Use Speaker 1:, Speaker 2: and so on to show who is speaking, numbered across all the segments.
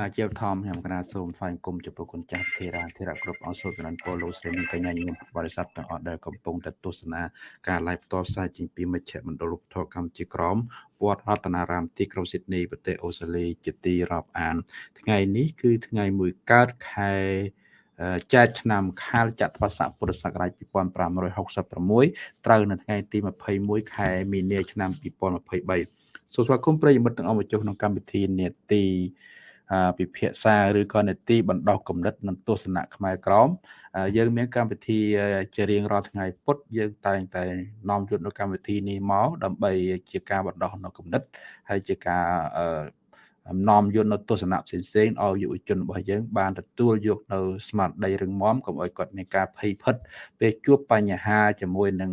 Speaker 1: ណាជាធម្មខ្ញុំកណាសូមថ្លែងគុំចំពោះគុណចាស់ធេរាធេរៈគ្រប់អង្គសូត្រកណ្ដាលពលលោកស្រីនិងកញ្ញាញញឹមបរិស័ទទាំងអស់ដែលកំពុងតែទស្សនាការ live ផ្ទាល់ផ្សាយចេញពីមជ្ឈមណ្ឌលរូបធម៌កម្ពុជាក្រមវត្តរតនារាមទីក្រុងស៊ីដនីប្រទេសអូស្ត្រាលីជាទីរាប់អាន ថ្ងៃនេះគឺថ្ងៃមួយកើតខែចែកឆ្នាំខាលចត្វាស័កពុរសករាជ2566ត្រូវនៅថ្ងៃទី21ខែមីនាឆ្នាំ2023សូមស្វាគមន៍ប្រិយមិត្តទាំងអស់មកចុះក្នុងកម្មវិធីនេតិ ពិភាក្សាឬក៏នេតិបណ្ដោះគំនិតនិងទស្សនៈខ្មែរក្រមយើងមានកម្មវិធីជារៀងរាល់ថ្ងៃពុទ្ធយើងតែងតែនាំយកនៅកម្មវិធីនេះមកដើម្បីជាការបណ្ដោះនៅគំនិតហើយជាការនាំយកនៅទស្សនៈផ្សេងផ្សេងឲ្យយុវជនរបស់យើងបានទទួលយកនៅស្មារតីរឹងមាំកុំឲ្យគាត់មានការភ័យភិតពេលជួបបញ្ហាជាមួយនឹង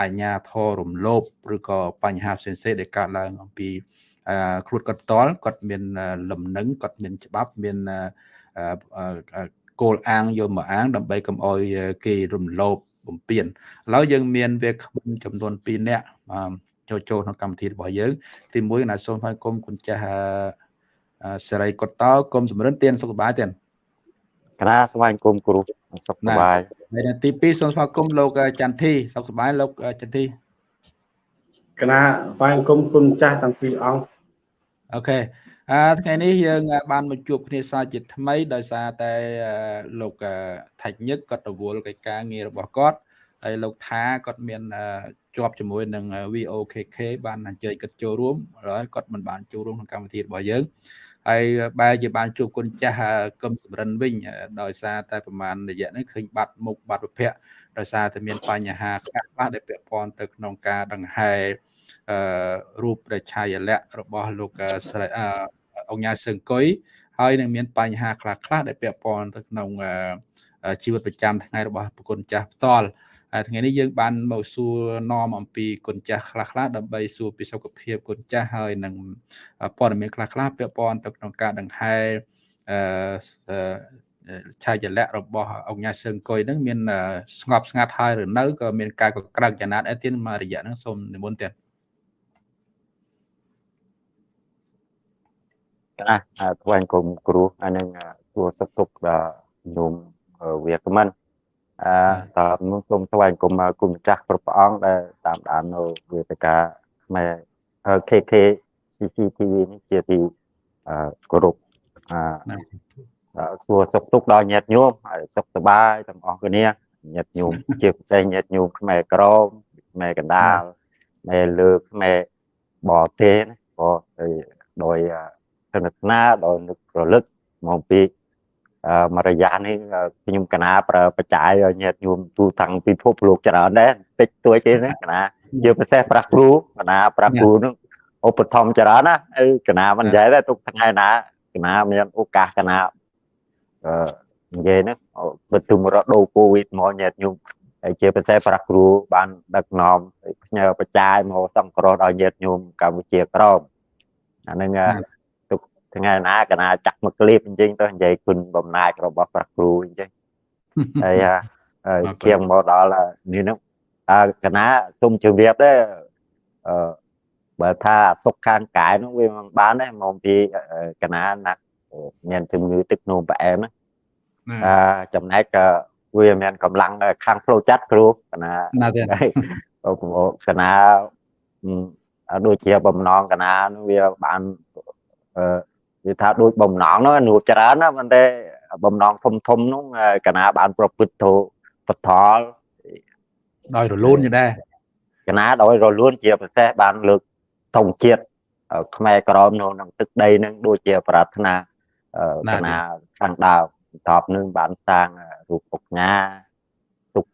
Speaker 1: អញ្ញាធររំលោភឬក៏បញ្ហាផ្សេងៗដែលកើតឡើងអំពី ខ្លួនគាត់ផ្ទាល់គាត់មានលំនឹងគាត់មានច្បាប់មានគោលអាងយកមកអាង ដើម្បីកុំអោយគេរំលោភបំពេញឥឡូវយើងមានវាគ្មិនចំនួន2នាក់ចូលចូលក្នុងកម្មវិធីរបស់យើង ទី1ណាសូមឲ្យគុំគុណចាស់សេរីកុតតោគុំសំរិនទៀនសុខសប្បាយទៀន
Speaker 2: ក្រាស្វែងគុំគ្រូសុខសប្បាយ
Speaker 1: ហើយទី2សូមស្វាគមន៍លោកចន្ទធីសុខសប្បាយលោកចន្ទធី
Speaker 3: ក្រាស្វែងគុំគុណចាស់ទាំងពីរអង្គ
Speaker 1: អូខេអឺថ្ងៃនេះយើងបានមកជួបគ្នាសាជាថ្មីដោយសារតែលោកថាច់ញឹកគាត់រវល់កិច្ចការងាររបស់គាត់ហើយលោកថាគាត់មានជាប់ជាមួយនឹង VOKK បានអញ្ជើញគាត់ចូលរួមហើយគាត់មិនបានចូលរួមក្នុងកម្មវិធីរបស់យើងហើយបែរជាបានជួបគុណចាស់កឹមសំរិនវិញដោយសារតែប្រហែលរយៈនេះឃើញបាត់មុខបាត់ប្រភពដោយសារតែមានបញ្ហាខ្លះខ្លះដែលពាក់ព័ន្ធទៅក្នុងការដង្ហែអឺ រូបព្រះឆាយាល័ក្ខណ៍របស់លោកស្រីអង្គញាសឹងកុយហើយនឹងមានបញ្ហាខ្លះខ្លះដែលពាក់ព័ន្ធទៅក្នុងជីវិតប្រចាំថ្ងៃរបស់ប្រគុណចាស់ផ្ទាល់ថ្ងៃនេះយើងបានមកសួរនាំអំពីគុណចាស់ខ្លះខ្លះដើម្បីសួរពីសុខភាពគុណចាស់ហើយនឹងព័ត៌មានខ្លះខ្លះពាក់ព័ន្ធទៅក្នុងការដង្ហែអឺឆាយលៈរបស់អង្គញាសឹងកុយហ្នឹងមានស្ងប់ស្ងាត់ហើយឬនៅក៏មានការកក្រើកចំណាត់អីទៀតមករយៈហ្នឹងសូមនិមន្តទៀត
Speaker 2: ណាថ្លែងគុំគ្រូអានឹងសួរសុខទុក្ខដល់ញោមវាគ្មិនអឺតើនោះសូមថ្លែងគុំគុំម្ចាស់គ្រប់ព្រះអង្គដែលតាមដាននៅវេទិកាខ្មែរ KK CCTV នេះជាទីអឺគោរពអឺសួរសុខទុក្ខដល់ញាតិញោមហើយសុខសប្បាយទាំងអស់គ្នាញាតិញោមជាពិសេសញាតិញោមខ្មែរក្រមខ្មែរកណ្ដាលខ្មែរលើខ្មែរបរទេសណាក៏ដោយទស្សនាដោយនឹករលឹកមកពីមករយៈនេះខ្ញុំកណាប្រើបច្ច័យឲ្យញាតិញោមទូទាំងពិភពលោកច្រើនដែរតិចតួចទេណាកណាជាពិសេសប្រាស់គ្រូកណាប្រាស់គ្រូនឹងឧបត្ថម្ភច្រើនណាអីកណាមិននិយាយទេទុកថ្ងៃណាកណាមានឱកាសកណាអឺនិយាយណាបើទុំរដូវកូវីដមកញាតិញោមហើយជាពិសេសប្រាស់គ្រូបានដឹកនាំផ្ញើបច្ច័យមកសង្គ្រោះដល់ញាតិញោមកម្ពុជាក្រមអានឹង ថ្ងៃណាកណាចាក់មកគ្លីបអញ្ចឹងទៅនិយាយគុណបំណាចរបស់ព្រះគ្រូអញ្ចឹងហើយជាងមកដល់នេះនោះអើកណាទុំជម្រាបដែរអឺបើថាសុខខាងកាយនោះវាមិនបានទេមកពីកណាណាក់មានជំងឺទឹកនោមផ្អែមណាអឺចំណែកវាមានកម្លាំងខាងផ្លូវចិត្តគ្រូកណាណាទេកណាដូចជាបំណងកណាវាបានអឺ និយាយថាដូចបំណងនោះនួច្រើនណាប៉ុន្តែបំណងធំធំនោះកណាបានប្រព្រឹត្តទៅបថល
Speaker 1: ដោយរលូនយដែរ
Speaker 2: កណាដោយរលូនជាពិសេសបានលើកធំជាតិខ្មែរក្រមនៅក្នុងទឹកដីនឹងដូចជាប្រាថ្នាកណាខាងដើមតបនឹងបានសាងរូបអុកញ៉ាទុក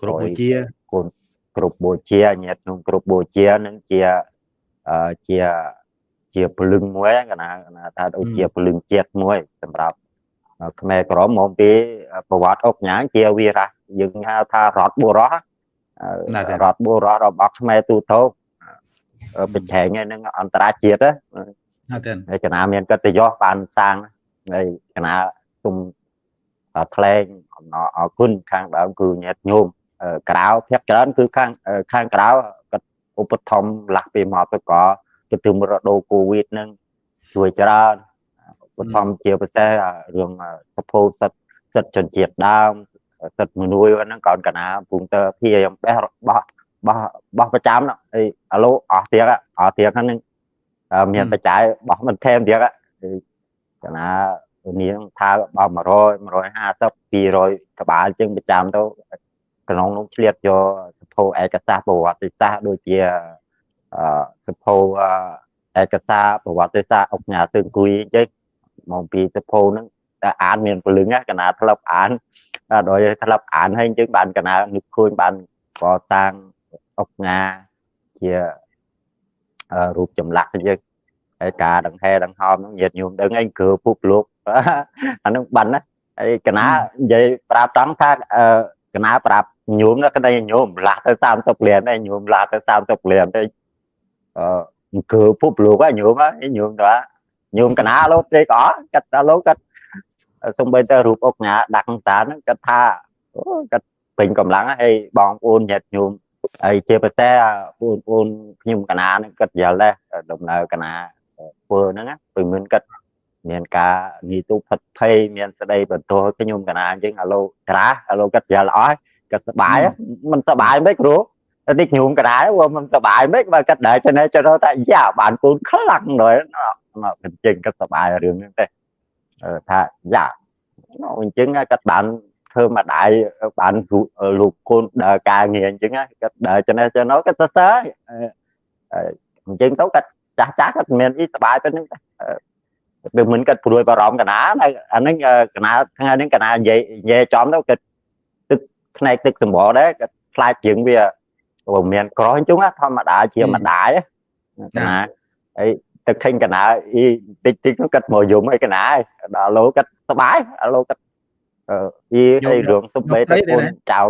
Speaker 1: គ្រប់បូជា
Speaker 2: គុណគ្រប់បូជាញាតិក្នុងគ្រប់បូជានឹងជាជា ជាពលឹងមួយកណាថាដូចជាពលឹងជាតិមួយសម្រាប់ខ្មែរក្រមមកពីប្រវត្តិអុកញ៉ាងជាវីរៈយើងហៅថារតបុរសរតបុរសរបស់ខ្មែរទូទៅប្រឆេងនឹងអន្តរជាតិ
Speaker 1: ណាទេ
Speaker 2: ហើយកណាមានកិត្តិយសបានសាងហើយកណាទុំថ្លែងអំណរអគុណខាងដើមគឺញាតញោមក្រៅភាគច្រើនគឺខាងខាងក្រៅគាត់ឧបត្ថម្ភលាស់ពីមកទៅក៏ ទទឹមរដូវកូវីដនឹងជួយច្រើនបឋមជាពិសេសអារឿងសភោសិទ្ធសិទ្ធជនជាតិដើមសិទ្ធមនុស្សហ្នឹងកោនកណាពុងតើព្យាយាមបេះបោះបោះបោះប្រចាំហ្នឹងអីអាឡូអស់ទៀតអស់ទៀតហ្នឹងមានបច្ច័យបោះមិនថែមទៀតកណានាងថាបោះ100 150 200ក្បាលជាងប្រចាំទៅក្នុងនោះឆ្លៀតយកសភោឯកសារប្រវត្តិសាស្ត្រដូចជាអឺ សភោឯកសារប្រវត្តិសាស្ត្រអុកញ៉ាទើអង្គុយអញ្ចឹងមកពីសភោហ្នឹងតែអានមានពលឹងកណាធ្លាប់អានដោយធ្លាប់អានហើយអញ្ចឹងបានកណានឹកឃើញបានកសាងអុកញ៉ាជារូបចម្លាក់អញ្ចឹងហើយការដង្ហែដង្ហោមហ្នឹងញាតញោមដឹងអីគឺពុបលោកអាហ្នឹងបានណាហើយកណានិយាយប្រាប់ត្រង់ថាកណាប្រាប់ញោមណាក្តីញោមលាស់ទៅ30លានឯងញោមលាស់ទៅ30លានទៅ អឺគឺពុបលោកហ្នឹងញោមហ្នឹងញោមទៅញោមកណាលោទេក៏កាត់តាលោកកាត់សំបីតែរូបអុកញ៉ាដាក់តាហ្នឹងគាត់ថាអូគាត់ពេញកម្លាំងហើយបងប្អូនញាតិញោមហើយជាពិសេសបងប្អូនខ្ញុំកណាហ្នឹងគាត់យល់ដែរដំណើរកណាធ្វើហ្នឹងពីមុនគាត់មានការនីទូផិតភ័យមានស្ដីបន្ទោសខ្ញុំកណាអញ្ចឹងអាឡូក្រាស់អាឡូគាត់យល់អស់គាត់សប្បាយមិនសប្បាយមិនគ្រូ តែតិចខ្ញុំកណាវាមិនសប្បាយមិនបើគាត់ដែរចេះចេះថាយ៉ាបានកូនខ្លាំងដល់អញ្ចឹងគាត់សប្បាយរឿងហ្នឹងទេថាយ៉ាអញ្ចឹងគាត់បានធ្វើម្ដាយបានលោកកូនដើរការងារអញ្ចឹងគាត់ដើរចំណេះចំណោគាត់សរសើរអញ្ចឹងទៅគាត់ចាស់ចាស់គាត់មានអីសុបាយទៅនឹងពេលមិនគាត់ព្រួយបារម្ភកណាអាហ្នឹងកណាថ្ងៃហ្នឹងកណានិយាយនិយាយចំទៅគាត់ទឹកផ្នែកទឹកសម្បល់ដែរគាត់ខ្លាចជាងវា បើមានក្រអញ្ចឹងធម្មតាជាម្ដាយកណាហើយទឹកខេញកណាអីតិចតិចគាត់មកយំឲ្យកណាដល់លោគាត់សុបាយលោគាត់អឺអីឲ្យរឿងសុបេតកូនចៅ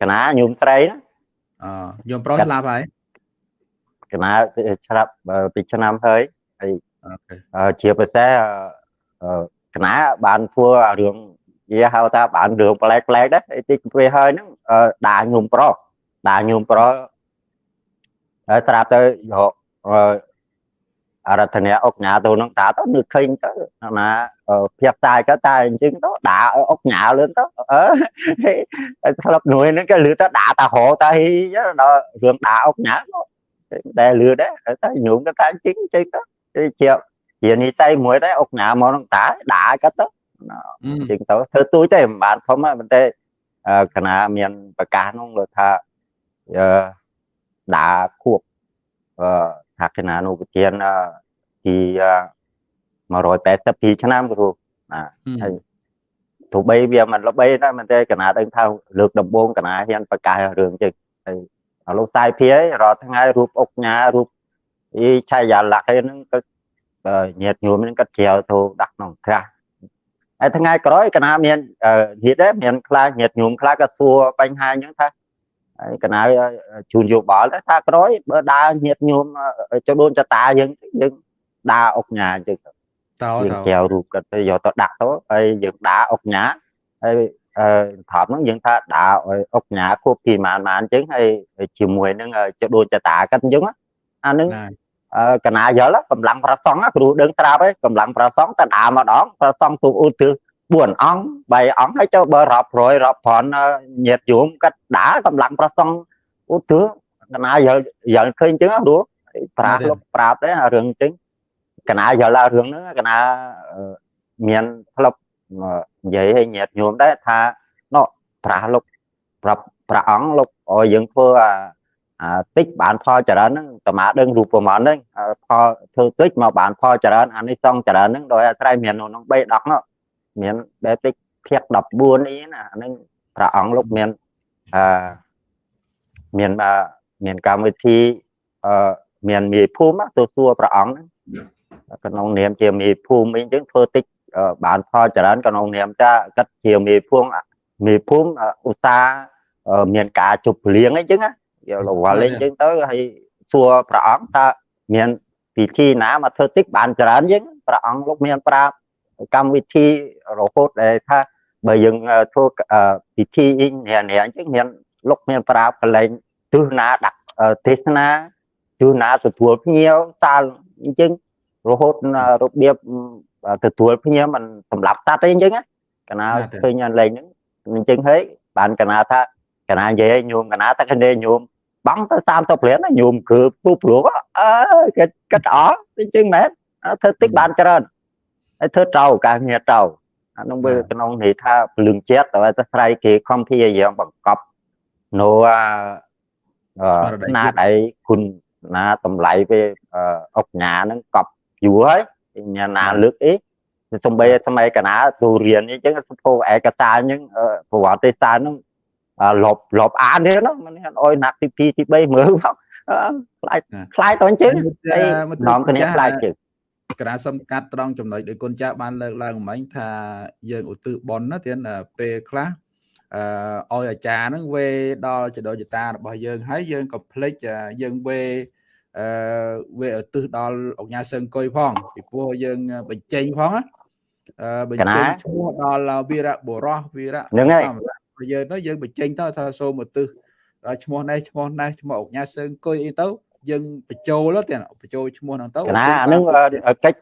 Speaker 2: កណាញោមត្រីណា
Speaker 1: អឺញោមប្រុសស្លាប់ហើ
Speaker 2: យកណាស្លាប់ពីឆ្នាំហើយហើយជាពិសេសកណាបានធ្វើរឿងនិយាយហៅថាបានរឿងប្លែកប្លែកដែរតិចពេលហើយហ្នឹងដាញោមប្រុស ដាញោមប្រុសហើយស្រាប់ទៅយកអរតនៈអុកញ៉ាទៅនឹងតាទៅនឹកឃើញទៅណាភៀបតាយក៏តែអញ្ចឹងទៅដាក់អុកញ៉ាលឿនទៅអឺស្លាប់នួយហ្នឹងក៏លឺទៅដាក់តាហោតាហ៊ីដល់រឿងដាក់អុកញ៉ាដែលលឺដែរតែញោមក៏តែអញ្ចឹងអញ្ចឹងទៅជាជានិស័យមួយដែរអុកញ៉ាមកនឹងតាដាក់ក៏ទៅអញ្ចឹងទៅធ្វើទួយទេមិនបានធំទេប៉ុន្តែកណាមានប្រកាសនោះលើថាអឺ ដាក់ខួបអឺថាគណៈនុពធានទី182ឆ្នាំគ្រូណាហើយទោះបីវាមិនល្បីដែរមិនទេកណាដឹងថាលើកដំបូងកណាហ៊ានប្រកាសរឿងចឹងហើយឥឡូវសាយភាយរាល់ថ្ងៃរូបអុកញ៉ារូបអីឆាយាលក្ខហ្នឹងក៏ញាតញោមហ្នឹងក៏ជ្រាវទៅដាក់ក្នុងក្រាស់ហើយថ្ងៃក្រោយកណាមាននិយាយដែរមានខ្លះញាតញោមខ្លះក៏សួរបញ្ហាអញ្ចឹងថា ហើយកណាជូនយោបល់ថាក្រោយបើដើរញាតញោមចូលដូនចតាយើងយើងដើរអុកញ៉ាអញ្ចឹងទៅ
Speaker 1: តើ
Speaker 2: យើងចែវរូបគាត់ទៅយកទៅដាក់ទៅហើយយើងដើរអុកញ៉ាហើយអឺថប់ហ្នឹងយើងថាដើរឲ្យអុកញ៉ាខួបទីម៉ានម៉ានអញ្ចឹងហើយជាមួយនឹងចូលដូនចតាគាត់អញ្ចឹងអាហ្នឹងកណាយល់កម្លាំងប្រសងគ្រូដឹងត្រាប់ហើយកម្លាំងប្រសងតដើរម្ដងប្រសងទូឧទ្ទិស 4អង្គ3អង្គហើយចូលបើរាប់រយរាប់ប្រាន់ញាតយមកាត់ដើរកម្លាំងប្រសងឧទ្ទិសកណាយល់យល់ឃើញអញ្ចឹងគ្រូប្រាស់លុបប្រាប់ដែររឿងអញ្ចឹងកណាយល់រឿងហ្នឹងកណាមានផ្លុបនិយាយឲ្យញាតញោមដែរថាណោប្រាស់លុបប្រាប់ព្រះអង្គលុបឲ្យយើងធ្វើអាអាតិចបានផលច្រើនហ្នឹងតមាដឹងរូបប្រមាណហ្នឹងផលធ្វើតិចមកបានផលច្រើនអានេះសងច្រើនហ្នឹងដោយអាស្រ័យមានក្នុង3 10នោះ មានបែបតិចភៀក14អីណាអាហ្នឹងព្រះអង្គលោកមានអឺមានមានកម្មវិធីអឺមានមេភូមិទៅសួរព្រះអង្គក្នុងនាមជាមេភូមិអីចឹងធ្វើតិចបានផលច្រើនក្នុងនាមថាគាត់ជាមេភូមិមេភូមិឧស្សាហ៍មានការជប់លៀងអីចឹងណាយកលវល់អីចឹងទៅហើយសួរព្រះអង្គតើមានពិធីណាមកធ្វើតិចបានច្រើនចឹងព្រះអង្គលោកមានប្រាប់ កម្មវិធីរហូតដែលថាបើយើងធ្វើពិធីនេះនេះអញ្ចឹងមានលោកមានប្រាប់កលែងទស្សនាដាក់ទេសនាទស្សនាទទួលភ្ញៀវសាលអញ្ចឹងរហូតរបៀបទទួលភ្ញៀវมันសម្រាប់តាត់ទេអញ្ចឹងកណាឃើញលេងហ្នឹងអញ្ចឹងហើយបានកណាថាកណានិយាយញោមកណាតែគ្នាញោមបង់ទៅ30រៀលញោមគឺពុះព្រោះអើគេគិតអស់អញ្ចឹងមែនធ្វើតិចបានច្រើន ហើយធ្វើត្រូវការងារត្រូវអានោះវាក្នុងន័យថាពលឹងជាតិតែតែស្រ័យគេខំព្យាយាមបង្កប់នៅស្នាដៃគុណណាតម្លៃវាអុកញ៉ាហ្នឹងកប់យូរហើយញ៉ាណាលើកអីសំបីសម័យកណាទូរៀនអញ្ចឹងសភោឯកសារអញ្ចឹងប្រវត្តិសាស្ត្រហ្នឹងលបលបអានទេណាមិនអោយណាក់ទី2ទី3មើលមកខ្លាចខ្លាចទៅអញ្ចឹងហើយនាំគ្នាខ្លាចជើង
Speaker 1: កណាសំកាត់ត្រង់ចំណុចដោយគុណចាស់បានលើកឡើងមិញថាយើងឧទ្ទិសបុណ្យណាទៀតពេលខ្លះអឺឲ្យអាចារ្យហ្នឹងវេដល់ចដោចតារបស់យើងហើយយើងក៏ភ្លេចយើងវេអឺវេឧទ្ទិសដល់អង្គញាសឹងគុយផងពីព្រោះយើងបញ្ចេញផងណាអឺបញ្ចេញឈ្មោះដល់វីរៈបុរសវីរៈ
Speaker 2: ហ្នឹងហើយ
Speaker 1: យើងទៅយើងបញ្ចេញទៅថាសូមឧទ្ទិសដល់ឈ្មោះនេះឈ្មោះនេះឈ្មោះអង្គញាសឹងគុយអីទៅ យើងបញ្ចូលទៅបញ្ចូលឈ្មោះហ្នឹងទៅ
Speaker 2: កណាហ្នឹងកិច្ច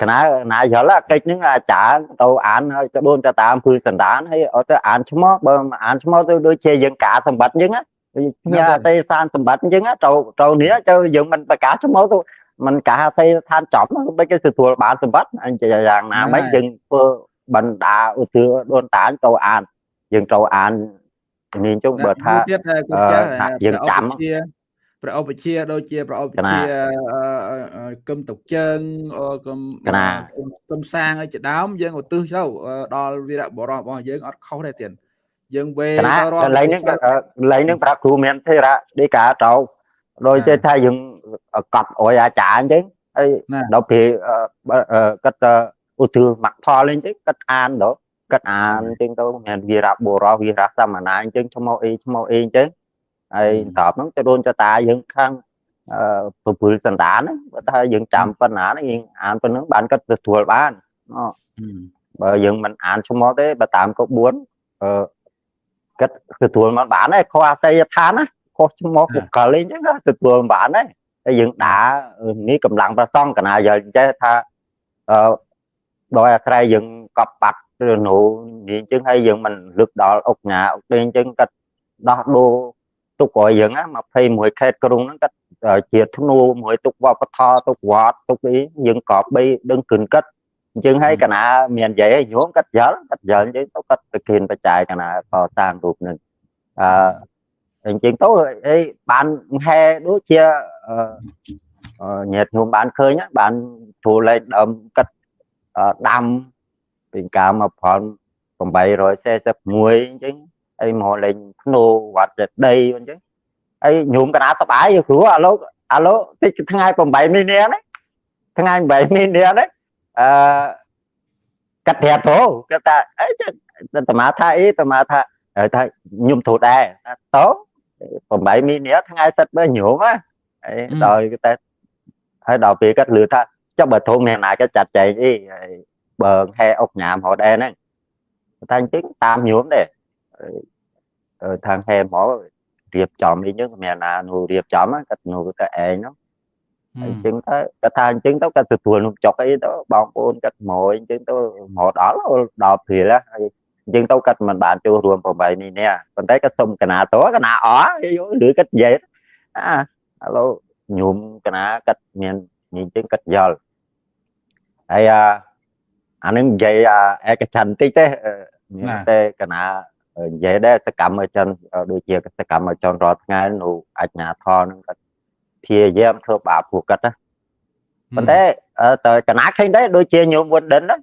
Speaker 2: កណាណាយល់កិច្ចហ្នឹងអាចារ្យទៅអានហើយទៅដូនទៅតាមពឺសន្តានហើយអត់ទៅអានឈ្មោះបើអានឈ្មោះទៅដូចជាយើងកាសម្បត្តិអញ្ចឹងញ៉ាទេសានសម្បត្តិអញ្ចឹងទៅទៅនេះទៅយើងមិនប្រកាសឈ្មោះទៅមិនកាសទេឋានចំដូចគេទទួលបានសម្បត្តិអញ្ចឹងយ៉ាងណាមិនយើងធ្វើបណ្ដាឧទាដូនតាទៅអានយើងទៅអាននេះជុំបើថា
Speaker 1: យើងចាំ ប្រអប់វិជាដូចជាប្រអប់វិជាគឹមតុកជើងគឹមគឹមសាងឲ្យជាដើមយើងឧទ្ទិសទៅដល់វីរៈបរោះរបស់យើងអត់ខុសទេទៀតយើងវេទៅ
Speaker 2: រាល់កន្លែងហ្នឹងកន្លែងហ្នឹងប្រាប់គ្រូមានទេរៈដេកាទៅដោយតែថាយើងកត់អុយអាចារ្យអញ្ចឹងហើយដល់ពេលគាត់ឧទ្ទិសមកផលអញ្ចឹងគាត់អានដល់គាត់អានអញ្ចឹងទៅមានវីរៈបុរោះវីរៈសមណាអញ្ចឹងឈ្មោះអីឈ្មោះអីអញ្ចឹង ហើយតបហ្នឹងទៅដូនចតាយើងខាងអឺពពុលសន្តានបើថាយើងចាំប៉ុណ្ណាយើងអានប៉ុណ្ណឹងបានគាត់ទទួលបានបើយើងមិនអានឈ្មោះទេបើតាមកុ4អឺគាត់ទទួលមិនបានទេខុសអតីតដ្ឋានណាខុសឈ្មោះបុគ្គលអីចឹងទទួលមិនបានទេហើយយើងដានេះកម្លាំងប្រសងកណាយើងចេះថាអឺដោយអាស្រ័យយើងកប់បាត់ឬនោះនេះអញ្ចឹងហើយយើងមិនលឹកដល់អុកញ៉ាអុកទេអញ្ចឹងគាត់ដោះដូរ ទុកឲ្យយើងណា21ខេត្តក្រុងហ្នឹងគាត់ជាធ្នូមួយទុកវប្បធម៌ទុកវត្តទុកអីយើងក៏បីដឹងគិនកាត់អញ្ចឹងហើយកណាមាននិយាយញោមកាត់យល់កាត់យល់អញ្ចឹងទៅកាត់ប្រគិនបច្ច័យកណាកសាងរូបនឹងអឺអញ្ចឹងទៅអីបានហែដូចជាញាតញោមបានឃើញបានធូរលេខដើមកាត់ដាំពីកាលមកផល841អញ្ចឹង អីមកលេងភ្នោវត្តចិត្តដីអញ្ចឹងអីញោមកណាសបាយគ្រូអាឡូអាឡូតិចថ្ងៃ8មីនានេះថ្ងៃ8មីនានេះអឺកាត់ប្រាប់ទៅគាត់ថាអីតមាថាអីតមាថាថាខ្ញុំទូដែរតោ8មីនាថ្ងៃសិតបើញោមហ៎អីដល់តែហើយដល់ពេល គាត់លឺថាចុះបើធំមានណាគាត់ចាត់ចែងអីបើហែអុកញ៉ាមហត់ដែរហ្នឹងតែអញ្ចឹងតាមញោមដែរខាងហេមករៀបចំអីហ្នឹងមានណានោះរៀបចំគាត់នោះទៅឯងនោះអញ្ចឹងទៅគាត់ថាអញ្ចឹងទៅគាត់ទទួលនំចុកអីទៅបងប្អូនគាត់មកអញ្ចឹងទៅមកដល់ដល់ព្រាលហើយអញ្ចឹងទៅគាត់មិនបានចូលរួម8នេះនេះប៉ុន្តែគាត់សុំកណាតកណាអឬគាត់និយាយអាឥឡូវញោមកណាគាត់មានអញ្ចឹងគាត់យល់ហើយអានឹងនិយាយឯកចន្ទតិចទេតែកណា និយាយដែរសកម្មជនដូចជាសកម្មជនរាល់ថ្ងៃនៅអញ្ញាធរនឹងគាត់ព្យាយាមធ្វើបាបពួកគាត់ណាប៉ុន្តែតើកណាឃើញដែរដូចជាញោមវុនដិនណា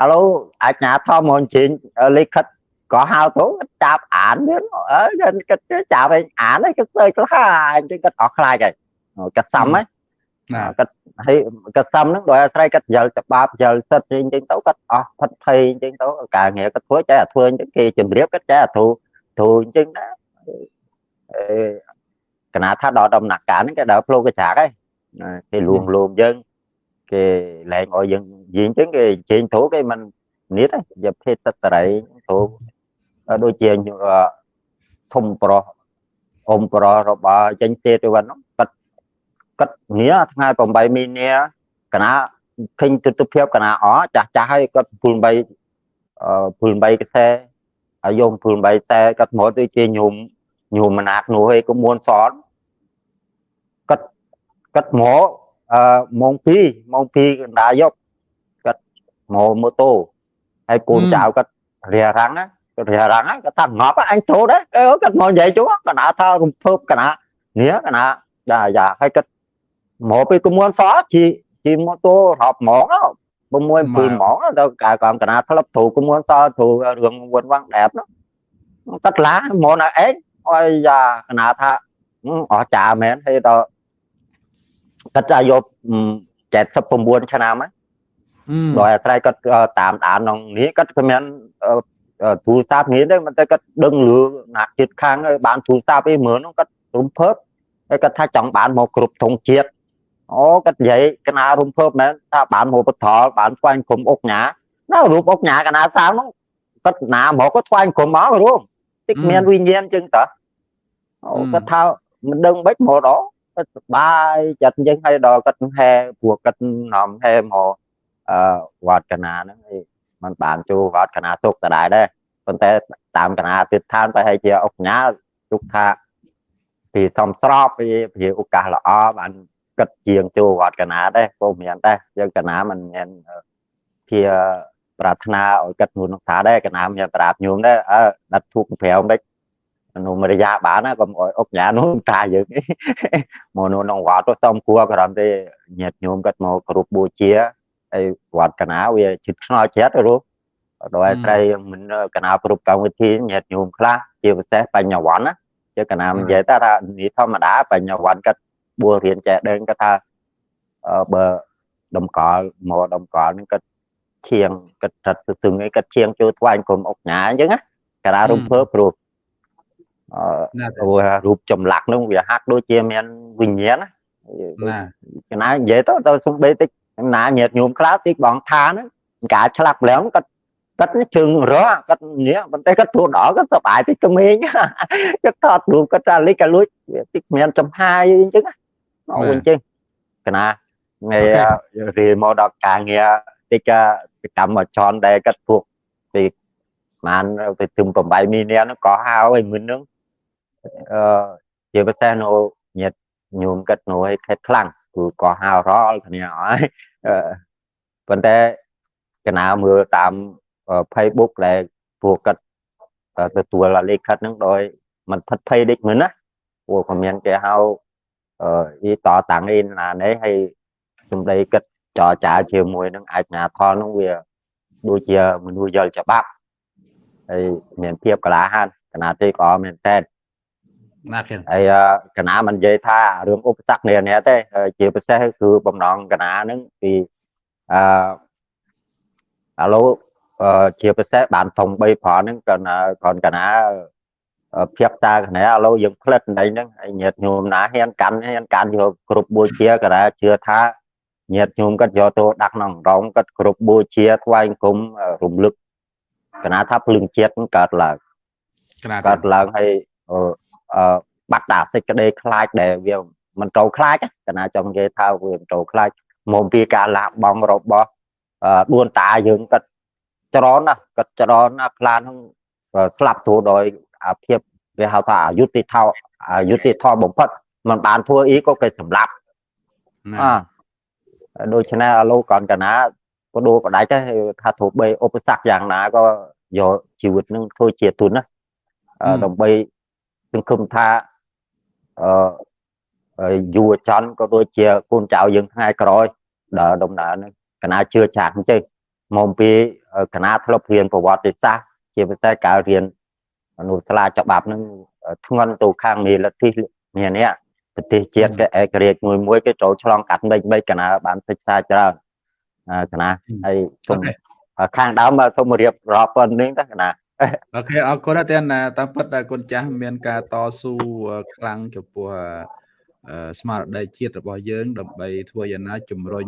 Speaker 2: អឥឡូវអញ្ញាធរមកអញ្ជើញលេខិតក៏ហៅទៅចាប់អានទៀតអើគាត់ចាប់ឯងអានឯងគាត់សើចខ្លះអញ្ចឹងគាត់អស់ខ្លាចហើយគាត់សំហ្នឹង គាត់ហើយគាត់សំហ្នឹងដោយអាស្រ័យគាត់យល់ច្បាប់យល់សិទ្ធអញ្ចឹងទៅគាត់អស់ផិតភ័យអញ្ចឹងទៅការងារគាត់ធ្វើចេះតែធ្វើអញ្ចឹងគេជម្រាបគាត់ចេះតែធូធូអញ្ចឹងដែរអឺកណាថាដល់ដំណាក់កាលហ្នឹងគេដើរផ្លូវកចាកហើយគេលួងលោមយើងគេលែងឲ្យយើងនិយាយអញ្ចឹងគេជែងធូគេមិននេះទេយកភេទសត្វរីធូដូចជាធំប្រុសអ៊ំប្រុសរបស់ចេញទេទៅវិញហ្នឹងគាត់ គាត់ងារថ្ងៃ8មីនាកណាឃើញទស្សនភាពកណាអចាស់ចាស់ហើយគាត់ពូល3អឺពូល3កសែហើយយកពូល3ខ្សែគាត់មកទៅជាញោមញោមមណាក់នោះឯងក៏មួនសនគាត់គាត់មកអឺម៉ោង2ម៉ោង2កណ្ដាលយកគាត់មកម៉ូតូហើយកូនចៅគាត់រារាំងគាត់រារាំងគាត់ថាងប់អញចូលដែរគាត់មកនិយាយជួកណ្ដាលថារំភើបកណ្ដានេះកណ្ដាយ៉ាយ៉ាហើយគាត់ មកពីកមួនសជីជីម៉ូតូរាប់ហ្មង6 7ហ្មងទៅកាកំកណាធ្លាប់ទូកមួនសទូរឿងវត្តវាំងដែបនោះគាត់ឡាមកណាអេអើយយ៉ាកណាថាអស់ចាមែនហើយដល់គាត់អាយុ79ឆ្នាំហ្នឹងដោយអាស្រ័យគាត់តាមដានក្នុងនេះគាត់គ្មានទូរស័ព្ទនេះទេមិនតែគាត់ដឹងលឺណាក់ចិត្តខាងបានទូរស័ព្ទឯមើលនោះគាត់រំភើបហើយគាត់ថាចង់បានមកគ្រប់ធំជាតិ អូគាត់និយាយកណារំភើបមែនថាបានមកបថលបានស្វែងគុំអុកញ៉ាណារូបអុកញ៉ាកណាសាងនោះគាត់ណាមកគាត់ស្វែងគុំមករួមតិចមានវិញ្ញាណចឹងតើអូគាត់ថាមិនដឹងបិចមកដល់គាត់សបាយចិត្តយើងឲ្យដល់គាត់ហែព្រោះគាត់នាំហែមកអឺវត្តកណាហ្នឹងมันបានចូលវត្តកណាទុកដដែលដែរប៉ុន្តែតាមកណាទិដ្ឋានប្រហែលជាអុកញ៉ាទុកថាពីសំស្របពីពីឱកាសល្អបាន គិតជាងចូលវត្តកណាដែរពុំមានដែរយើងកណាមិនមានជាប្រាថ្នាឲ្យគិតនួននោះថាដែរកណាមានប្រាប់ញោមដែរអើដាត់ធូប5មិននោះមរិយាបានណាកុំអុយអុកញ៉ានោះតាយើងមកនោះក្នុងវត្តទៅសំគួរក្រំទេញាតញោមគាត់មកគ្រប់បូជាហើយវត្តកណាវាជិតឆ្នោចិត្តរូបដោយត្រីមិនកណាគ្រប់កម្មវិធីញាតញោមខ្លះជាពិសេសបញ្ញវន្តណាជាកណានិយាយថានេះធម្មតាបញ្ញវន្តគាត់ បួលរៀនចេះដឹងគាត់ថាបើដំកល់មកដំកល់នឹងគាត់ឈៀងគាត់ចាត់ស្ទឹងអីគាត់ឈៀងចូលថ្វាយគុំអុកញ៉ាអញ្ចឹងណាកាលរំភើព្រោះអឺរូបចម្លាក់នោះវាហាក់ដូចជាមានវិញ្ញាណណាកណានិយាយទៅទៅសំបីតិចណាញាតញោមខ្លះតិចបងថាហ្នឹងការឆ្លាប់ឡើងគាត់គាត់ជើងរកគាត់នេះប៉ុន្តែគាត់ទួដល់គាត់សប្បាយតិចក្មេងគាត់ថតរូបគាត់ថាលិចក៏លួចតិចមានចំហាយអញ្ចឹង មកវិញចឹងកណាថ្ងៃរៀនមកដល់ការងារតិចកម្មចរដែលគាត់ពួកពីបានទៅទឹម8មីនានោះក៏ហៅឲ្យមិននឹងអឺជាពិសេសនៅញាតញោមគាត់នៅឲ្យខេតខ្លាំងគឺក៏ហៅរាល់គ្នាហើយប៉ុន្តែកណាមើលតាម Facebook ដែលពួកគាត់ទទួលលេខខិតហ្នឹងដោយមិនផិតភ័យដេចមិនណាពួកក៏មានគេហៅ អឺអ៊ីតតាំងអ៊ីណានេះហើយសំដីគិតចរចាជាមួយនឹងអាជ្ញាធរនោះវាដូចជាមនុស្សយល់ច្បាប់ហើយមានភាពក្លាហានកណាទេក៏មែនតើណាគេហើយកណាមិននិយាយថារឿងឧបសគ្គនេះនេះទេជាពិសេសគឺបំណងកណានឹងពីអឺឥឡូវជាពិសេសបានធំ3ប្រហ្នឹងក៏ còn កណា ភាពតាកណាឥឡូវយើងផ្លិតនៃហ្នឹងហើយញាតញោមណាហ៊ានកាន់ហ៊ានកាន់យកគ្រប់បូជាកណាជឿថាញាតញោមគាត់យកទៅដាក់ក្នុងរងគាត់គ្រប់បូជាថ្វាយគុំរំលឹកកណាថាភ្លឹងជាតិកើតឡើងកើតឡើងហើយអឺបាត់តាសេចក្តីខ្លាចដែលវាមិនត្រូវខ្លាចកណាចង់និយាយថាវាមិនត្រូវខ្លាចមកពីការលាក់បងរបស់ដួនតាយើងគាត់ច្រនណាគាត់ច្រនណាខ្លានឹងស្លាប់ទូដោយអា ភាពវាហៅថាអយុត្តិធម៌អយុត្តិធម៌បំផុតมันបានធ្វើអីក៏គេសម្លាប់អើដូច្នេះឥឡូវកនកណាក៏ដូរបដាច់ដែរថាធ្វើបីឧបសគ្គយ៉ាងណាក៏យកជីវិតនឹងធ្វើជាទុនណាដើម្បីសង្ឃឹមថាអឺយុវជនក៏ដូចជាកូនចៅយើងថ្ងៃក្រោយដល់ដំណើរនឹងកណាជឿចាស់អញ្ចឹងមកពីគណៈធ្លាប់រៀនប្រវត្តិសាស្ត្រជាពិសេសការរៀន អនុសាលាច្បាប់នឹងធ្ងន់ទៅខាងមេលទ្ធិមាននេះប្រទេសជាតិគេឯករាជ្យមួយមួយគេចូលឆ្លងកាត់មិនមិនគណៈបានសិក្សាច្រើនគណៈហើយសូមខាងដើមសូមរៀបរាប់ប៉ុណ្្នឹងទៅគណៈ
Speaker 1: អូខេអរគុណតែតាមពិតគុណចាស់មានការតស៊ូខ្លាំងចំពោះស្មារតីជាតិរបស់យើងដើម្បីធ្វើយ៉ាងណាជំរុញ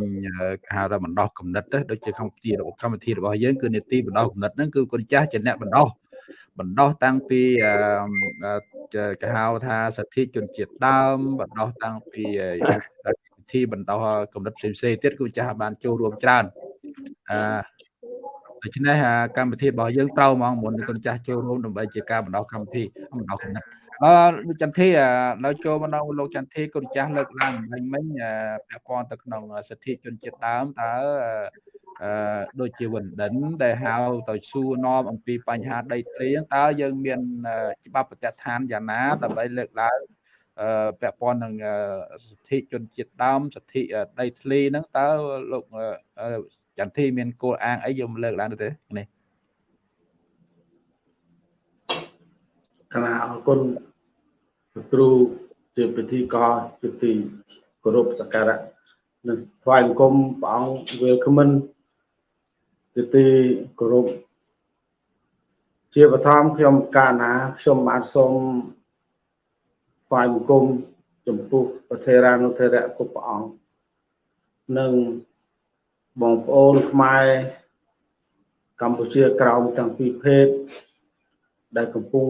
Speaker 1: គេហៅថាបណ្ដោះគំនិតដូចជាកម្មវិធីរបស់កម្មវិធីរបស់យើងគឺនីតិបណ្ដោះគំនិតហ្នឹងគឺគុណចាស់ជាអ្នកបណ្ដោះ បណ្ដោះតាំងពីគេហៅថាសិទ្ធិជនជាតិដើមបណ្ដោះតាំងពីពិធីបន្តកម្រិតផ្សេងផ្សេងទៀតគូចាស់បានចូលរួមច្រើនអឺដូច្នេះកម្មវិធីរបស់យើងត្រូវហ្មងមុនគុណចាស់ចូលរួមដើម្បីជាការបណ្ដោះកម្មវិធីបណ្ដោះគំនិតអឺលោកចន្ទធីនៅចូលមកដល់លោកចន្ទធីគុណចាស់លើកឡើងមិញមិញពាក់ព័ន្ធទៅក្នុងសិទ្ធិជនជាតិដើមតើ អឺដូចជាវិនដិនដែលហៅទៅសួរនាំអំពីបញ្ហាដីធ្លីតើយើងមានច្បាប់ប្រតិឋានយ៉ាងណាដើម្បីលើកឡើងអឺពាក់ព័ន្ធនឹងសិទ្ធិជនជាតិដើមសិទ្ធិដីធ្លីហ្នឹងតើលោកចន្ទធីមានគោលអាងអីយើងលើកឡើងទេនេះ
Speaker 3: គណៈអរគុណគ្រូជាពិធីករជាទីគោរពសក្ការៈនិងថ្វាយបង្គំព្រះអង្គ welcome ជាទីគោរពជាបឋមខ្ញុំកាណាខ្ញុំបាទសូមថ្វាយបង្គំចំពោះប្រធេរានុធរៈគ្រប់ព្រះអង្គនិងបងប្អូនខ្មែរកម្ពុជាក្រោមទាំងពីរភេទដែលកំពុង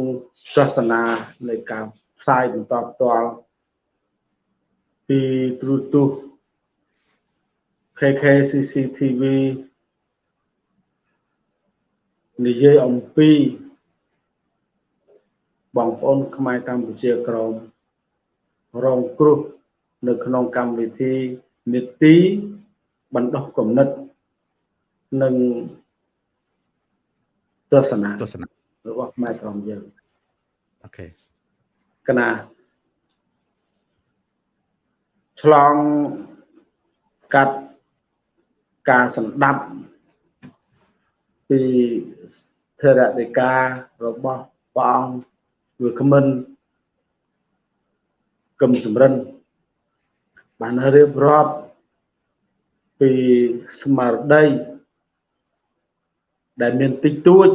Speaker 3: ទស្សនានៃការផ្សាយបន្តផ្ទាល់ពីទ្រុទស្សន៍ KKCCTV និយាយអំពីបងប្អូនខ្មែរកម្ពុជាក្រមរងគ្រោះនៅក្នុងកម្មវិធីនីតិបណ្ដោះគំនិតនិងទស្សនៈ
Speaker 1: ទស្សនៈ
Speaker 3: របស់ខ្មែរក្រមយើង
Speaker 1: អូខេ
Speaker 3: កណាឆ្លងកាត់ការសម្ដាប់ ពីធរដេការបស់ព្រះអង្គវាគ្មិនគឹមសំរិនបានរៀបរាប់ពីស្មារតីដែលមានតិចតួច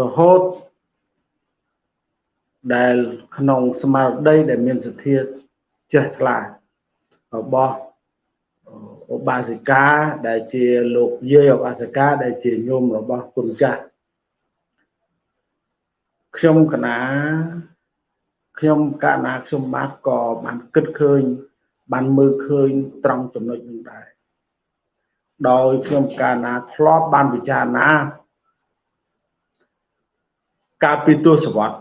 Speaker 3: រហូតដែលក្នុងស្មារតីដែលមានសទ្ធាជ្រះថ្លារបស់ ឧបាសិកាដែលជាលោកយាយឧបាសិកាដែលជាញោមរបស់គុណចាស់ខ្ញុំកណាខ្ញុំកណាខ្ញុំបាទក៏បានគិតឃើញ បានមើលឃើញត្រង់ចំណុចនេះដែរដោយខ្ញុំកាលណាធ្លាប់បានពិចារណាកាលពីទសវត្ស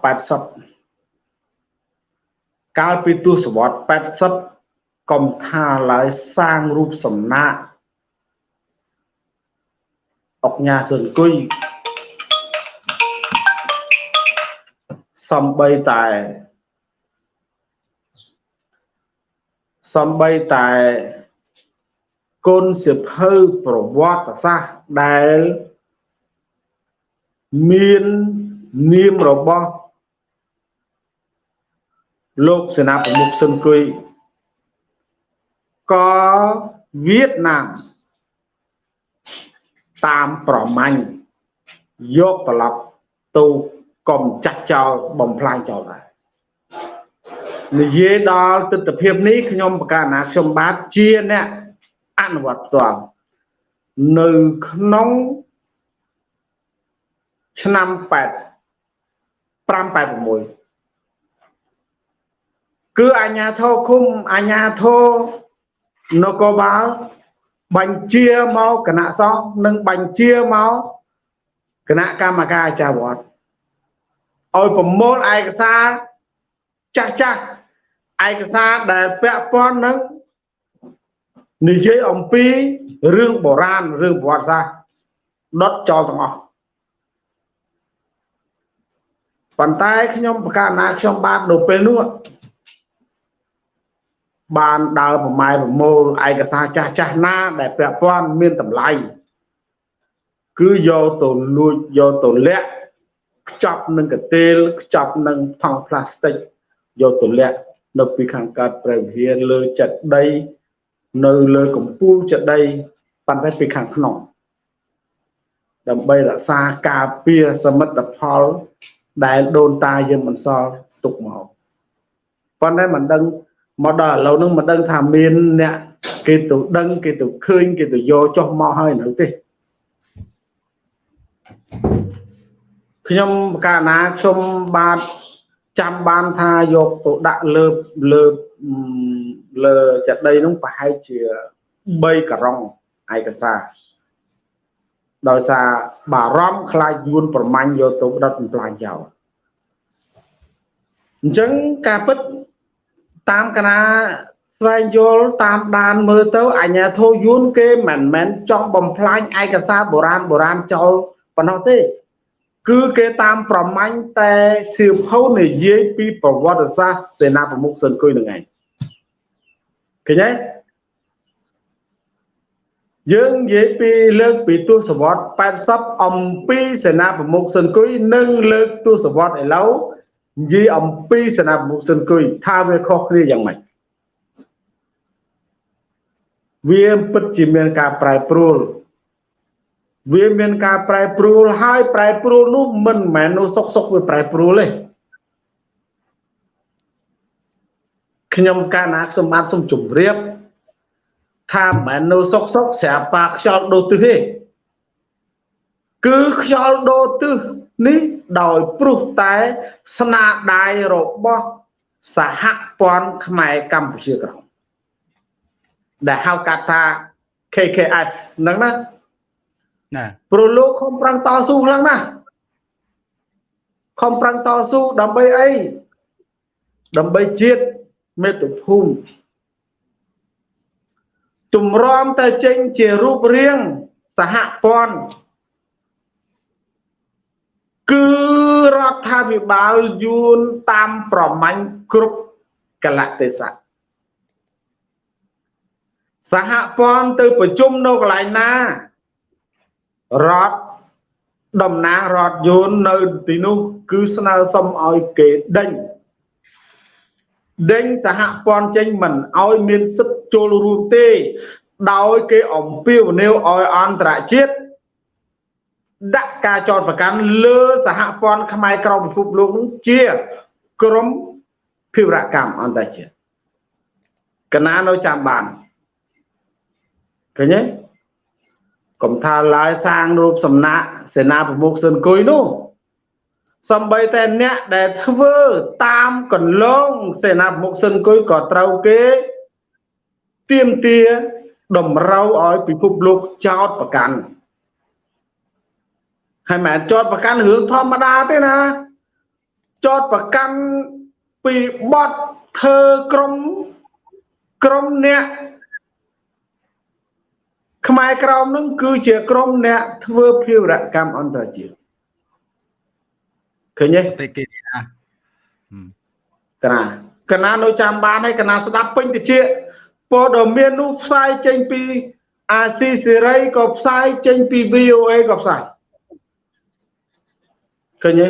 Speaker 3: 80កាលពីទសវត្ស80 កុំថាឡើយសាងរូបសំណាកអុកញ៉ាសឿនគុយសំបីតែសំបីតែគុណសិភៅប្រវត្តិសាស្ត្រដែលមាននាមរបស់លោកសេនាប្រមុខស៊ុនគុយ ក៏វៀតណាមតាមប្រមាញ់យកត្រឡប់ទៅកំចាត់ចោលបំផ្លាញចោលដែរនិយាយដល់ទស្សនវិជ្ជានេះខ្ញុំប្រកាសណាខ្ញុំបាទជាអ្នកអនុវត្តផ្ទាល់នៅក្នុងឆ្នាំ8 586គឺអាញាធរឃុំអាញាធរ នគរបាលបញ្ជាមកគណៈសង្ឃនិងបញ្ជាមកគណៈកម្មការអាចារ្យវត្តឲ្យប្រមូលឯកសារចាស់ចាស់ឯកសារដែលពាក់ព័ន្ធនឹងនិយាយអំពីរឿងបុរាណរឿងប្រវត្តិសាស្ត្រដុតចោលទាំងអស់ប៉ុន្តែខ្ញុំប្រកាសណាខ្ញុំបាទនៅពេលនោះ បានដើរប្រម៉ែប្រមូលឯកសារចាស់ចាស់ណា ដែលពាក់ព័ន្ធមានតម្លៃគឺយកទៅលួចយកទៅលាក់ខ្ចប់នឹងកាទេលខ្ចប់នឹងថង់ផ្លាស្ទិកយកទៅលាក់នៅពីខាងកើតព្រះវិហារលើចិត្តដី នៅលើកំពូលចិត្តដីប៉ុន្តែពីខាងក្នុងដើម្បីរក្សាការពារសមិទ្ធផល ដែលដូនតាយើងមិនសល់ទុកមកប៉ុន្តែមិនដឹង មកដល់ឥឡូវហ្នឹងមិនដឹងថាមានអ្នកគេទៅដឹងគេទៅឃើញគេទៅយកចុះមកហើយនៅទេខ្ញុំកាលណាខ្ញុំបាទចាំបានថាយកទៅដាក់លើលើលើចាដីនោះប្រហែលជា3ការុងឯកសារដោយសារបារម្ភខ្លាចយួនប្រមាញ់យកទៅដុតបំផ្លាញចោលអញ្ចឹងការពិត តាមកណាស្វែងយល់តាមដានមើលទៅអញ្ញាធោយួនគេមិនមែនចង់បំផ្លាញឯកសារបុរាណបុរាណចោលប៉ុណ្ណោះទេ គឺគេតាមប្រមាញ់តែសៀវភៅនិយាយពីប្រវត្តិសាស្ត្រសេនាប្រមុខស៊ិនគុយនឹងឯងឃើញទេយើងនិយាយពីលើកពីទស្សវត្ស80អំពីសេនាប្រមុខស៊ិនគុយនិងលើកទស្សវត្សឥឡូវ និយាយអំពីសេនាប្រមុខស៊ិនគុយថាវាខុសគ្នាយ៉ាងម៉េចវាពិតជាមានការប្រែប្រួលវាមានការប្រែប្រួលហើយប្រែប្រួលនោះមិនមែននោះសុកសុកវាប្រែប្រួលទេខ្ញុំកាលណាខ្ញុំបានសូមជម្រាបថាមិនមែននៅសុកសុកស្រាប់ប៉ាខ្យល់ដូរទិសទេគឺខ្យល់ដូរទិស នេះដោយព្រោះតែស្នាដៃរបស់សហព័ន្ធខ្មែរកម្ពុជាក្រោមដែលហៅកាត់ថា KKF ហ្នឹងណាណាព្រោះលោកខំប្រឹងតស៊ូខ្លាំងណាស់ខំប្រឹងតស៊ូដើម្បីអីដើម្បីជាតិមេត្តាភូមិជំរំទៅចេញជារូបរាងសហព័ន្ធ គឺរដ្ឋាភិបាលយួនតាមប្រមាញ់គ្រប់កលៈទេសៈសហព័ន្ធទៅប្រជុំនៅកន្លែងណារដ្ឋតំណាងរដ្ឋយួននៅទីនោះ គឺស្នើសុំឲ្យគេដេញដេញសហព័ន្ធចេញមិនឲ្យមានសិទ្ធិចូលរួមទេ ដោយគេអំពាវនាវឲ្យអន្តរជាតិ ដាក់ការចោទប្រកាន់លើសហព័ន្ធខ្មែរក្រៅពិភពលោកនឹងជាក្រមភិវរកម្មអន្តរជាតិកណានៅចាំបានឃើញទេកុំថាឡើយសាងរូបសំណាកសេនាប្រមុខស៊ុនគុយនោះសំបីតែអ្នកដែលធ្វើតាមកន្លងសេនាប្រមុខស៊ុនគុយក៏ត្រូវគេទៀមទាតម្រូវឲ្យពិភពលោកចោតប្រកាន់ ហើយមិនចោតប្រកាន់រឿងធម្មតាទេណាចោតប្រកាន់ពីបត់ធ្វើក្រុមក្រុមអ្នកខ្មែរក្រមនឹងគឺជាក្រុមអ្នកធ្វើភាវរកម្មអន្តរជាតិឃើញទេតែគេណាកណាកណានៅចាំបានហើយកណាស្ដាប់ពេញតិចព័ត៌មាននោះផ្សាយចេញពីអាស៊ីសេរីក៏ផ្សាយចេញពី VOA ក៏ផ្សាយ ឃើញទេ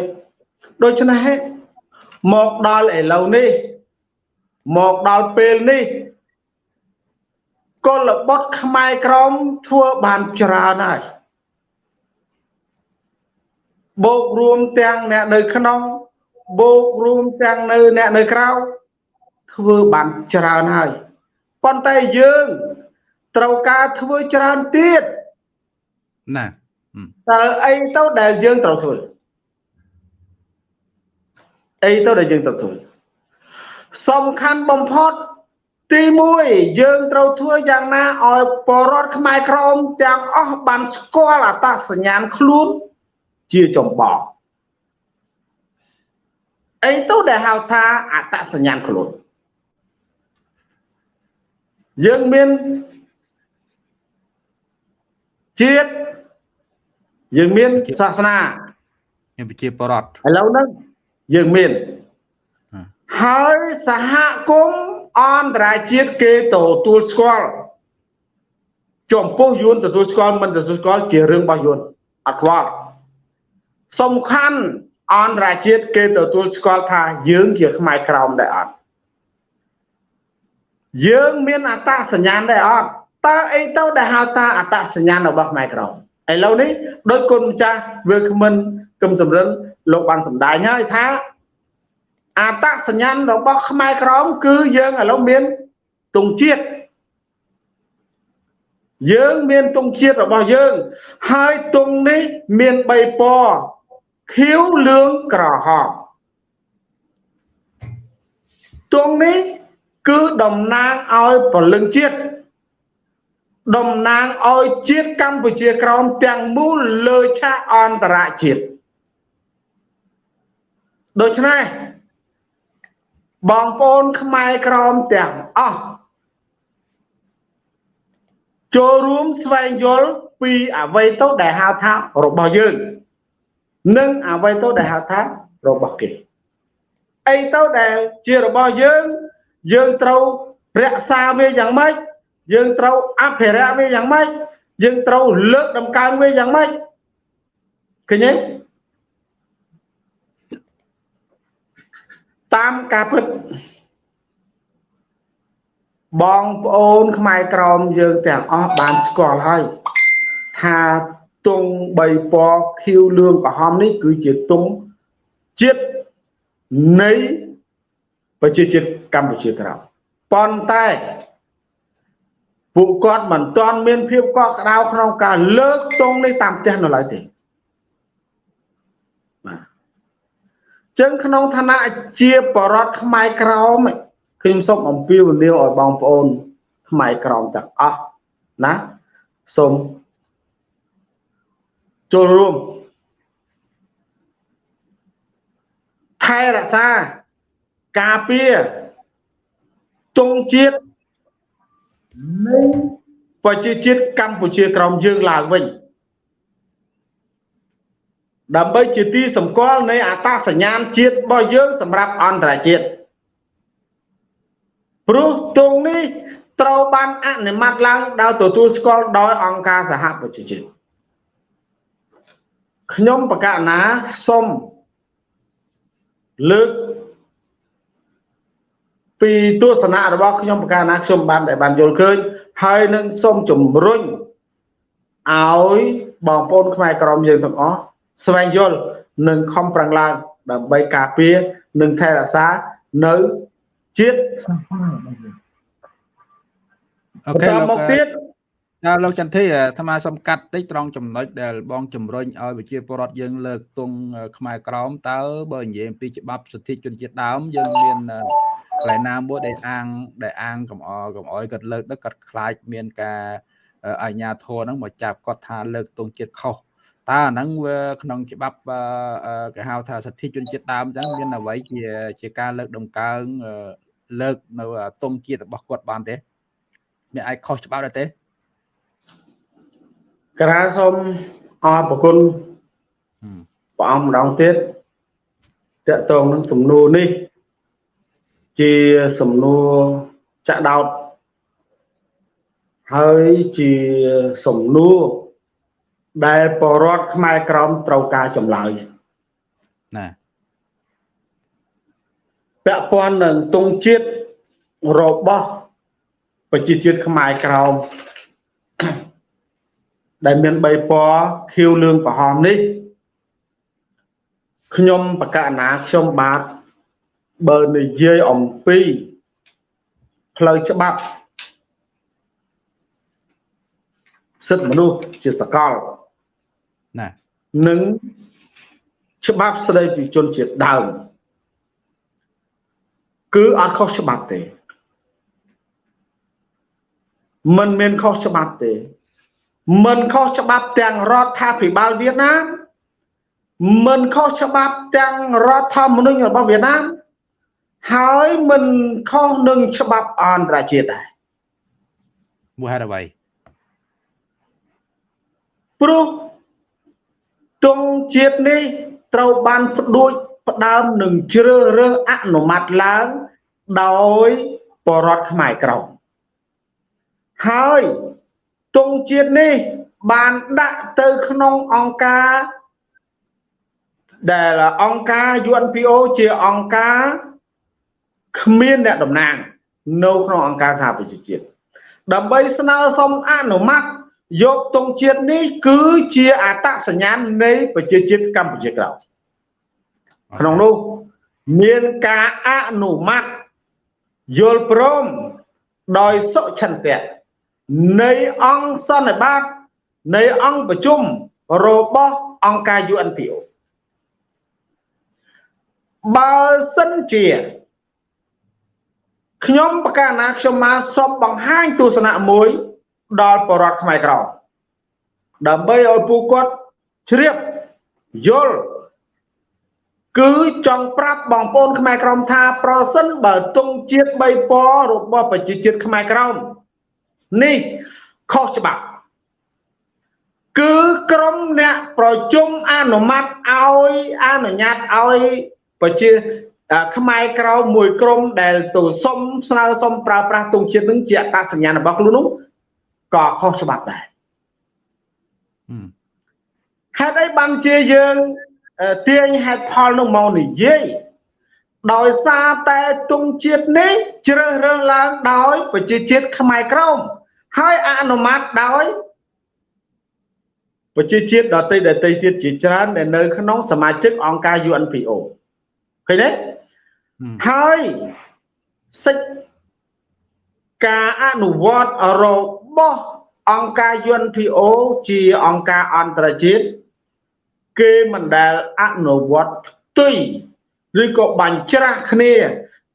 Speaker 3: ដូច្នេះមកដល់ឥឡូវនេះមកដល់ពេលនេះកុលបុត្រខ្មែរក្រមធ្វើបានច្រើនហើយបូករួមទាំងអ្នកនៅក្នុងបូករួមទាំងនៅអ្នកនៅក្រៅធ្វើបានច្រើនហើយប៉ុន្តែយើងត្រូវការធ្វើច្រើនទៀត
Speaker 1: ណា
Speaker 3: តើអីទៅដែលយើងត្រូវធ្វើ អីទៅដែលយើងត្រូវធ្វើសំខាន់បំផុតទី1យើងត្រូវធ្វើយ៉ាងណាឲ្យបរដ្ឋខ្មែរក្រមទាំងអស់បានស្គាល់អត្តសញ្ញាណខ្លួនជាចម្បងអីទៅដែលហៅថាអត្តសញ្ញាណខ្លួនយើងមានជាតិយើងមានសាសនា
Speaker 1: មានប្រជាបរតឥ
Speaker 3: ឡូវហ្នឹង យើងមានហើយសហគមន៍អន្តរជាតិគេទទួលស្គាល់ចំពោះយួនទទួលស្គាល់មិនទទួលស្គាល់ជារឿងរបស់យួនអត់ខ្វល់សំខាន់អន្តរជាតិគេទទួលស្គាល់ថាយើងជាខ្មែរក្រោមដែរអត់យើងមានអត្តសញ្ញាណដែរអត់តើអីទៅដែលហៅថាអត្តសញ្ញាណរបស់ខ្មែរក្រមឥឡូវនេះដោយគុណម្ចាស់វាគ្មិនគឹមសំរិន លោកបានសម្ដែងហើយថាអត្តសញ្ញាណរបស់ខ្មែរក្រមគឺយើងឥឡូវមានទង់ជាតិយើងមានទង់ជាតិរបស់យើង ហើយទង់នេះមាន3ពណ៌ខៀវលឿងក្រហមទង់នេះគឺតំណាងឲ្យពលឹងជាតិតំណាងឲ្យជាតិកម្ពុជាក្រោមទាំងមូលលើឆាកអន្តរជាតិ ដូច្នេះបងប្អូនខ្មែរក្រមទាំងអស់ចូលរួមស្វែងយល់ពីអ្វីទៅដែលហៅថារបស់យើង និងអ្វីទៅដែលហៅថារបស់គេអីទៅដែលជារបស់យើងយើងត្រូវរក្សាវាយ៉ាងម៉េចយើងត្រូវអភិរក្សវាយ៉ាងម៉េចយើងត្រូវលើកដំកើងវាយ៉ាងម៉េចឃើញទេ តាមការពិតបងប្អូនខ្មែរក្រមយើងទាំងអស់បានស្គាល់ហើយថាទង់3ពណ៌ខៀវលឿងក្រហមនេះគឺជាទង់ជាតិនៃប្រជាជាតិកម្ពុជាក្រោមប៉ុន្តែពួកគាត់មិនទាន់មានភាពកក់ក្ដៅក្នុងការលើកទង់នេះតាមផ្ទះនៅឡើយទេបាទ ចឹងក្នុងឋានៈជាបរដ្ឋខ្មែរក្រមខ្ញុំសូមអំពាវនាវឲ្យបងប្អូនខ្មែរក្រមទាំងអស់ណាសូមចូលរួមថែរក្សាការពារទង់ជាតិនៃប្រជាជាតិកម្ពុជាក្រមយើងឡើងវិញ ដើម្បីជាទីសម្គាល់នៃអត្តសញ្ញាណជាតិរបស់យើងសម្រាប់អន្តរជាតិព្រោះទង់នេះត្រូវបានអនុម័តឡើងដោយទទួលស្គាល់ដោយអង្គការសហប្រជាជាតិខ្ញុំបកណាសូមលើកពីទស្សនៈរបស់ខ្ញុំបកណាខ្ញុំបានដែលបានយល់ឃើញហើយនឹងសូមជំរុញឲ្យបងប្អូនខ្មែរក្រមយើងទាំងអស់ ស្វែងយល់និងខំប្រឹងឡើងដើម្បីការពារនិងថែរក្សានៅជាតិសាសនា
Speaker 1: អូខេមកទៀតចាលោកចន្ទធីអាត្មាសំកាត់តិចត្រង់ចំណុចដែលបងជំរុញឲ្យវិជាពរដ្ឋយើងលើកទង់ខ្មែរក្រមតើបើនិយាយអំពីច្បាប់សិទ្ធិជនជាតិដើមយើងមានកន្លែងណាមួយដែលអាងដែលអាងកំអកំអយគាត់លើកទៅគាត់ខ្លាចមានការអញ្ញាធរហ្នឹងមកចាប់គាត់ថាលើកទង់ជាតិខុស តើអាហ្នឹងវាក្នុងច្បាប់គេហៅថាសិទ្ធិជនជាតិដើមអញ្ចឹងមានអ្វីជាជាការលើកដំកើងលើកនៅទង់ជាតិរបស់គាត់បានទេអ្នកអាចខុសច្បាប់ដែរទេ
Speaker 3: ក្រាសូមអរប្រគុណព្រះអង្គម្ដងទៀតតកតងនឹងសំណួរនេះ ជាសំណួរចាក់ដោតហើយជាសំណួរ ដែលបរដ្ឋខ្មែរក្រមត្រូវការចម្លើយណាពាក់ព័ន្ធនឹងទងជាតិរបស់ប្រជាជាតិខ្មែរក្រមដែលមាន3ពណ៌ខៀវលឿងក្រហមនេះខ្ញុំបកណាខ្ញុំបាទបើនិយាយអំពីផ្លូវច្បាប់សិទ្ធិមនុស្សជាសកល ណានិងច្បាប់ស្តីពីជនជាតិដើមគឺអត់ខុសច្បាប់ទេมันមានខុសច្បាប់ទេមិនខុសច្បាប់ទាំងរដ្ឋាភិបាលវៀតណាមមិនខុសច្បាប់ទាំងរដ្ឋធម្មនុញ្ញរបស់វៀតណាមហើយមិនខុសនឹងច្បាប់អន្តរជាតិដែរ
Speaker 1: មូលហេតុអ្វី
Speaker 3: ព្រោះ ទង់ជាតិនេះត្រូវបានផ្ដួចផ្ដើមនឹងជ្រើសរើសអនុម័តឡើងដោយបរដ្ឋខ្មែរក្រមហើយទង់ជាតិនេះបានដាក់ទៅក្នុងអង្គការដែលអង្គការ UNPO ជាអង្គការគ្មានអ្នកតំណាង នៅក្នុងអង្គការសហប្រជាជាតិដើម្បីស្នើសុំអនុម័ត យកទង់ជាតិនេះគឺជាអត្តសញ្ញាណនៃប្រជាជាតិកម្ពុជាក្រោមក្នុងនោះមានការអនុម័តយល់ព្រមដោយសុឆន្ទៈនៃអង្គសន្និបាតនៃអង្គប្រជុំរបស់អង្គការ UNPO បើសិនជាខ្ញុំបកកាណាខ្ញុំមកសូមបង្ហាញទស្សនៈមួយ ដល់បរដ្ឋខ្មែរក្រមដើម្បីឲ្យពួកគាត់ជ្រាបយល់គឺចង់ប្រាប់បងប្អូនខ្មែរក្រមថាប្រសិនបើទង់ជាតិ3ពណ៌របស់ប្រជាជាតិខ្មែរក្រមនេះខុសច្បាប់គឺក្រមអ្នកប្រជុំអនុម័តឲ្យអនុញ្ញាតឲ្យប្រជាខ្មែរក្រមមួយក្រុមដែលទៅសុំស្នើសុំប្រើប្រាស់ទង់ជាតិនឹងជាអត្តសញ្ញាណរបស់ខ្លួននោះ ក៏ខុសច្បាប់ដែរហេតុអីបានជាយើងទាញហេតុផលនោះមកនិយាយដោយសារតែទង់ជាតិនេះជ្រើសរើសឡើងដោយប្រជាជាតិខ្មែរក្រមហើយអនុម័តដោយប្រជាជាតិដទៃដទៃទៀតជាច្រើនដែលនៅក្នុងសមាជិកអង្គការ UNPO ឃើញទេហើយសិទ្ធិការអនុវត្តរ បស់អង្គការ UNPO ជាអង្គការអន្តរជាតិគេមិនដែលអនុវត្តផ្ទុយឬក៏បាញ់ច្រាស់គ្នា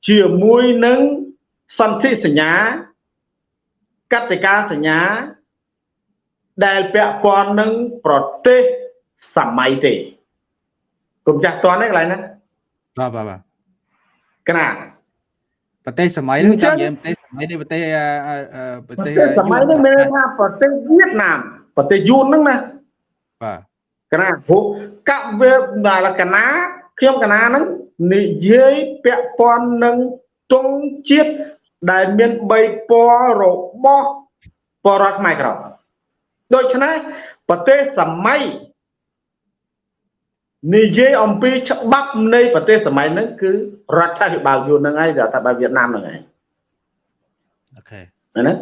Speaker 3: ជាមួយនឹងសន្ធិសញ្ញាកតិកាសញ្ញា ដែលពាក់ព័ន្ធនឹងប្រទេសសម័យទេគុំចាស់តន់ទេកន្លែងហ្នឹង
Speaker 1: បាទបាទបាទ
Speaker 3: កណា
Speaker 1: ប្រទេសសម័យហ្នឹងចាំនិយាយប្រទេសសម័យនេះប្រទេស
Speaker 3: ប្រទេសសម័យនេះមានថាប្រទេសវៀតណាមប្រទេសយួនហ្នឹងណា
Speaker 1: បាទ
Speaker 3: កណាព្រោះកវេដល់កណាខ្ញុំកណាហ្នឹងនិយាយពាក់ព័ន្ធនឹងទង់ជាតិដែលមាន3ពណ៌របស់បរតខ្មែរក្រមដូច្នេះប្រទេសសម័យ និយាយអំពីច្បាប់នៃប្រទេសសម័យហ្នឹងគឺរដ្ឋាភិបាលយួនហ្នឹងឯងរដ្ឋាភិបាលវៀតណាមហ្នឹងឯង
Speaker 1: អូខេ
Speaker 3: ណា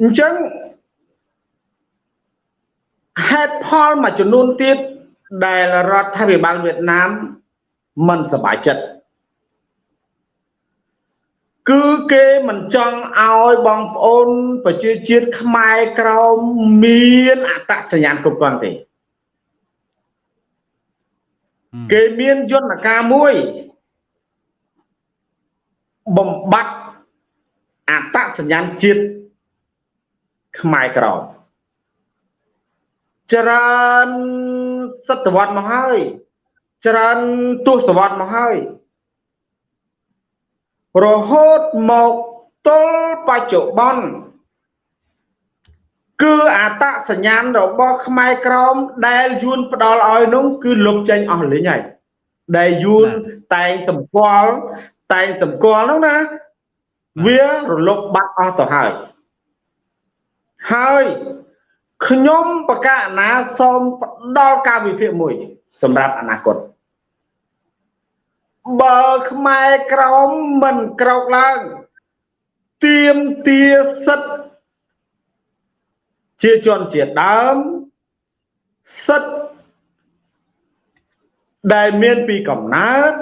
Speaker 3: អញ្ចឹងហេតុផលមួយចំនួនទៀតដែលរដ្ឋាភិបាលវៀតណាមមិនសប្បាយចិត្តគឺគេមិនចង់ឲ្យបងប្អូនប្រជាជាតិខ្មែរក្រមមានអត្តសញ្ញាណគ្រប់គ្រាន់ទេ គេមានយន្តការមួយបំបត្តិអត្តសញ្ញាណជាតិខ្មែរក្រមច្រើនសតវត្សមកហើយ ច្រើនទសវត្សមកហើយរហូតមកទល់បច្ចុប្បន្ន គឺអតសញ្ញាណរបស់ខ្មែរក្រមដែលយួនផ្ដល់ឲ្យនោះគឺលុបចេញអស់លេងហើយដែលយួនតែងសម្គាល់តែងសម្គាល់នោះណាវារលុបបាត់អស់ទៅហើយហើយខ្ញុំបកអាណាសូមផ្ដល់ការវិភាគមួយ សម្រាប់អនាគតបើខ្មែរក្រមមិនក្រោកឡើងទៀមទាសិទ្ធ ជាជនជាតិដើមសិទ្ធដែលមានពីកំណើត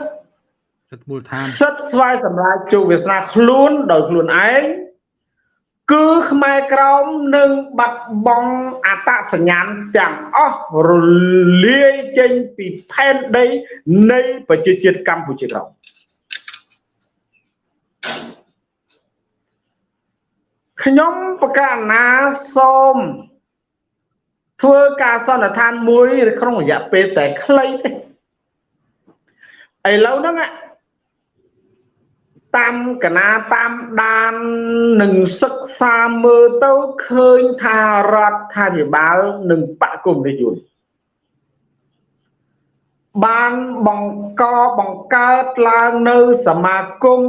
Speaker 1: សិទ្ធមូលដ្ឋាន
Speaker 3: សិទ្ធស្វ័យសម្រាប់ជោគវាសនាខ្លួនដោយខ្លួនឯងគឺខ្មែរក្រមនឹងបាត់បង់អត្តសញ្ញាណទាំងអស់រលាយចេញពីផែនដីនៃប្រជាជាតិកម្ពុជាក្រម ខ្ញុំប្រកាសណាសូមធ្វើការសន្និដ្ឋានមួយក្នុងរយៈពេលតែខ្លីទេឥឡូវហ្នឹងតាមកណាតាមដាននឹងសិក្សាមើលទៅឃើញថារដ្ឋាភិបាលនិងបកគុំនិយមបានបង្កបង្កើតឡើងនៅសមាគម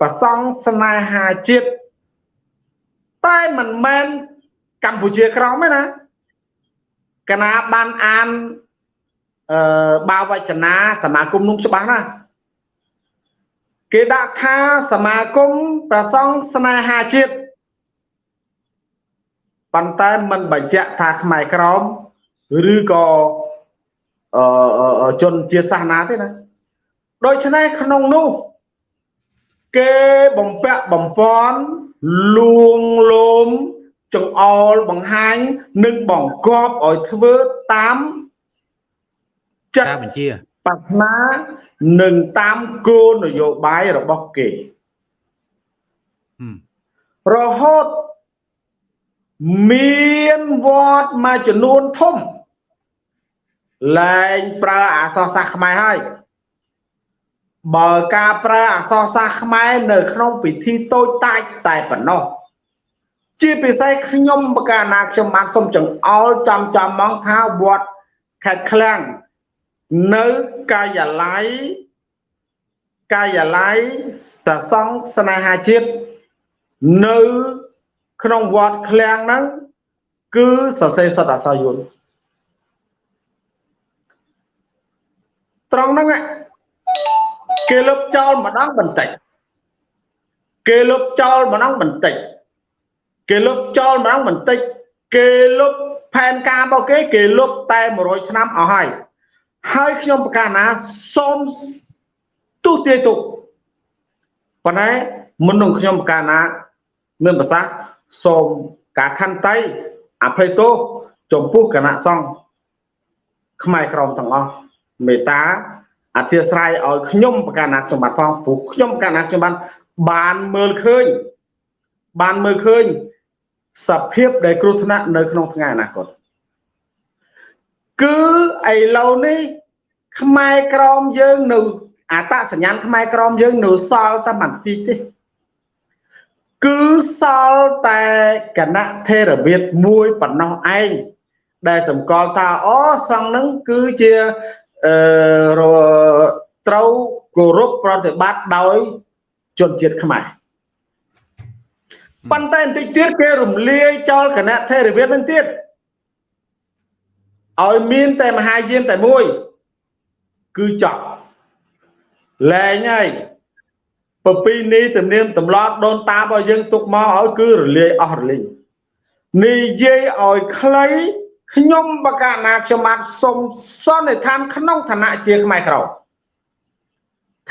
Speaker 3: ប្រសង់ស្នេហាជាតិ តែមិនមែនកម្ពុជាក្រមទេណាកណាបានអានអឺបាវចនាសមាគមនោះច្បាស់ណាស់គេដាក់ថាសមាគមប្រសង់ស្នេហាជាតិប៉ុន្តែមិនបញ្ជាក់ថាខ្មែរក្រមឬក៏អឺជនជាសាសនាទេណាដូច្នេះក្នុងនោះគេបំពាក់បំពន់ លួងលោមចង្អុលបង្ហាញនិងបង្កប់ឲ្យធ្វើតាម
Speaker 1: ចិត្តបញ្ជា
Speaker 3: ប្រាថ្នានិងតាមគោលនយោបាយរបស់គេ
Speaker 1: ហឹម
Speaker 3: រហូតមានវត្តមួយចំនួនធំលែងប្រើអក្សរសាស្ត្រខ្មែរហើយ បើការប្រើអក្សរសាស្ត្រខ្មែរនៅក្នុងពិធីតូចតាចតែប៉ុណ្ណោះជាពិសេសខ្ញុំបកាណាខ្ញុំបានសូមចង្អុលចំចំមកថាវត្តខេត្តឃ្លាំងនៅកាយាល័យកាយាល័យតសង្ឃស្នេហាជាតិនៅក្នុងវត្តឃ្លាំងហ្នឹងគឺសរសេរសតអក្សរយួនត្រង់ហ្នឹង គេលុបចោលម្ដងបន្តិចគេលុបចោលម្ដងបន្តិចគេលុបចោលម្ដងបន្តិចគេលុបផែនការរបស់គេគេលុបតែ100ឆ្នាំអស់ហើយហើយខ្ញុំប្រកាសណាសូមទូទាយទុកប៉ុន្តែមុននឹងខ្ញុំប្រកាសណាមានប្រសាសន៍សូមការខន្តីអភ័យទោសចំពោះគណៈសង្ឃខ្មែរក្រមទាំងអស់មេត្តា អធិស្ឋានឲ្យខ្ញុំប្រកាសណាខ្ញុំបាទផងព្រោះខ្ញុំប្រកាសណាខ្ញុំបានបានមើលឃើញបានមើលឃើញសភាពដែលគ្រោះថ្នាក់នៅក្នុងថ្ងៃអនាគតគឺឥឡូវនេះខ្មែរក្រមយើងនៅអតសញ្ញាណខ្មែរក្រមយើងនៅសល់តែបន្តិចទេគឺសល់តែគណៈថេរវាទមួយប៉ុណ្ណោះឯងដែលសម្គាល់ថាអូសង្ឃនឹងគឺជា អឺត្រូវគោរពប្រតិបត្តិដោយជនជាតិខ្មែរប៉ុន្តែបន្តិចទៀតគេរំលាយចោលគណៈថេរវាទនឹងទៀតឲ្យមានតែមហាយានតែមួយ គឺចប់លែងហើយប្រពីនេះទំនៀមទម្លាប់ដូនតារបស់យើងទុកមកឲ្យគឺរលាយអស់រលីងនិយាយឲ្យខ្លី ខ្ញុំបកណាខ្ញុំបាទសូមសន្និដ្ឋានក្នុងឋានៈជាខ្មែរក្រម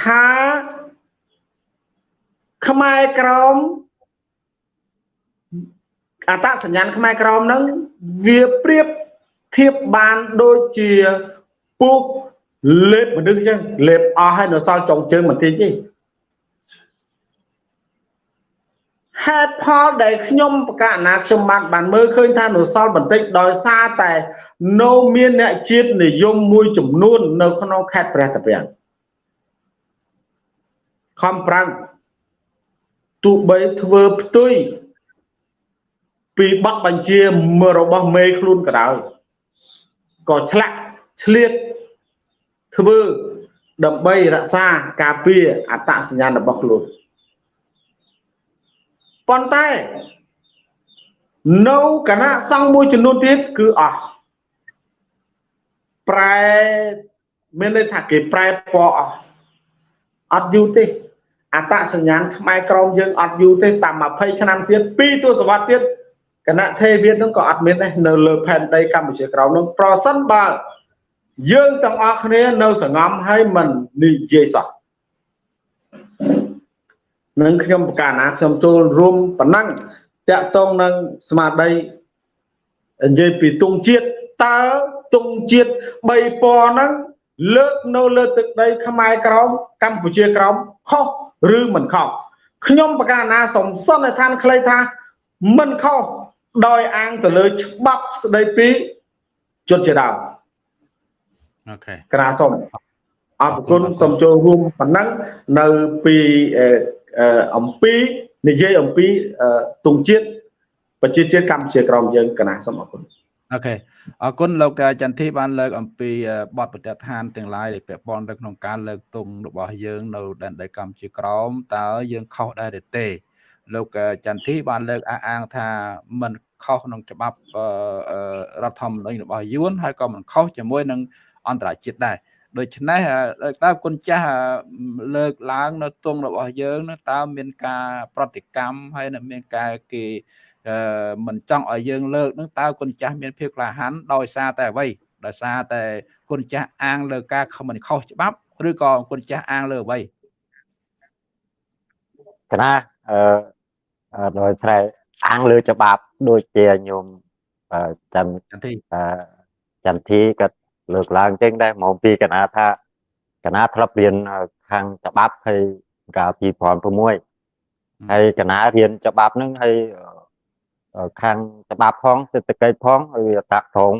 Speaker 3: ថាខ្មែរក្រមអតសញ្ញាណខ្មែរក្រមនឹងវាប្រៀបធៀបបានដូចជាពូកលេបមនុស្សចឹងលេបអស់ហើយនៅសល់ចុងជើងបន្តិចទេ ហេតុផលដែលខ្ញុំបកណាខ្ញុំបានបានមើលឃើញថានៅសល់បន្តិចដោយសារតែនៅមានអ្នកជាតិនិយមមួយចំនួន នៅក្នុងខេត្តព្រះតាពាំងខំប្រាំងទោះបីធ្វើផ្ទុយពីប័ណ្ណបញ្ជារបស់មេខ្លួនក៏ដោយក៏ឆ្លាក់ឆ្លៀតធ្វើដើម្បីរក្សាការពារអត្តសញ្ញាណរបស់ខ្លួន ប៉ុន្តែនៅគណៈសង្ឃមួយចំនួនទៀតគឺអស់ប្រែមានន័យថាគេប្រែពណ៌អស់អត់យូរទេអត្តសញ្ញាណខ្មែរក្រមយើងអត់យូរទេតាម20ឆ្នាំទៀត2ទសវត្សរ៍ទៀតគណៈថេវៀតនឹងក៏អត់មានដែរនៅលើផែនដីកម្ពុជាក្រមនឹងប្រសិនបើយើងទាំងអស់គ្នានៅសង្ងំហើយមិននិយាយសោះ នឹងខ្ញុំប្រកាសណាខ្ញុំចូលរួមប៉ុណ្ណឹងតាក់ទងនឹងស្មារតីនិយាយពីទងជាតិតើទងជាតិ3ពណ៌ហ្នឹងលើកនៅលើទឹកដី ខ្មែរក្រមកម្ពុជាក្រមខុសឬមិនខុសខ្ញុំប្រកាសណាសំសន្និដ្ឋានខ្លីថា មិនខុសដោយអាងទៅលើច្បាប់ស្ដីពីជនជាដើម
Speaker 1: អូខេ
Speaker 3: ក្រាសុំអរគុណសូមចូលរួមប៉ុណ្ណឹងនៅពី អំពីនិយាយអំពីទងជាតិប្រជាជាតិកម្ពុជាក្រមយើងកណាសូមអរគុណ
Speaker 1: អូខេអរគុណលោកចន្ទធីបានលើកអំពីបទប្រតិឋានទាំងឡាយដែលពាក់ព័ន្ធទៅក្នុងការលើកទង់របស់យើងនៅដែនដីកម្ពុជាក្រមតើយើងខុសដែរឬទេលោកចន្ទធីបានលើកអះអាងថាมันខុសក្នុងច្បាប់រដ្ឋធម្មនុញ្ញរបស់យួនហើយក៏មិនខុសជាមួយនឹងអន្តរជាតិដែរ ដូច្នេះតើគុណចាស់លើកឡើងនៅទងរបស់យើងនឹងតើមានការប្រតិកម្មហើយនឹងមានការគេមិនចង់ឲ្យយើងលើកនឹងតើគុណចាស់មានភាពក្លាហានដោយសារតែអ្វីដោយសារតែគុណចាស់អាងលើការខំមិនខុសច្បាប់ឬក៏គុណចាស់អាងលើអ្វី
Speaker 2: កណាអឺដោយស្រែអាងលើច្បាប់ដូចជាញោមចន្ទចន្ទធីចន្ទធីក៏ លើកឡើងចឹងដែរមកពីកណាថាកណាធ្លាប់រៀនខាងច្បាប់ហើយកាល2006ហើយកណារៀនច្បាប់ហ្នឹងហើយអឺខាងច្បាប់ផងសេដ្ឋកិច្ចផងហើយវាតាក់ទង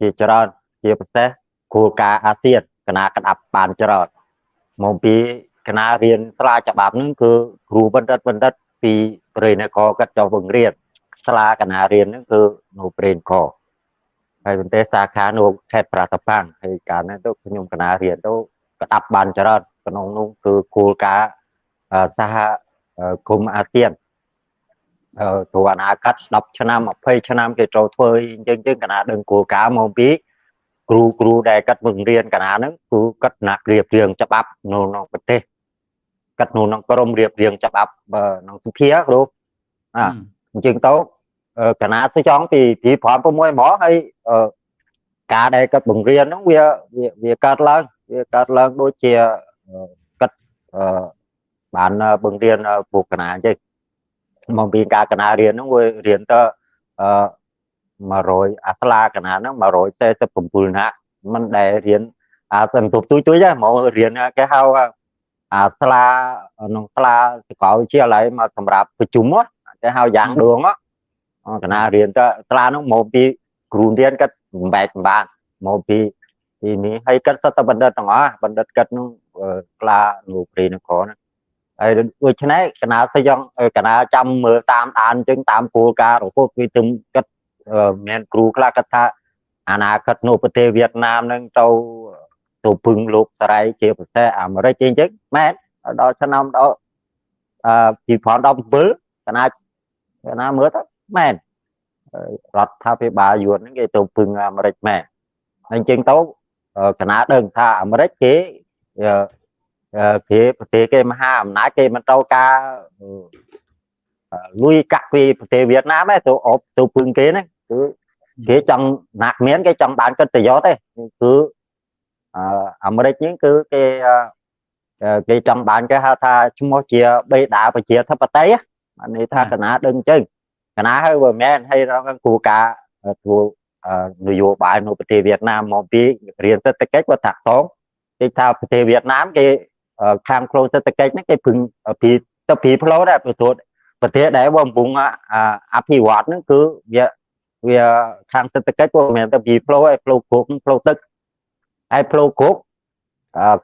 Speaker 2: ជាច្រើនជាពិសេសគោលការណ៍អាស៊ានកណាក្តាប់បានច្រើនមកពីកណារៀនស្រាច្បាប់ហ្នឹងគឺគ្រូបណ្ឌិតបណ្ឌិតពីប្រេនគរគាត់ចុះបង្រៀនស្លាកណារៀនហ្នឹងគឺនៅប្រេនក ហើយប៉ុន្តែសាខានៅខេត្តប្រាសាទប៉ាំងហើយកាលហ្នឹងទៅខ្ញុំកណារៀនទៅក្តាប់បានច្រើនក្នុងនោះគឺគោលការណ៍សហគមន៍អាស៊ានអឺទៅអនាគត10ឆ្នាំ20ឆ្នាំគេចូលធ្វើអញ្ចឹងចឹងកណាដឹងគោលការណ៍មកពីគ្រូគ្រូដែលកាត់បង្រៀនកណាហ្នឹងគឺកាត់ណាក់រៀបរៀងច្បាប់នៅក្នុងប្រទេសកាត់នៅក្នុងក្រមរៀបរៀងច្បាប់ក្នុងសភាគ្រូអាអញ្ចឹងទៅ កណាទៅចង់ពីពី5 6មកហើយការដែលកាត់បង្រៀនហ្នឹងវាវាកើតឡើងវាកើតឡើងដូចជាកាត់បានបង្រៀនពួកកណាអញ្ចឹងមកពីការកណារៀនហ្នឹងវារៀនទៅអឺ100អាស្លាកណាហ្នឹង147ណាមិនដែលរៀនអាសន្ទុបទួយទួយទេមករៀនគេហៅអាស្លាក្នុងស្លាសកលវិទ្យាល័យមកសម្រាប់ប្រជុំគេហៅយ៉ាងដួងក ណារៀនទៅស្លាហ្នឹងមកពីគ្រូរៀនគាត់បំបែកបំបានមកពីទីនេះហើយគាត់សតបណ្ឌិតទាំងអស់បណ្ឌិតគាត់នឹងក្លាលោកព្រីនគរហ្នឹងហើយដូច្នេះកណាសិយ៉ាងកណាចាំមើលតាមដានអញ្ចឹងតាមគោលការណ៍រហូតវាទៅគាត់មានគ្រូខ្លះគាត់ថាអនាគតនៅប្រទេសវៀតណាមនឹងទៅទៅពឹងលោកសរៃជាប្រទេសអាមេរិកអញ្ចឹងមែនដល់ឆ្នាំដល់អឺ2017កណាកណាមើលទៅ មែនរដ្ឋាភិបាលយួនហ្នឹងគេទៅពឹងអាមេរិកមែនអញ្ចឹងទៅកណាដឹងថាអាមេរិកគេគេប្រទេសគេមហាអំណាចគេមិនត្រូវការលុយកាក់ពីប្រទេសវៀតណាមទេទៅអបទៅពឹងគេហ្នឹងគឺគេចង់ណាក់មានគេចង់បានកិត្តិយសទេគឺអាមេរិកនេះគឺគេគេចង់បានគេហៅថាឈ្មោះជាបេដាប្រជាធិបតេយ្យបានន័យថាកណាដឹងអញ្ចឹង កណាហើយបើមែនហើយរកគូការធ្វើនយោបាយនៅប្រទេសវៀតណាមមកពីរៀនសេដ្ឋកិច្ចគាត់តាក់តងគេថាប្រទេសវៀតណាមគេខាងខ្លួនសេដ្ឋកិច្ចហ្នឹងគេពឹងពីទៅពីផ្លូវដែរប្រទេសប្រទេសដែលបំពុងអភិវឌ្ឍហ្នឹងគឺវាវាខាងសេដ្ឋកិច្ចវាមិនទៅពីផ្លូវឯផ្លូវគោកផ្លូវទឹកហើយផ្លូវគោក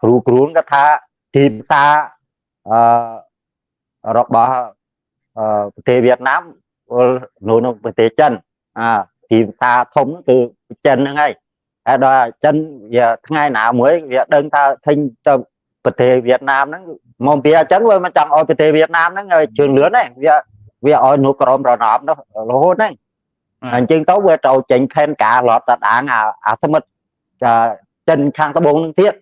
Speaker 2: គ្រូគ្រូគាត់ថាទីផ្សារអឺរបស់ប្រទេសវៀតណាម នៅក្នុងប្រទេសចិនអាទីផ្សារធំគឺចិនហ្នឹងហើយហើយដល់ចិនវាថ្ងៃណាមួយវាដឹងថាទិញទៅប្រទេសវៀតណាមហ្នឹងមកពីអញ្ចឹងវាមិនចង់ឲ្យប្រទេសវៀតណាមហ្នឹងជឿនលឿនទេវាវាឲ្យនៅក្រមរណបនោះរហូតហ្នឹងអញ្ចឹងទៅវាត្រូវចេញផែនការរត់តដាងអាសមិទ្ធចិនខាងត្បូងនឹងទៀត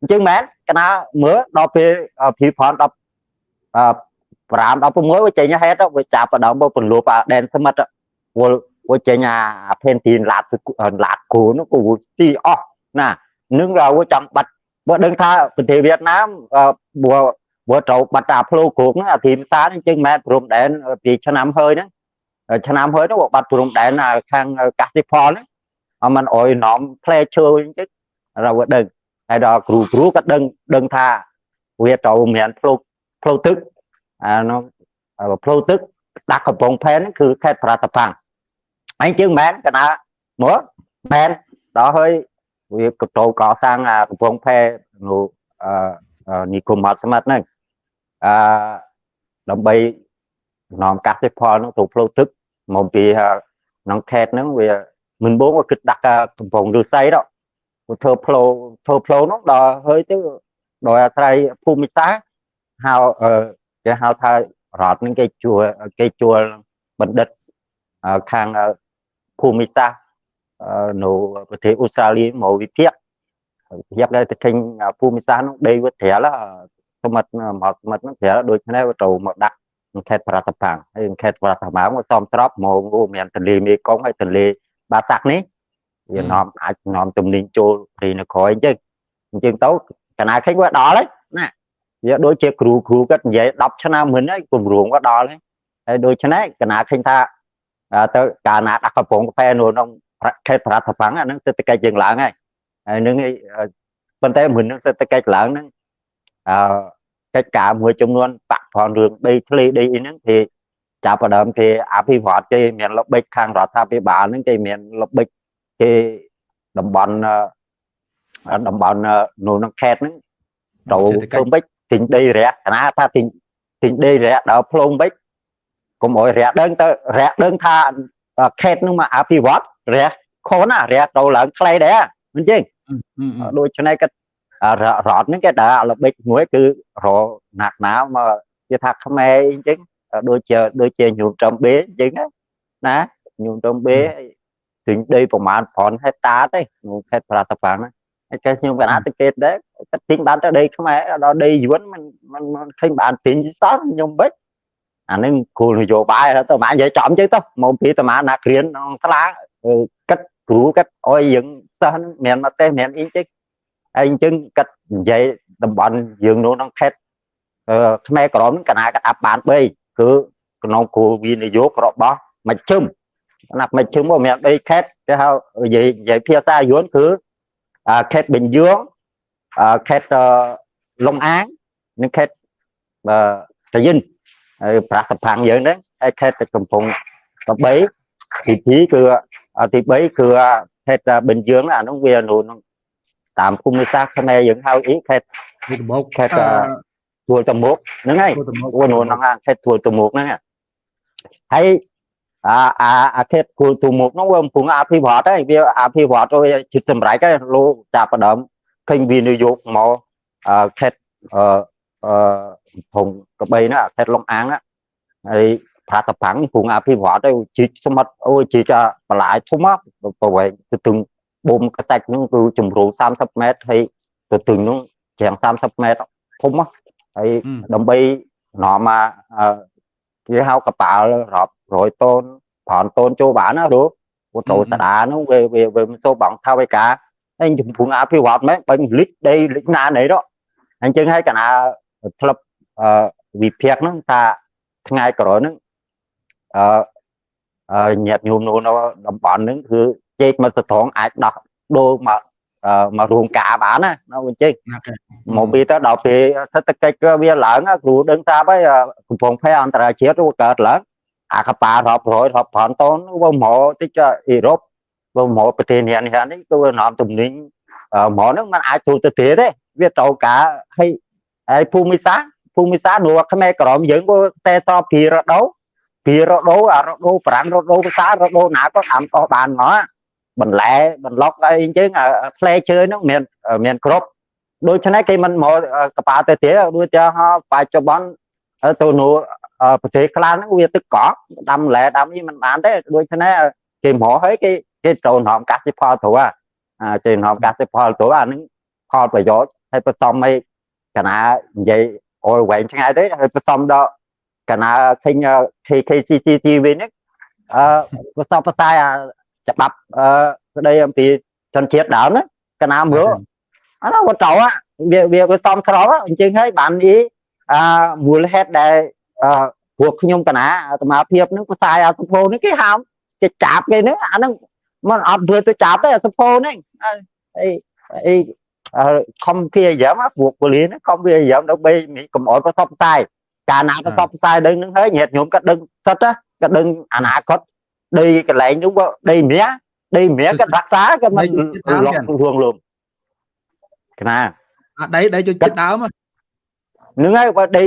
Speaker 2: អញ្ចឹងមែនកណាមើលដល់ពេលភីផន10 5 16វាចេញហេតុវាចាប់បដងពន្លប់អាដែនសមិទ្ធវល់វាចេញអាផេនទីនឡាតឡាតគូនោះគូទីអស់ណានឹងវាចង់បាត់បើដឹងថាប្រទេសវៀតណាមបើបើត្រូវបាត់អាផ្លូវគ្រប់ហ្នឹងអាធីមសាអញ្ចឹងមែនព្រំដែនពីឆ្នាំហើយហ្នឹងឆ្នាំហើយនោះបាត់ព្រំដែនខាងកសិផលហ្នឹងអមិនអោយនាំផ្លែឈើអញ្ចឹងเราដឹងហើយដល់គ្រូគ្រូក៏ដឹងដឹងថាវាត្រូវមានផ្លូវផ្លូវទឹក អានោះផ្លូវទឹកដាក់កំពង់ផែនគឺខេត្តប្រតាប៉ាំងអញ្ចឹងមែនកណាមកមែនដល់ហើយវាកតោកសាងអាកំពង់ផែនៅនិគមបាត់សមិទ្ធហ្នឹងអឺដើម្បីនាំកសិផលនោះទៅផ្លូវទឹកមកពីក្នុងខេត្តហ្នឹងវាមិនបងគិតដាក់កំពង់ឫស្សីដល់ធ្វើផ្លូវធ្វើផ្លូវនោះដល់ហើយទៅដោយអាស្រ័យភូមិសាស្ត្រហៅ គេហៅថារដ្ឋនឹងគេជួលគេជួលបណ្ឌិតខាងភូមិសាស្ត្រនៅប្រទេសអូស្ត្រាលីមកវិភាគវិភាគដែលទៅឃើញភូមិសាស្ត្រនោះដីវាត្រាលសមិទ្ធមកសមិទ្ធនោះត្រាលដូច្នេះវាត្រូវមកដាក់ខេត្តប្រតាប៉ាំងហើយខេត្តប្រតាប៉ាំងវាសំស្របមកមានទន្លេមេគង្គហើយទន្លេបាសាក់នេះវានាំអាចនាំទំនិញចូលព្រៃនគរអញ្ចឹងអញ្ចឹងទៅកណាឃើញវាដល់ហើយណា វាដូចជាគ្រូគ្រូគាត់និយាយ10ឆ្នាំមុនហើយគម្រោងក៏ដល់ហើយហើយដូច្នេះកណាឃើញថាទៅកាលណាដាក់កំពង់កាហ្វេនៅក្នុងខេត្តប្រាសាទប៉ាំងអានឹងសេដ្ឋកិច្ចយើងឡើងហើយហើយនឹងប៉ុន្តែមុននឹងសេដ្ឋកិច្ចឡើងហ្នឹងអឺកិច្ចការមួយចំនួនបាក់ផងរឿងដីធ្លីដីអីហ្នឹងគេចាប់ផ្ដើមគេអភិវឌ្ឍគេមានល្បិចខាងរដ្ឋាភិបាលហ្នឹងគេមានល្បិចគេតំបន់តំបន់នៅក្នុងខេត្តហ្នឹងទៅភ្នំពេញ ទិញដីរះគណៈថាទិញទិញដីរះដល់ភ្នំពេញកុំអោយរះដឹងទៅរះដឹងថាខេត្តហ្នឹងមកអភិវឌ្ឍរះខូនណារះទៅឡើងខ្លីដែរមិនចឹងដូច្នេះក៏រ៉តហ្នឹងគេដើរល្បិចមួយគឺរណាក់ណាមកគេថាខ្មែរអញ្ចឹងដូចជាដូចជាញោមចំបេអញ្ចឹងណាញោមចំបេទិញដីប្រមាណ5ហិកតាទេក្នុងខេត្តប្រាសាទបាំងណាហើយ គេខ្ញុំកណាទៅគេដែរគាត់ទិញបានទៅដីខ្មែរដល់ដីយួនមិនមិនឃើញបានទិញសោះខ្ញុំបិចអានឹងគោលនយោបាយទៅមកនិយាយចំចឹងទៅមកពីតាណាគ្រានក្នុងស្លាគិតគ្រូគិតអុយយើងសិស្សមានមកទេមានអីចឹងហើយអញ្ចឹងគិតនិយាយតំបន់យើងនោះក្នុងខេត្តខ្មែរក្រមកណាកាត់អាប់បាន3គឺក្នុងគ្រូវិនិយោគរបស់មជ្ឈិមណាប់មជ្ឈិមមកមាន3ខេត្តគេហៅនិយាយនិយាយភាសាយួនគឺ ខេត្តបិញយងខេត្តលំអាងនិងខេត្តតាយិនហើយប្រាសផាំងយើងហ្នឹងហើយខេត្តកំពង់កបីទី2គឺទី3គឺខេត្តបិញយងអានោះវានៅតាមភូមិសាស្ត្រខ្មែរយើងហៅអីខេត្ត
Speaker 1: ទូតមុក
Speaker 2: ខេត្តទួលតមុកហ្នឹងហើយអូនោះហ្នឹងខេត្តទួលតមុកហ្នឹងហើយ អាអាអាខេត្តគូលទូមុខនោះវាកំពុងអភិវឌ្ឍហើយវាអភិវឌ្ឍទៅជិតសម្រេចហើយលោកចាប់ផ្ដើមឃើញវានយោបាយមកអឺខេត្តអឺអឺភូមិកបីណាខេត្តលំអាងហើយប្រាតបាំងកំពុងអភិវឌ្ឍទៅជីកសមុទ្រអូជីកបន្លាយធំមកប្រវែងទៅទឹងបូមកសាច់នោះគឺជំរៅ30ម៉ែត្រហើយទៅទឹងនោះជាង30ម៉ែត្រធំមកហើយដើម្បីនាំមកគេហៅកប៉ាល់រាប់ 100តូន5តូនចូលបានណាគ្រូពូតូតាដានោះវាវាវាមិនចូលបងថាវិការហើយជំពងអភិវឌ្ឍមែនបើលិចដីលិចណាណីទៅអញ្ចឹងហើយកណាធ្លាប់វិភាគហ្នឹងថាថ្ងៃក្រោយហ្នឹងអឺញាតញោមនៅតំបន់ហ្នឹងគឺជែកមកសត្រងអាចដោះដូរមកមករួមការបានណានៅអញ្ចឹងមកពីទៅដល់ពេលសេដ្ឋកិច្ចវាឡើងគ្រូដឹងថាហើយកំពង់ផែអន្តរជាតិវាកើតឡើង អាកប៉ារាប់រយរាប់ប្រាន់តូនវាមកតិចអ៊ីរ៉ុបវាមកប្រទេសនេះនេះនេះគឺនាំទំនិញមកហ្នឹងมันអាចទូទៅទៀតទេវាត្រូវការឲ្យហើយភូមិសាស្ត្រភូមិសាស្ត្រនោះខ្មែរក្រមយើងក៏តែតបពីរដូវពីរដូវអារដូវប្រាំងរដូវភាសារដូវណាក៏តាមតោះបានមកបន្លែបន្លុកអីអញ្ចឹងផ្លែឈើហ្នឹងមានមានគ្រប់ដូច្នេះគេមិនមកកប៉ាល់ទៅទៀតដូចជាបច្ចុប្បន្នទៅនោះ ប្រទេសខ្លះហ្នឹងវាទឹកកកដាំលែដាំនេះមិនបានទេដូច្នេះគេមកហើយគេគេចូលនាំកសិផលទៅអាគេនាំកសិផលទៅអាហ្នឹងផលប្រយោជន៍ហើយបន្សំឲ្យកណានិយាយអូវែងឆ្ងាយទេហើយបន្សំដល់កណាឃើញ KKCCTV នេះអឺបន្សំផ្សាយអាច្បាប់អឺស្ដីអំពីជនជាតិដើមណាកណាមើលអានោះវាត្រូវវាវាវាសំស្របអញ្ចឹងហើយបានអីអាមូលហេតុដែលអឺ ពួកខ្ញុំកណាអាត្មាភាពនឹងផ្សាយអាសុភោនេះគេហាមគេចាប់គេនេះអានឹងมันអត់ធ្វើទៅចាប់ទេអាសុភោនេះអីអីខំព្យាយាមពួកពលានខំព្យាយាមដើម្បីកុំអោយប្រសពផ្សាយកាលណាប្រសពផ្សាយដឹងនឹងហើយញាតិញោមក៏ដឹងសិតក៏ដឹងអនាគតដីកន្លែងនោះដីមាសដីមាសក៏រក្សាក៏មិនលក់រួមលំកណា
Speaker 1: អាដីដីជួយចិត្តដើម
Speaker 2: ហ្នឹងហើយបើដី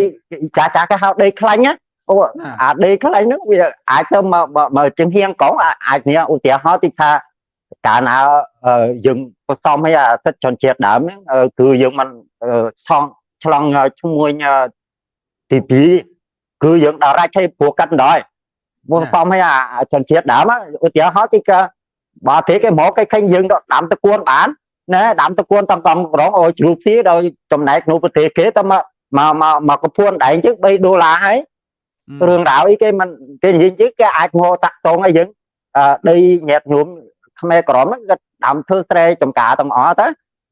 Speaker 2: ចាចាគេហៅដីខ្លាញ់ណាអូអាដីខ្លាញ់ហ្នឹងវាអាចទៅមកមកជាងហៀងកងអាចនេះឧទាហរណ៍ទីថាកាលណាយើងផ្សំឲ្យអាសិទ្ធជនជាតិដើមហ្នឹងគឺយើងមិនឆងឆ្លងឈ្មោះទី2គឺយើងដល់រាច់ឲ្យព្រោះកាត់ដល់មកផ្សំឲ្យអាជនជាតិដើមឧទាហរណ៍ទីក៏បើទេគេមកគេឃើញយើងដាំតគួនបានណែដាំតគួនតំកំក្រងអូជ្រូកទីដោយចំណែកនៅប្រទេសគេទៅមក មកមកមកកពួនដែងជឹង3ដុល្លារហើយរឿងរ៉ាវអីគេមិនគេនិយាយជឹងគេអាចមកតាក់តងឲ្យយើងដីញាតញោមខ្មែរក្រមហ្នឹងគាត់ដាំធ្វើស្រែចំការទាំងអស់ទៅ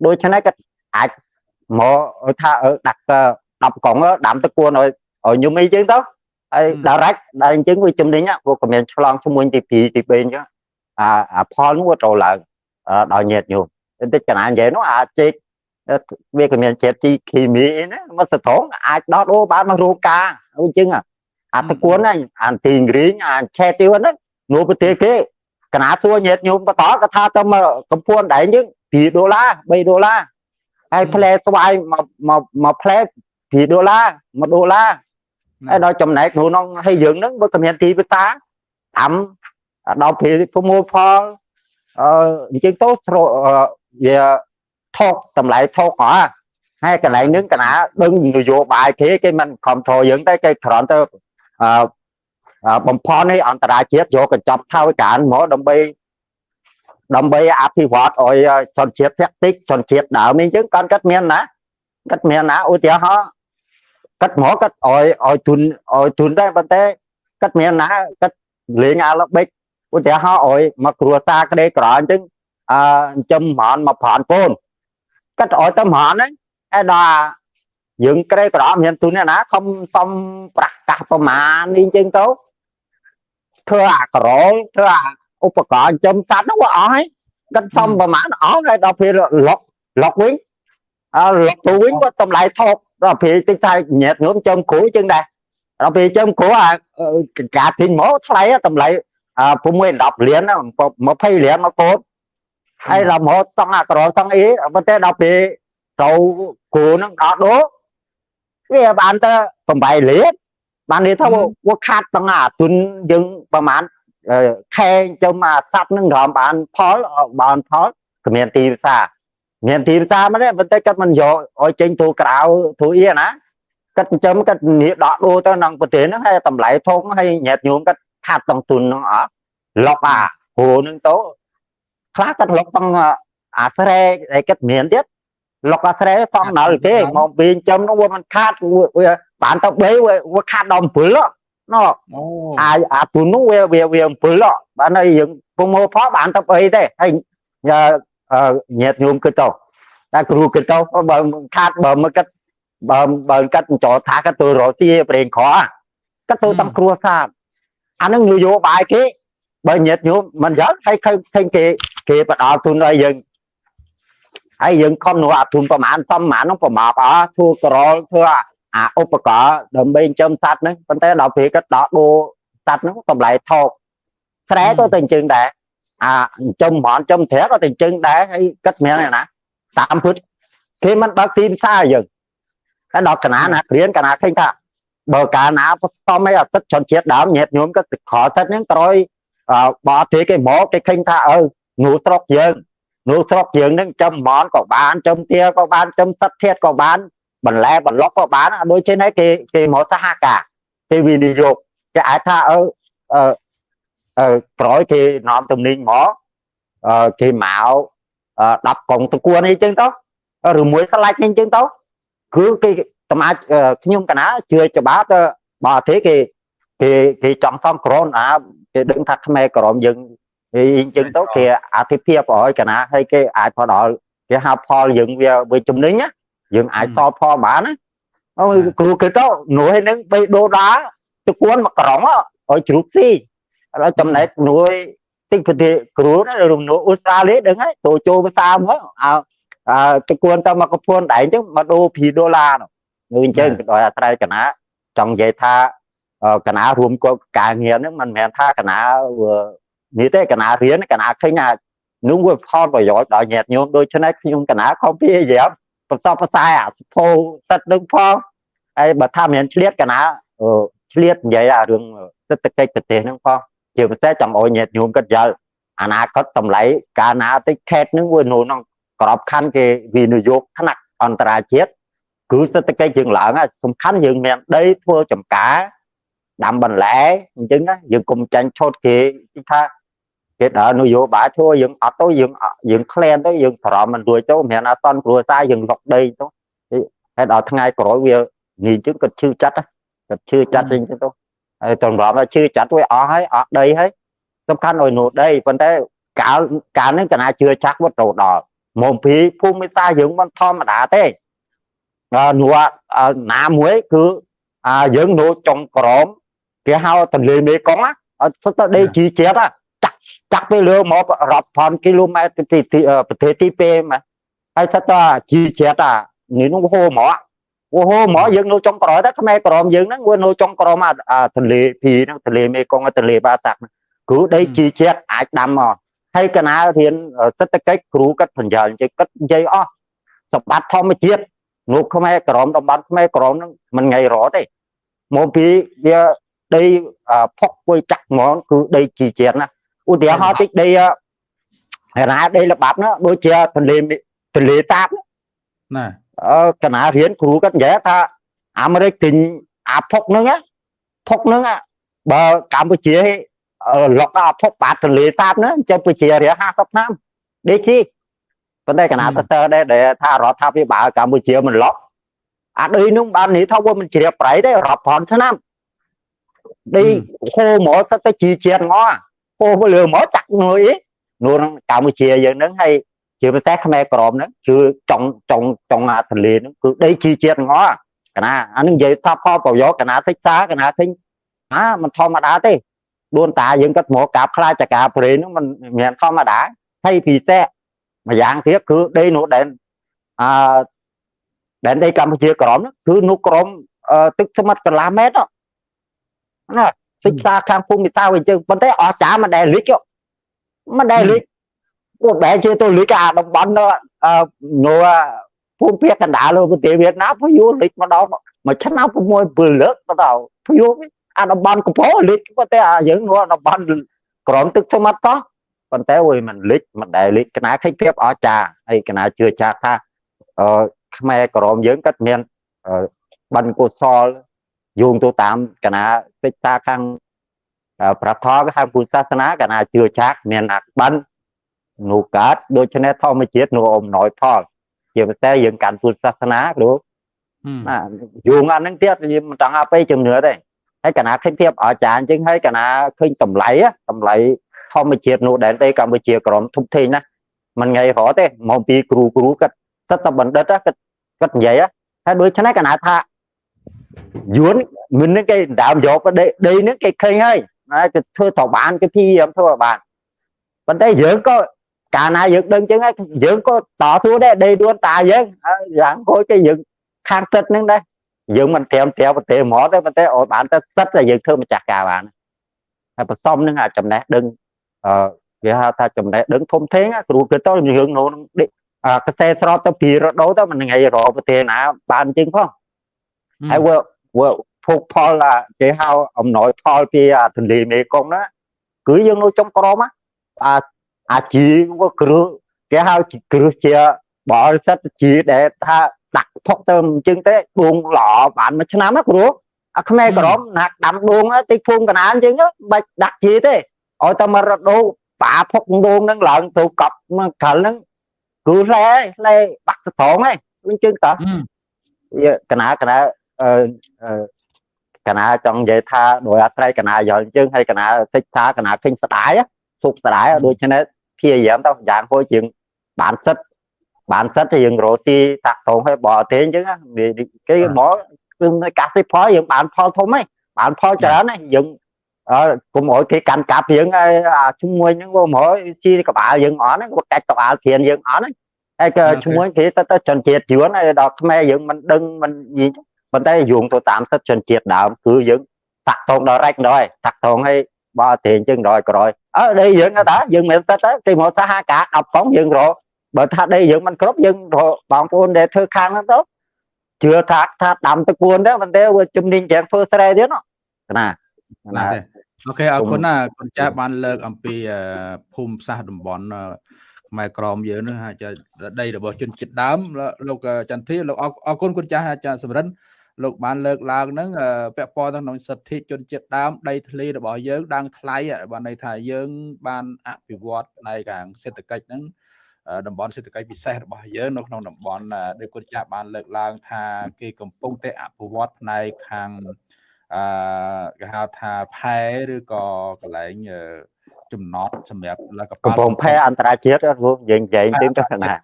Speaker 2: ដូច្នេះគាត់អាចមកថាដាក់10កងដាំទឹកគួនឲ្យឲ្យញោមអីចឹងទៅហើយដល់រ៉ាច់ដល់អញ្ចឹងវាចំណេញពួកក៏មានឆ្លងឈ្មោះទី2ទី3អញ្ចឹងអាអាផលនោះវាត្រូវឡើងដល់ញាតញោមតិចកណានិយាយនោះអាចេក វាក៏មានជាតិជីគីមីអីណាមកសត្រងអាចដោតអូបានមករោការអញ្ចឹងអាតគួនហ្នឹងអាទីងរីងអាឆេទីវហ្នឹងនោះប្រទេសគេកណាសួរញាតញោមបន្តក៏ថាទៅមកកំពួនដែរយើង2ដុល្លារ3ដុល្លារហើយផ្លែស្វាយមកមកមកផ្លែ2ដុល្លារ1ដុល្លារហើយដល់ចំណែកក្នុងហើយយើងហ្នឹងបើក៏មានទីផ្សារអាំដល់ពេលប្រមូលផលអឺអញ្ចឹងទៅវា ថោកតម្លៃថោកហ៎ហើយកន្លែងហ្នឹងកណាដឹងនយោបាយគេគេមិនខំធរយើងតែគេគ្រាន់តែអឺបំផន់នេះអន្តរជាតិយកកញ្ចប់ថៅការមកដើម្បីដើម្បីអភិវឌ្ឍឲ្យជនជាតិភាគតិចជនជាតិដើមនេះអញ្ចឹងគាត់គាត់មានណាគាត់មានណាឧទាហរណ៍គាត់មកគាត់ឲ្យឲ្យទុនឲ្យទុនដែរប៉ុន្តែគាត់មានណាគាត់លេងអាឡបិចឧទាហរណ៍ឲ្យមកគ្រួសារក្តីក្រអញ្ចឹងអឺចិញ្ចឹមហ្មងមកប្រានពូនគាត់ឲ្យទៅហ្មងហ្នឹងឯដល់យើងក្រេក្រមាន ទុនណាខំសំប្រកាសប្រមាណនេះអញ្ចឹងទៅធ្វើអាក្រលធ្វើអាឧបករណ៍ចិញ្ចឹមសត្វហ្នឹងវាអស់ហើយគាត់សំប្រមាណអស់ហើយដល់ពេលលុកលុកវិញអើលុកទៅវិញគាត់តម្លៃថោកដល់ពេលតិចតែញាតញោមចិញ្ចឹមគ្រូអញ្ចឹងដែរដល់ពេលចិញ្ចឹមគ្រូអាការទិញមកថ្លៃតម្លៃ6 10លាន20លានមកកូន ហើយរមហូតតង់អាក្រតង់អីប៉ុន្តែដល់ពេលទៅគ្រូនឹងដល់ដូវាបានទៅ8លានបាននេះថាវាខាត់តង់អាទុនយើងប្រហែលខែចំអាសັບនឹងរំបានផលបានផលគ្មានទីផ្សារមានទីផ្សារមកទេប៉ុន្តែគាត់មិនយកឲ្យចេញទូក្រៅទូអីណាគាត់ចិញ្ចឹមគាត់នេះដកដូរទៅក្នុងប្រទេសហ្នឹងហើយតម្លៃធំហើយញាតញោមគាត់ខាត់តង់ទុនហ្នឹងអត់លុកអាគ្រូហ្នឹងទៅ ខ្លះគាត់លុកតង់អាស្រែឯគាត់មានទៀតលុកអាស្រែសំណល់គេមកវិញចំនោះវាមិនខាតវាបានទៅ3វាខាតដល់7ណោអាអាទូនោះវាវាវា7បានហើយយើងពុំមកផលបានទៅអីទេហើយញាតញោមគិតទៅតែគ្រូគិតទៅបើខាតបើមកគិតបើបើកាត់ចោថាកាត់ទៅរកទីប្រេងក្រកាត់ទៅតាមគ្រួសារអានឹងនយោបាយគេបើញាតញោមមិនយកហើយឃើញឃើញគេ គេផ្ដល់ទុនឲ្យយើងហើយយើងខំនោះអាទុនប្រហែលសំប្រហែលនោះប្រមាណអស់ធ្វើក្រលធ្វើអាឧបករណ៍ដើម្បីចិញ្ចឹមសត្វហ្នឹងប៉ុន្តែដល់ពេលគាត់ដកដូរសត្វហ្នឹងតម្លៃថោកស្រែក៏ទៅអញ្ចឹងដែរអាចិញ្ចឹមហ្មងចិញ្ចឹមត្រាក៏ទៅអញ្ចឹងដែរហើយគាត់មានណាតាមពុតគេមិនបើកទីផ្សារយើងតែដល់កណាណាព្រៀនកណាឃើញថាបើកាលណាផ្សំឲ្យអាទឹកជនជាតិដើមញាតញោមក៏ខលទឹកហ្នឹងក្រោយបរទេសគេមកគេឃើញថាអឺ នោះស្រុកយើងនោះស្រុកយើងហ្នឹងចំហ្មងក៏បានចំទាក៏បានចំសັດធាតក៏បានបន្លែបន្លុកក៏បានដូចជានេះគេគេមកសហការគេវិនិយោគគេអាចថាអឺអឺអឺក្រោយគេនាំទំនិញមកអឺគេមក10កុងតគួនអីចឹងទៅឬមួយស្លាច់អីចឹងទៅគឺគេតំអាចខ្ញុំកណាជឿច្បាស់ទៅបរទេសគេគេគេចង់សំក្រនអាគេដឹងថាខ្មែរក្រមយើង អញ្ចឹងទៅគេអធិភាពឲ្យ កណាហើយគេអាចផ្ដល់គេហៅផលយើងវាវាចំណេញណាយើងអាចសល់ផលបានណាអូគ្រូគេទៅនួយហ្នឹងបីដូដាទៅគួនមកក្រងឲ្យជ្រូកស៊ីហើយចំណែកនួយតិចប្រទេសគ្រូណារំនួអូស្ត្រាលីដឹងហើយទៅចូលភាសាមកអើទៅគួនទៅមកកពួនដែរអញ្ចឹងមកដូរ2ដុល្លារនោះអញ្ចឹងដោយអាស្រ័យកណាចង់និយាយថាកណារួមគាត់ការងារហ្នឹងមិនមែនថាកណា នេះទេកណារៀនកណាឃើញថានោះវាផលប្រយោជន៍ដល់ញាតិញោមដូច្នេះខ្ញុំកណាខំព្យាយាមប្រសពប្រសែអាសភោទឹកនឹងផងហើយបើថាមានឆ្លៀតកណាឆ្លៀតនិយាយអារឿងសេដ្ឋកិច្ចប្រទេសហ្នឹងផងជាពិសេសចង់ឲ្យញាតិញោមគាត់យល់អនាគតតម្លៃកាលណាតិចខេតហ្នឹងវានៅក្នុងក្របខ័ណ្ឌគេវិនិយោគថ្នាក់អន្តរជាតិគឺសេដ្ឋកិច្ចយើងឡើងសំខាន់យើងមានដីធ្វើចំការ ដាំបន្លែអញ្ចឹងណាយើងកុំចាញ់ឆោតគេថាគេដើរនយោបាយធ្វើយើងអត់ទៅយើងយើងក្លែនទៅយើងបារម្ភមិនរួចទៅមិនអត់តន់គ្រួសារយើងលុកដីទៅហើយដល់ថ្ងៃក្រោយវានេះអញ្ចឹងគាត់ឈឺចាត់គាត់ឈឺចាត់អញ្ចឹងទៅហើយតម្រាំថាឈឺចាត់វាអស់ហើយអស់ដីហើយសំខាន់ឲ្យនោះដីប៉ុន្តែកាលកាលហ្នឹងកណាជឿចាស់វត្តទៅដល់មកពីភូមិសាយើងមិនធម្មតាទេនោះណាមួយគឺយើងនៅចុងក្រម គេហៅទន្លេមេគង្គអត់សុទ្ធតែដីជីជាតិចាក់ចាក់ទៅលើមករាប់ពាន់គីឡូម៉ែត្រពីប្រទេសទី2មកហើយថាតើជីជាតិអានេះនោះហូរហ្មងអូហូរហ្មងយើងនៅចុងក្រោយតែខ្មែរក្រមយើងហ្នឹងវានៅចុងក្រោមអាទន្លេភីហ្នឹងទន្លេមេគង្គទន្លេបាសាក់គ្រូដីជីជាតិអាចដាំមកហើយកណារៀនសេដ្ឋកិច្ចគ្រូគាត់បញ្ញល់ជិះគាត់និយាយអស់សម្បត្តិធម្មជាតិនោះខ្មែរក្រមតំបន់ខ្មែរក្រមហ្នឹងមិនថ្ងៃរត់ទេមកពីវា ដីផុកពួយចាក់ហ្មងគឺដីជីជាតិណាឧទាហរណ៍តិចដីណាដីល្បាប់ណាដូចជាទន្លេទន្លេតាប
Speaker 1: ណា
Speaker 2: អឺកណារៀនគ្រូគាត់និយាយថាអាមេរិកទិញអាផុកហ្នឹងផុកហ្នឹងបើកម្ពុជាលុកអាផុកបាតទន្លេតាបហ្នឹងចាំប្រជារយៈ50ឆ្នាំដេកជីប៉ុន្តែកណាទៅទៅដែរថារដ្ឋាភិបាលកម្ពុជាមិនលុកអាដីនោះបាននេះថាវាមិនជ្រាបប្រៃទេរាប់ពាន់ឆ្នាំ ដីហូរមកទៅទៅជីជាតិងហូរលើមកចាក់ងើយនោះកម្ពុជាយើងហ្នឹងហើយជាពិសេសខ្មែរក្រមហ្នឹងគឺចង់ចង់ចង់អាទន្លេហ្នឹងគឺដីជីជាតិងកណាអានឹងនិយាយថាផលប្រយោជន៍កណាសិក្សាកណាទិញអាមិនធម្មតាទេដួនតាយើងគាត់មកកាប់ខ្លាចចកាព្រៃហ្នឹងมันមិនធម្មតាហើយពិសេសម្យ៉ាងទៀតគឺដីនោះដែលអឺដែនដីកម្ពុជាក្រមគឺនោះក្រមទឹកស្មាត់កន្លះម៉ែត្រ ណាសិក្សាខាងភូមិសាស្ត្រវិញចឹងប៉ុន្តែអស្ចារ្យមិនដែលលិចមិនដែលលិចពួកបែរជាទៅលិចអាតំបន់នៅនៅភូមិភាគកណ្ដាលប្រទេសវៀតណាមភយុលិចម្ដងមួយឆ្នាំ6 7លើកទៅភយុអាតំបន់កំពតលិចប៉ុន្តែអាយើងនៅតំបន់ក្រមទឹកស្មាត់តោះប៉ុន្តែអុយមិនលិចមិនដែលលិចកណាខិចភាពអស្ចារ្យហើយកណាជឿចាស់ថាអឺខ្មែរក្រមយើងគាត់មានបនកុសល យោងទៅតាមកណាសិក្សាខាងប្រថមខាងពុទ្ធសាសនាកណាជឿចាស់មានអក្បិននោះកើតដូច្នេះធម្មជាតិនោះអំណោយផលជាពិសេសយើងកាន់ពុទ្ធសាសនាគ្រូណាយោងអានឹងទៀតយើងមិនចង់ឲ្យជំនឿទេហើយកណាឃើញភាពអាចារ្យចឹងហើយកណាឃើញតម្លៃតម្លៃធម្មជាតិនោះដែរទេកម្ពុជាក្រមធុបធេងណាមិនថ្ងៃរហទេមកពីគ្រូគ្រូគាត់សិតតែបណ្ឌិតគាត់គាត់និយាយហើយដូច្នេះកណាថា យួនមិននឹងគេដើមយកដីដីនឹងគេឃើញហើយណាគេធ្វើទៅបានគេព្យាយាមធ្វើឲ្យបានប៉ុន្តែយើងក៏កាលណាយើងដឹងចឹងហើយយើងក៏តស៊ូដែរដីដួនតាយើងយ៉ាងគួរគេយើងខាងទឹកហ្នឹងដែរយើងមិនត្រៀមត្រៀមប្រទេសមកទេប៉ុន្តែឲ្យបានទៅសិតតែយើងធ្វើម្ចាស់ការបានហើយបន្សំនឹងអាចំណេះដឹងអឺគេហៅថាចំណេះដឹងធំធេងគ្រូគឺទៅយើងនោះកសែស្របទៅពីរដូវទៅមិនថ្ងៃរកប្រទេសណាបានជាងផង ហើយវាវាភោគផលគេហៅអំណោយផលពីទន្លេមេគង្គណាគឺយើងនៅចំក្រមអាអាជីវាគ្រឹះគេហៅគ្រឹះជាបរិសុទ្ធជីដែលថាដាក់ផុកទៅអញ្ចឹងទេដួងល្អបានមួយឆ្នាំណាគ្រូអាខ្មែរក្រមណាដាំដួងតិចភូមិកណាអញ្ចឹងបាច់ដាក់ជីទេឲ្យតែមករដូវបាផុកដួងហ្នឹងឡើងទៅកប់មកកលហ្នឹងគឺឡែឡែបាក់ស្រងហ្នឹងអញ្ចឹងតើកណាកណាអឺ កណាចង់និយាយថាដោយអាស្រ័យកណាយល់អញ្ចឹងហើយកណាសិក្សាកណាឃើញស្ដាយសុខស្ដាយដូច្នេះព្យាយាមទៅយ៉ាងហួយជាងបានសិតបានសិតទៅយើងរកទីតាក់តងឲ្យបរទេសអញ្ចឹងគេមកគឺកសិផលយើងបានផលធំហ្នឹងបានផលច្រើនហ្នឹងយើងអើគុំឲ្យគេកាន់កាប់យើងអាជាមួយហ្នឹងមកជីកបាលយើងអត់ហ្នឹងគាត់កាច់កបាលធៀនយើងអត់ហ្នឹងហើយក៏ជាមួយគេទៅទៅជនជាតិយួនហើយដល់ខ្មែរយើងមិនដឹងមិនយី ប៉ុន្តែយោងទៅតាមសិទ្ធិជនជាតិដើមគឺយើងតាក់តងដល់រ៉េចដល់ហើយតាក់តងឲ្យបើទេអញ្ចឹងដល់ក្រោយអើដីយើងតាយើងមិនសិតទៅគេមកសហការ10ផងយើងរកបើថាដីយើងមិនគ្រប់យើងរកបងប្អូនដែលធ្វើខាងហ្នឹងទៅជឿថាថាដាំទឹកពួនដែរប៉ុន្តែវាជំនាញច្រើនធ្វើស្រែទៀតណាណា
Speaker 1: ណាអូខេអរគុណណាគុណចាស់បានលើកអំពីភូមិសាស្ត្រតំបន់ខ្មែរក្រមយើងនោះអាចដីរបស់ជនជាតិដើមលោកចន្ទធីលោកអរគុណគុណចាស់អាចារ្យសំរិន លោកបានលើកឡើងហ្នឹងពាក់ព័ន្ធទៅក្នុងសិទ្ធិជនជាតិដើមដីធ្លីរបស់យើងដើងថ្លៃបានន័យថាយើង បានអភិវឌ្ឍផ្នែកខាងសេដ្ឋកិច្ចហ្នឹងតំបន់សេដ្ឋកិច្ចពិសេសរបស់យើងនៅក្នុងតំបន់ដែលគុណចាស់បានលើកឡើង ថាគេកំពុងតែអភិវឌ្ឍផ្នែកខាងអឺគេហៅថាផែឬក៏កន្លែងចំណត់សម្រាប់
Speaker 2: លកកំពង់ផែអន្តរជាតិយើងនិយាយទៅទៅណា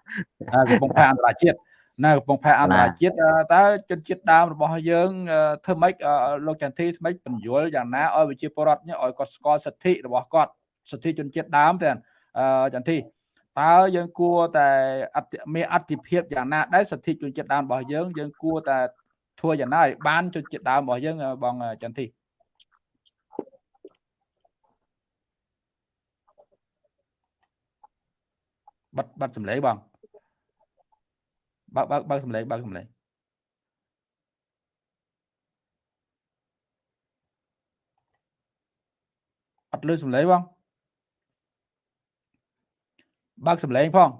Speaker 1: កំពង់ផែអន្តរជាតិ នៅកំពង់ផែអន្តរជាតិតើជនជាតិដើមរបស់យើងធ្វើម៉េចលោកចន្ទធីថ្មិចបញ្យល់យ៉ាងណាឲ្យវិជាពរដ្ឋនេះឲ្យគាត់ស្គាល់សិទ្ធិរបស់គាត់សិទ្ធិជនជាតិដើមទេចន្ទធីតើយើងគួរតែអតិមានអតិភិបយ៉ាងណាដែរសិទ្ធិជនជាតិដើមរបស់យើងយើងគួរតែធ្វើយ៉ាងណាឲ្យបានជនជាតិដើមរបស់យើងបងចន្ទធីបាត់បាត់សម្លេងបង បើកបើកបើកសម្លេងបើកសម្លេងអត់លឺសម្លេងបងបើកសម្លេងផង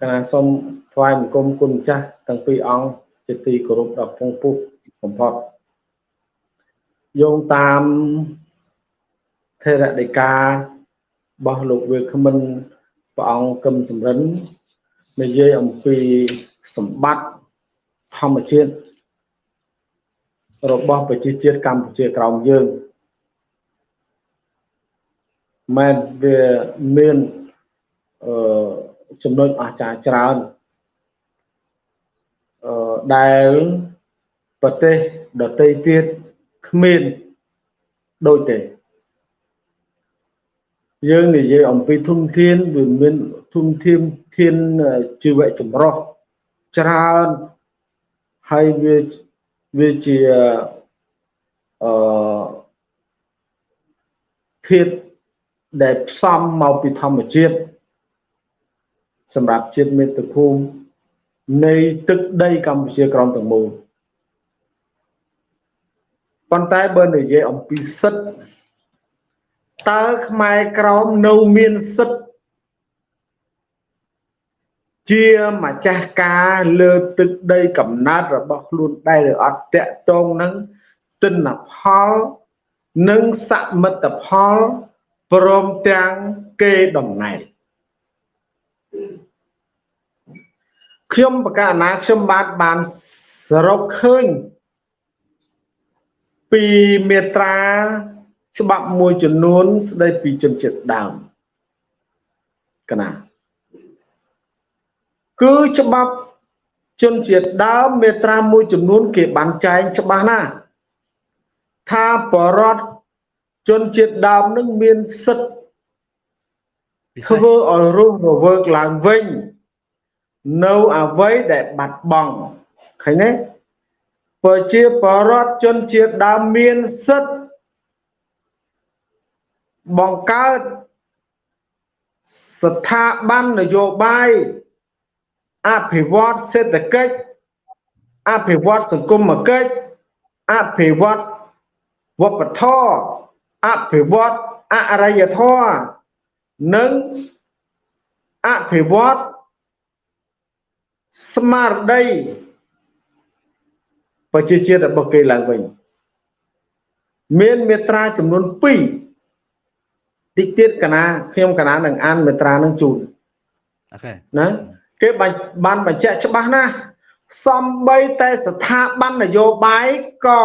Speaker 3: កណាសូមថ្វាយបង្គំគុណម្ចាស់ទាំងពីរអង្គជាទីគោរពដ៏ពងពុះបំផុតយោងតាម ថេរដីការបស់លោកវាគ្មិនព្រះអង្គកឹមសំរិននិយាយអំពីសម្បត្តិធម្មជាតិរបស់ប្រជាជាតិកម្ពុជាក្រោមយើងមែនវាមានអឺចំណុចអស្ចារ្យច្រើនអឺដែលប្រទេសដទៃទៀតគ្មានដូចទេ យើងនិយាយអំពីធនធានវាមានធនធានធានជីវៈចម្រុះច្រើនហើយវាវាជាអឺធាតុដែលផ្សំមកពីធម្មជាតិសម្រាប់ជាតិមេត្តាភូមិនៃទឹកដីកម្ពុជាក្រមទាំងមូលប៉ុន្តែបើនិយាយអំពីសិទ្ធ តើខ្មែរក្រមនៅមានសិទ្ធជាម្ចាស់ការលើទឹកដីកំណើតរបស់ខ្លួនដែរឬអត់តកតងនឹងទិន្នផលនិងសមិទ្ធផលព្រមទាំងគេតំណែងខ្ញុំបកណាខ្ញុំបាទបានសរុបឃើញពីមេត្រា ច្បាប់មួយចំនួនស្ដីពីជនជាតិដើមកណាគឺច្បាប់ជនជាតិដើមមេត្រាមួយចំនួន គេបានចែងច្បាស់ណាស់ថាបរដ្ឋជនជាតិដើមនឹងមានសិទ្ធិធ្វើឲ្យរស់រវើកឡើងវិញ នៅអ្វីដែលបាត់បង់ឃើញទេប្រជាបរដ្ឋជនជាតិដើមមានសិទ្ធិ បង្កើតស្ថាប័ននយោបាយអភិវឌ្ឍសេដ្ឋកិច្ចអភិវឌ្ឍសង្គមគិច្ចអភិវឌ្ឍវប្បធម៌អភិវឌ្ឍអរិយធម៌និងអភិវឌ្ឍស្មារតីប្រជាជាតិរបស់គេឡើងវិញមានមេត្រាចំនួន2 តិចទៀតកណាខ្ញុំកណានឹងអានមេត្រានឹងជូន
Speaker 1: អូខេ
Speaker 3: ណាគេបានបញ្ជាក់ច្បាស់ណាស់សំបីតែស្ថាប័ននយោបាយក៏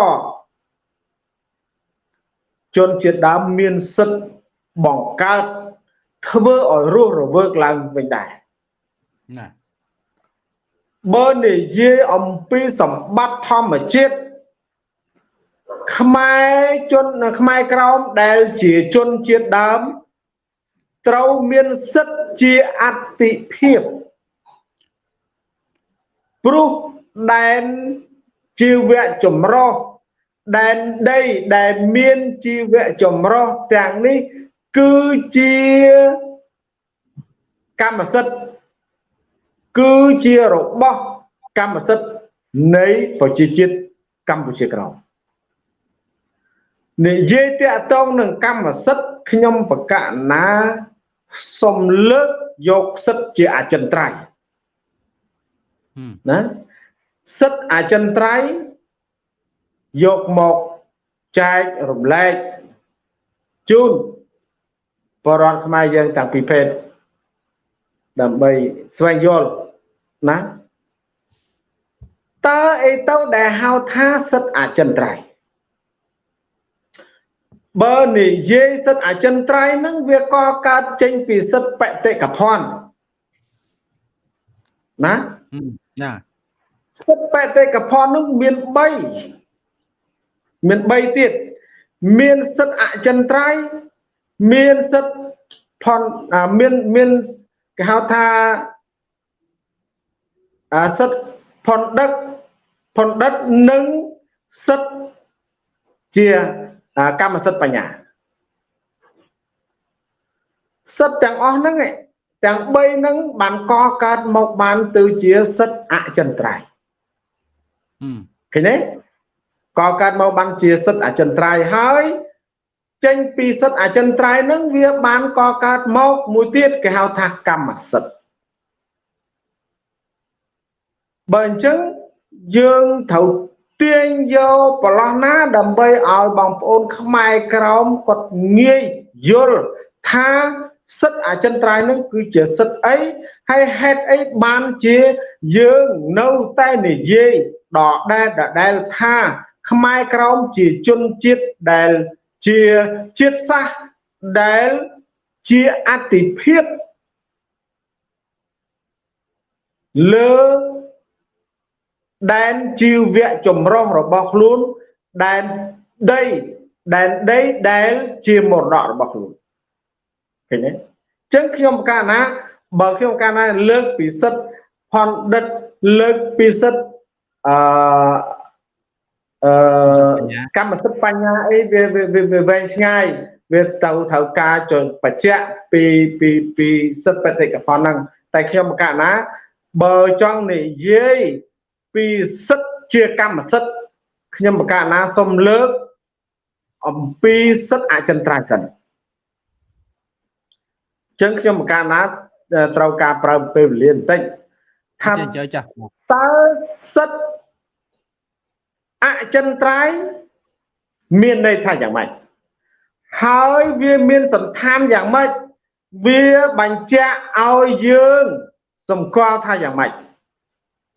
Speaker 3: ជនជាតិដើមមានសិទ្ធិបង្កើតធ្វើឲ្យរស់រវើកឡើងវិញដែរណាបើនិយាយអំពីសម្បត្តិធម្មជាតិ ខ្មែរជនខ្មែរក្រោមដែលជាជនជាតិដើមត្រូវមានសិទ្ធិជាអតិភិបព្រោះដែនជីវៈចម្រុះដែនដីដែលមានជីវៈចម្រុះទាំងនេះ គឺជាកម្មសិទ្ធិគឺជារបស់កម្មសិទ្ធិនៃប្រជាជាតិកម្ពុជាក្រោម និយាយតាក់ទងនឹងកម្មសិទ្ធិខ្ញុំបកណាសំលើកយកសិទ្ធិជាអចិន្ត្រៃយ៍ណាសិទ្ធិអចិន្ត្រៃយ៍យកមកចែករំលែកជូនបរិវត្តខ្មែរយើងតាំងពីភេទដើម្បីស្វែងយល់ណាតើអីទៅដែលហៅថាសិទ្ធិអចិន្ត្រៃយ៍ បើនិយាយសិទ្ធិអចិន្ត្រៃយ៍ហ្នឹងវាក៏កើតចេញពីសិទ្ធិបតិកភណ្ឌណា
Speaker 1: ណា
Speaker 3: សិទ្ធិបតិកភណ្ឌហ្នឹងមាន3មាន3ទៀតមានសិទ្ធិអចិន្ត្រៃយ៍មានសិទ្ធិផនមានមានគេហៅថាអាសិទ្ធិផនដឹកផនដិតនិងសិទ្ធិជា កម្មសិទ្ធិបញ្ញាសិទ្ធិទាំងអស់ហ្នឹងទាំង3ហ្នឹងបានកកើតមកបានទៅជាសិទ្ធិអចិន្ត្រៃយ៍ឃើញទេកកើតមកបានជាសិទ្ធិអចិន្ត្រៃយ៍ហើយចេញពីសិទ្ធិអចិន្ត្រៃយ៍ហ្នឹងវាបានកកើតមកមួយទៀតគេហៅថាកម្មសិទ្ធិបើអញ្ចឹងយើងត្រូវ ទាញយកប្រឡោះណាដើម្បីឲ្យបងប្អូនខ្មែរក្រមគាត់ងាយយល់ថាសិទ្ធិអចិន្ត្រៃយ៍នឹងគឺជាសិទ្ធិអីហើយហេតុអីបានជាយើងនៅតែនិយាយដដែលដដែលថាខ្មែរក្រមជាជនជាតិដែលជាជាតិសាសន៍ដែលជាអតិភិបលើ ដែនជីវៈចម្រុះរបស់ខ្លួនដែនដីដែនដីដែលជាមរតករបស់ខ្លួនឃើញទេអញ្ចឹងខ្ញុំកាលណាបើខ្ញុំកាលណាលើកពីសិទ្ធផនដិតលើកពីសិទ្ធអឺអឺកម្មសិទ្ធិបញ្ញាអីវាវាវែងឆ្ងាយវាទៅត្រូវការចុចបច្ចៈពីពីពីសិទ្ធិបេតិកភណ្ឌហ្នឹងតែខ្ញុំកាលណាបើចង់និយាយ ពីសិទ្ធិជាកម្មសិទ្ធិខ្ញុំបកណាសូមលើកអំពីសិទ្ធិអចិន្ត្រៃយ៍សិនចឹងខ្ញុំបកណាត្រូវការប្រើពេលវេលាបន្តិចថាចាចាតើសិទ្ធិអចិន្ត្រៃយ៍មានន័យថាយ៉ាងម៉េចហើយវាមានសន្តានយ៉ាងម៉េចវាបញ្ជាក់ឲ្យយើងសម្គាល់ថាយ៉ាងម៉េច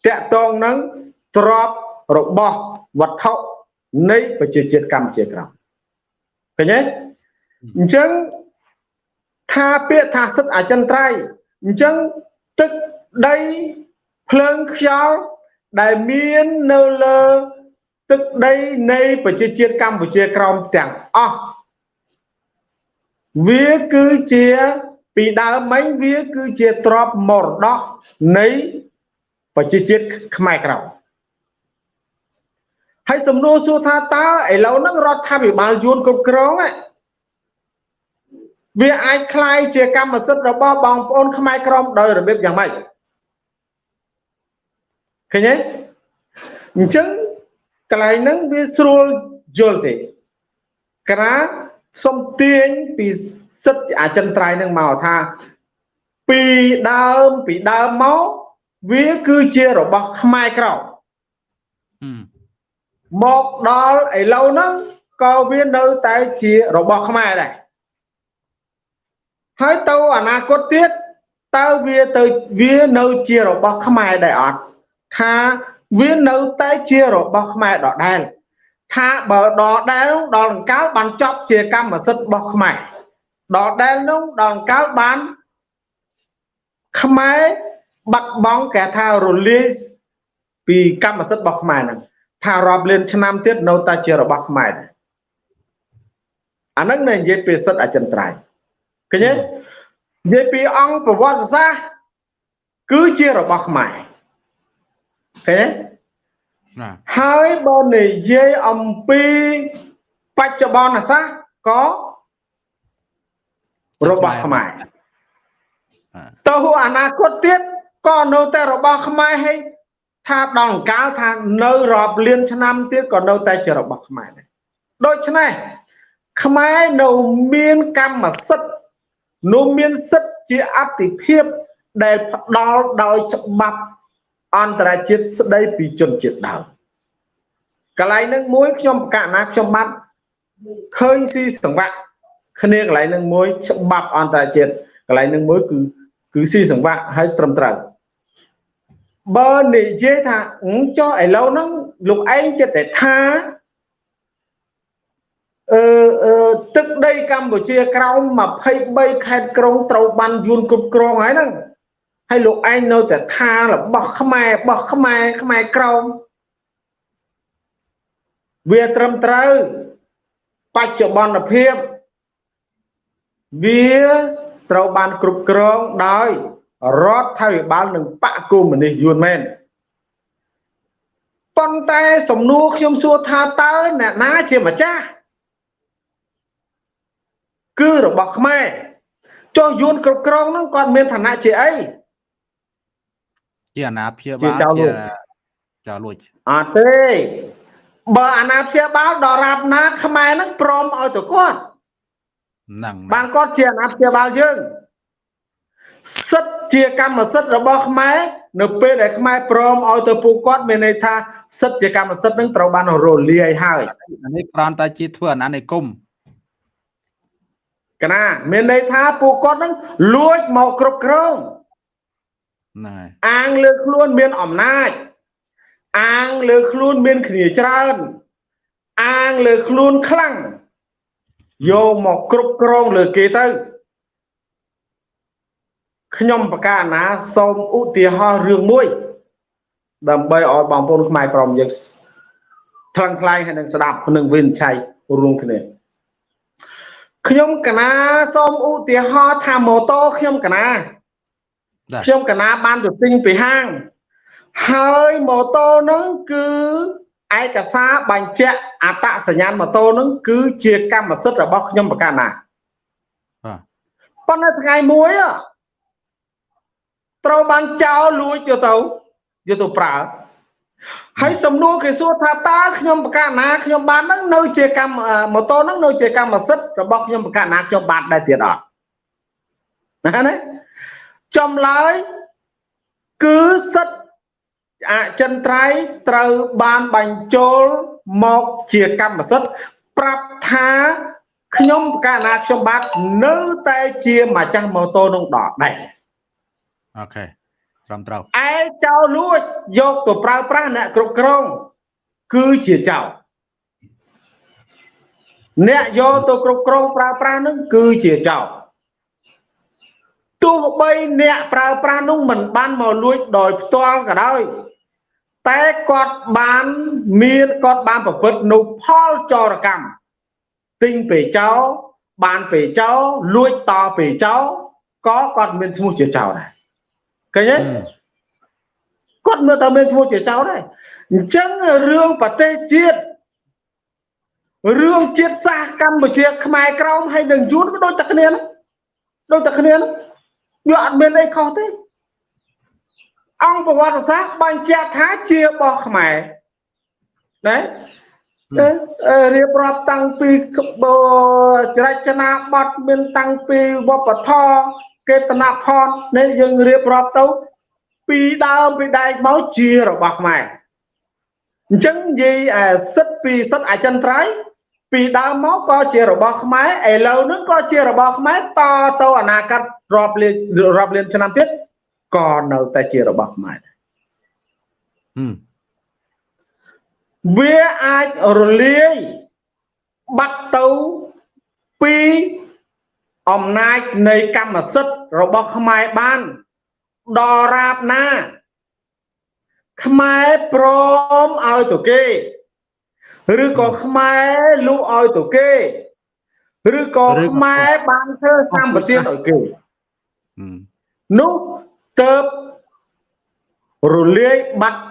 Speaker 3: តកតងនឹងទ្របរបស់វត្ថុនៃប្រជាជាតិកម្ពុជាក្រោមឃើញទេអញ្ចឹងថាពាក្យថាសិទ្ធិអចិន្ត្រៃយ៍អញ្ចឹងទឹកដីភ្លើងខ្យល់ដែលមាននៅលើទឹកដីនៃប្រជាជាតិកម្ពុជាក្រោមទាំងអស់វាគឺជាពីដើមមិញវាគឺជាទ្របមរតកនៃ ប្រជាជាតិខ្មែរក្រៅហើយសំណួរសួរថាតើឥឡូវហ្នឹងរដ្ឋាភិបាលយួនគ្រប់គ្រងវាអាចคล้ายជាកម្មសិទ្ធិរបស់បងប្អូនខ្មែរក្រមដោយរបៀបយ៉ាងម៉េចឃើញទេអញ្ចឹងកន្លែងហ្នឹងវាស្រួលយល់ទេក្រាសុំទាញពីសិទ្ធិអចិន្ត្រៃយ៍នឹងមកថាពីដើមពីដើមមក វាគឺជារបស់ខ្មែរក្រោមមកដល់ឥឡូវហ្នឹងក៏វានៅតែជារបស់ខ្មែរដែរហើយទៅអនាគតទៀតតើវាទៅវានៅជារបស់ខ្មែរដែរអត់ថាវានៅតែជារបស់ខ្មែរដដែលថាបើដដែលដល់ដង្កើបានចប់ជាកម្មសិទ្ធិរបស់ខ្មែរដដែលនោះដល់ដង្កើបានខ្មែរ បាត់បង់គេថារលាយពីកម្មសិទ្ធិរបស់ខ្មែរហ្នឹងថារាប់លានឆ្នាំទៀតនៅតែជារបស់ខ្មែរដែរអាហ្នឹងនិយាយពីសិទ្ធិអចិន្ត្រៃយ៍ឃើញទេនិយាយពីអង្គប្រវត្តិសាស្ត្រគឺជារបស់ខ្មែរឃើញទេហើយបើនិយាយអំពីបច្ចុប្បន្នសាស្ត្រក៏របស់ខ្មែរទៅអនាគតទៀត ក៏នៅតែរបស់ខ្មែរហើយថាដល់កាលថានៅរាប់លានឆ្នាំទៀតក៏នៅតែជារបស់ខ្មែរដែរដូច្នេះខ្មែរនៅមានកម្មសិទ្ធិនៅមានសិទ្ធិជាអតិភិបដែលផ្ដល់ដោយច្បាប់អន្តរជាតិស្ដីពីជនជាតិដើមកន្លែងនឹងមួយខ្ញុំប្រកាសណាខ្ញុំបាត់ឃើញស៊ីសង្វាក់គ្នាកន្លែងនឹងមួយច្បាប់អន្តរជាតិកន្លែងនឹងមួយគឺគឺស៊ីសង្វាក់ហើយត្រឹមត្រូវ បើនិយាយថាចុះឥឡូវហ្នឹងលោកឯងចិត្តតែថាអឺអឺទឹកដីកម្ពុជាក្រោម23ខេត្តក្រុងត្រូវបានយួនគ្រប់គ្រងហើយហ្នឹងហើយលោកឯងនៅតែថារបស់ខ្មែររបស់ខ្មែរខ្មែរក្រោមវាត្រឹមត្រូវបច្ចុប្បន្នភាពវាត្រូវបានគ្រប់គ្រងដោយ រដ្ឋាភិបាលនិងបកគមនីសយួនមែនប៉ុន្តែសំណួរខ្ញុំសួរថាតើអ្នកណាជាម្ចាស់គឺរបស់ខ្មែរចុះយួនគ្រប់គ្រងហ្នឹងគាត់មានឋានៈជាអី
Speaker 1: ជាអាណាព្យាបាលជាចៅលួច
Speaker 3: អត់ទេបើអាណាព្យាបាលដល់រាបណាខ្មែរហ្នឹងព្រមឲ្យទៅគាត់
Speaker 1: ហ្នឹង
Speaker 3: បានគាត់ជាអាណាព្យាបាលយើង សិទ្ធជាកម្មសិទ្ធិរបស់ខ្មែរនៅពេលដែលខ្មែរព្រមឲ្យទៅពួកគាត់មានន័យថាសិទ្ធជាកម្មសិទ្ធិនឹងត្រូវបានរលាយហើយ
Speaker 1: អានេះគ្រាន់តែជាធ្វើអាណានិគមក
Speaker 3: ណាមានន័យថាពួកគាត់នឹងលួចមកគ្រប់គ្រង
Speaker 1: ហ្នឹងហើយ
Speaker 3: អាងលើខ្លួនមានអំណាចអាងលើខ្លួនមានគ្នាច្រើនអាងលើខ្លួនខ្លាំងយកមកគ្រប់គ្រងលើគេទៅ ខ្ញុំបកាណាសូមឧទាហរណ៍រឿងមួយ ដើម្បីឲ្យបងប្អូនខ្មែរក្រមយើងថ្លឹងថ្លែងហើយនឹងស្ដាប់នឹងវិនិច្ឆ័យរួមគ្នាខ្ញុំកណាសូមឧទាហរណ៍ថាម៉ូតូខ្ញុំកណាខ្ញុំកណាបានទៅទិញពីហាង ហើយម៉ូតូហ្នឹងគឺឯកសារបញ្ជាក់អត្តសញ្ញាណម៉ូតូហ្នឹងគឺជាកម្មសិទ្ធិរបស់ខ្ញុំប្រកាសណាបាទប៉ុន្តែថ្ងៃមួយ ត្រូវបានចោលលួចយកទៅយកទៅប្រើហើយសំណួរគេសួរថាតើខ្ញុំប្រកាសណាខ្ញុំបានហ្នឹងនៅជាកម្មម៉ូតូហ្នឹងនៅជាកម្មសិទ្ធិរបស់ខ្ញុំប្រកាសណាខ្ញុំបានដែរទៀតអត់ណាណាចំឡើយគឺសិទ្ធិអចិន្ត្រៃយ៍ត្រូវបានបញ្ចូលមកជាកម្មសិទ្ធិប្រាប់ថាខ្ញុំកាលណាខ្ញុំបាទនៅតែជាម្ចាស់ម៉ូតូនឹងដកដែរ
Speaker 1: អូខេត្រឹមត្រូវ
Speaker 3: ឯចៅលួចយកទៅប្រើប្រាស់អ្នកគ្រប់គ្រងគឺជាចៅអ្នកយកទៅគ្រប់គ្រងប្រើប្រាស់នឹងគឺជាចៅទោះបីអ្នកប្រើប្រាស់នោះមិនបានមកលួចដោយផ្ទាល់ក៏ដោយតែគាត់បានមានគាត់បានប្រព្រឹត្តនៅផលចរកម្មទិញពេចោបានពេចោលួចតពេចោក៏គាត់មានឈ្មោះជាចោដែរ ឃើញទេគាត់មើលតើមានឈ្មោះជាចោដែរអញ្ចឹងរឿងប្រទេសជាតិរឿងជាតិសាសកម្ពុជាខ្មែរក្រមហើយនឹងយួនក៏ដូចតែគ្នាដូចតែគ្នាវាអត់មានអីខុសទេអង្គប្រវត្តិសាស្ត្របញ្ជាក់ថាជារបស់ខ្មែរណារៀបរាប់តាំងពីចរចនាប័ទ្មមានតាំងពីវប្បធម៌ កេតនភ័ណ្ឌនេះយើងរៀបរាប់ទៅ ពីដើមពីដែកមកជារបស់ខ្មែរអញ្ចឹងនិយាយសិទ្ធពីសិទ្ធអចិន្ត្រៃយ៍ពីដើមមកក៏ជារបស់ខ្មែរឥឡូវហ្នឹងក៏ជារបស់ខ្មែរតទៅអនាគតរាប់លានរាប់លានឆ្នាំទៀតក៏នៅតែជារបស់ខ្មែរដែរវាអាចរលាយបាត់ទៅពី អំណាចនៃកម្មសិទ្ធិរបស់ខ្មែរបានដល់រាបណា ខ្មែរព្រមឲ្យទៅគេ ឬក៏ខ្មែរលុះឲ្យទៅគេ ឬក៏ខ្មែរបានធ្វើសម្បទានឲ្យគេនោះទៅរលាយបាត់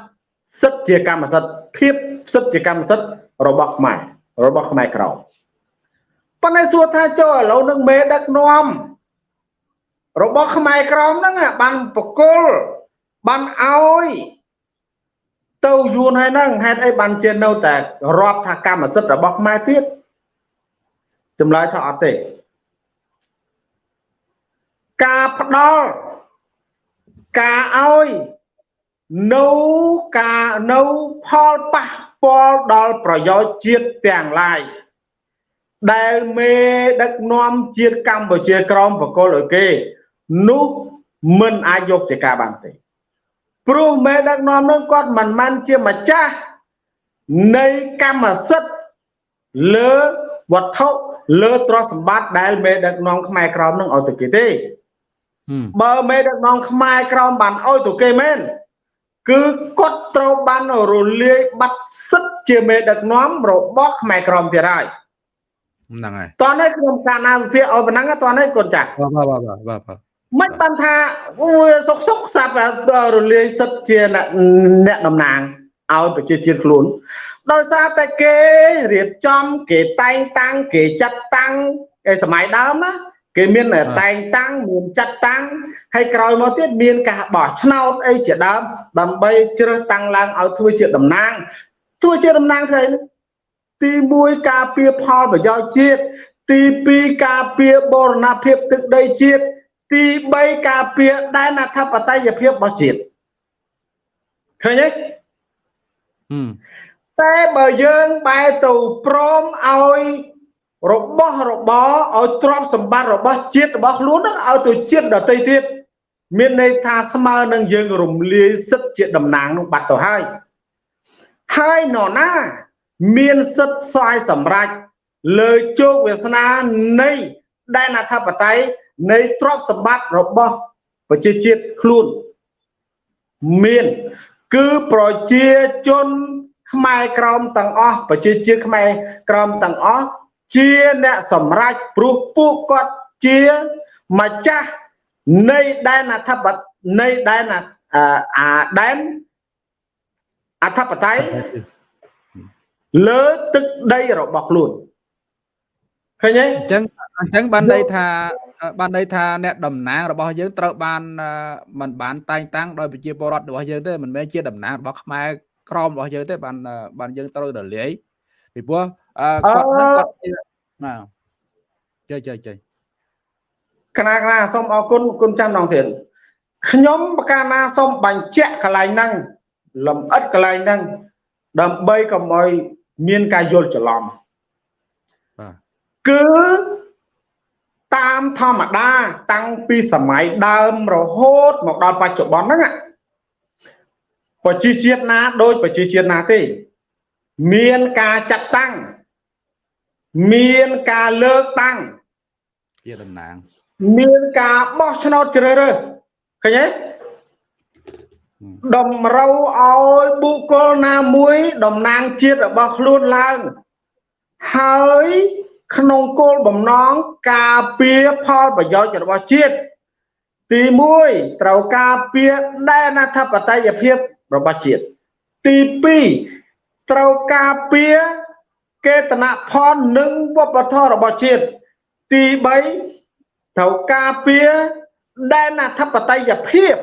Speaker 3: សិទ្ធជាកម្មសិទ្ធិភាពសិទ្ធជាកម្មសិទ្ធិរបស់ខ្មែររបស់ខ្មែរក្រម ប៉ុន្តែសួរថាចូលឥឡូវនឹងមេដឹកនាំរបស់ខ្មែរក្រមហ្នឹងបានបកគលបានឲ្យទៅយួនហើយហ្នឹងហេតុអីបានជានៅតែរាប់ថាកម្មសិទ្ធិរបស់ខ្មែរទៀតចម្លើយថាអត់ទេការផ្ដល់ការឲ្យនៅការនៅផលប៉ះពាល់ដល់ប្រយោជន៍ជាតិទាំងឡាយ ដែលមេដឹកនាំជាតិកម្ពុជាក្រមបកលឲ្យគេនោះមិនអាចយកជាការបានទេព្រោះមេដឹកនាំនោះគាត់មិនមែនជាម្ចាស់នៃកម្មសិទ្ធិលើវត្ថុលើទ្រព្យសម្បត្តិដែលមេដឹកនាំខ្មែរក្រមនឹងឲ្យទៅគេទេបើមេដឹកនាំខ្មែរក្រមបានអោយទៅគេមែនគឺគាត់ត្រូវបានរលាយបាត់សិទ្ធជាមេដឹកនាំរបស់ខ្មែរក្រមទៀតហើយ
Speaker 1: ហ្នឹងហើយ
Speaker 3: តោះនេះខ្ញុំកាលណាវិភាគឲ្យប៉ុណ្ណឹងតោះនេះកូនចាស់
Speaker 1: បាទបាទបាទបាទបាទ
Speaker 3: មិនបានថាអូយសុកសុកសាប់រលាយសិទ្ធជាអ្នកអ្នកតំណាងឲ្យប្រជាជាតិខ្លួនដោយសារតែគេរៀបចំគេតែងតាំងគេចាត់តាំងឯសម័យដើមណាគេមានតែងតាំងមានចាត់តាំងហើយក្រោយមកទៀតមានការបោះឆ្នោតអីជាដើមដើម្បីជ្រើសតាំងឡើងឲ្យធ្វើជាតំណាងធ្វើជាតំណាងស្អី ទី1ការពារផលប្រយោជន៍ជាតិទី2ការពារបូរណភាពទឹកដីជាតិទី3ការពារដែនអធិបតេយ្យភាពរបស់ជាតិឃើញទេ
Speaker 1: ហឹម
Speaker 3: តែបើយើងបែរទៅព្រមឲ្យរបស់របរឲ្យទ្រព្យសម្បត្តិរបស់ជាតិរបស់ខ្លួនហ្នឹងឲ្យទៅជាតិដទៃទៀតមានន័យថាស្មើនឹងយើងរំលាយសិទ្ធិជាតំណាងនោះបាត់ទៅហើយហើយនរណា មានសិទ្ធិស្វ័យសម្រេចលើជោគវាសនានៃដែនអធិបតេយ្យនៃទ្រព្យសម្បត្តិរបស់ប្រជាជាតិខ្លួនមានគឺប្រជាជនខ្មែរក្រមទាំងអស់ប្រជាជាតិខ្មែរក្រមទាំងអស់ជាអ្នកសម្រេចព្រោះពួកគាត់ជាម្ចាស់នៃដែនអធិបតេយ្យនៃដែនអាអាដែនអធិបតេយ្យ លើទឹកដីរបស់ខ្លួនឃើញទេ
Speaker 1: អញ្ចឹងអញ្ចឹងបានន័យថាបានន័យថាអ្នកតំណាងរបស់យើងត្រូវបានមិនបានតែងតាំងដោយប្រជាពលរដ្ឋរបស់យើងទេមិនមែនជាតំណាងរបស់ខ្មែរក្រមរបស់យើងទេបានបានយើងត្រូវរលាយពីព្រោះគាត់ហ្នឹងគាត់ណាចុយចុយចុយ
Speaker 3: គណៈគណៈសូមអរគុណគុណចាំដងទៀតខ្ញុំប្រកាសណាសូមបញ្ជាក់កន្លែងហ្នឹងលំអិតកន្លែងហ្នឹងដើម្បីកុំឲ្យ មានការយល់ច្រឡំ
Speaker 1: បាទ
Speaker 3: គឺតាមធម្មតា តាំងពីសម័យដើមរហូតមកដល់បច្ចុប្បន្នហ្នឹងอะប្រជាជាតិណាដូចប្រជាជាតិណាទេ មានការចាត់តាំងមានការលើកតាំង
Speaker 1: ជាតំណាង
Speaker 3: មានការបោះឆ្នោតជ្រើសរើសឃើញទេ តម្រូវឲ្យបុគ្គលណាមួយតំណាងជាតិរបស់ខ្លួនឡើងហើយក្នុងគោលបំណងការពារផលប្រយោជន៍របស់ជាតិទី1ត្រូវការពារដែនអធិបតេយ្យភាពរបស់ជាតិទី2ត្រូវការពារកេតនផលនិងវប្បធម៌របស់ជាតិទី3ត្រូវការពារដែនអធិបតេយ្យភាព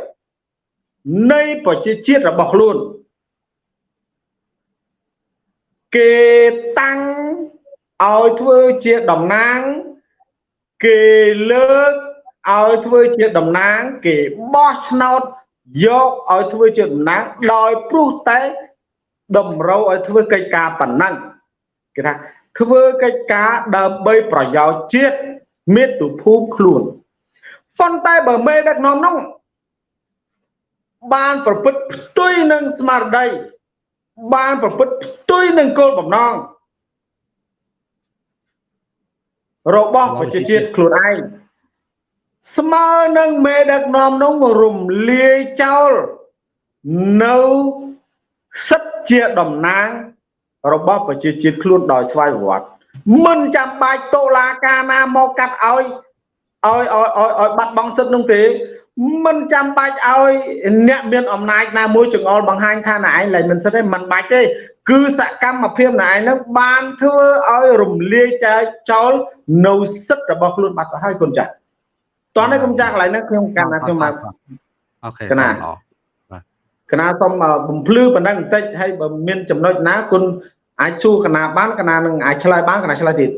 Speaker 3: នៃប្រជាជាតិរបស់ខ្លួនគេតាំងឲ្យធ្វើជាតំណាង គេលើកឲ្យធ្វើជាតំណាង គេបោះឆ្នោតយកឲ្យធ្វើជាតំណាងដោយព្រោះតែតម្រូវឲ្យធ្វើកិច្ចការប៉ុណ្ណឹងគេថាធ្វើកិច្ចការដើម្បីប្រយោជន៍ជាតិមាតុភូមិខ្លួនប៉ុន្តែបើមេដឹកនាំនោះ បានប្រព្រឹត្តផ្ទុយនឹងស្មារតីបានប្រព្រឹត្តផ្ទុយនឹងគោលបំណងរបស់ប្រជាជាតិខ្លួនឯងស្មើនឹងមេដឹកនាំនោះរំលាយចោលនៅសិទ្ធជាតំណាង របស់ប្រជាជាតិខ្លួនដោយស្វ័យប្រវត្តិមិនចាំបាច់តុលាការណាមកកាត់ឲ្យឲ្យឲ្យឲ្យឲ្យបាត់បង់សិទ្ធនោះទេ មិនចាំបាច់ឲ្យអ្នកមានអំណាចណាមួយចង្អុលបង្ហាញថាណែឯងឡើយមិនសិទ្ធទេមិនបាច់ទេ គឺសកម្មភាពណែឯងនឹងបានធ្វើឲ្យរំលាយចែកចោលនៅសិទ្ធរបស់ខ្លួនបាត់ទៅហើយគុណចាស់តោះនេះគុំចាស់កន្លែងហ្នឹងខ្ញុំកាន់ថាខ្ញុំមក
Speaker 1: អូខេ
Speaker 3: កណា
Speaker 1: ល្អ
Speaker 3: កណាសូមបំភ្លឺប៉ុណ្ណឹងបន្តិចហើយបើមានចំណុចណាគុណអាចសួរកណាបានកណានឹងអាចឆ្លើយបានកណាឆ្លើយទៀត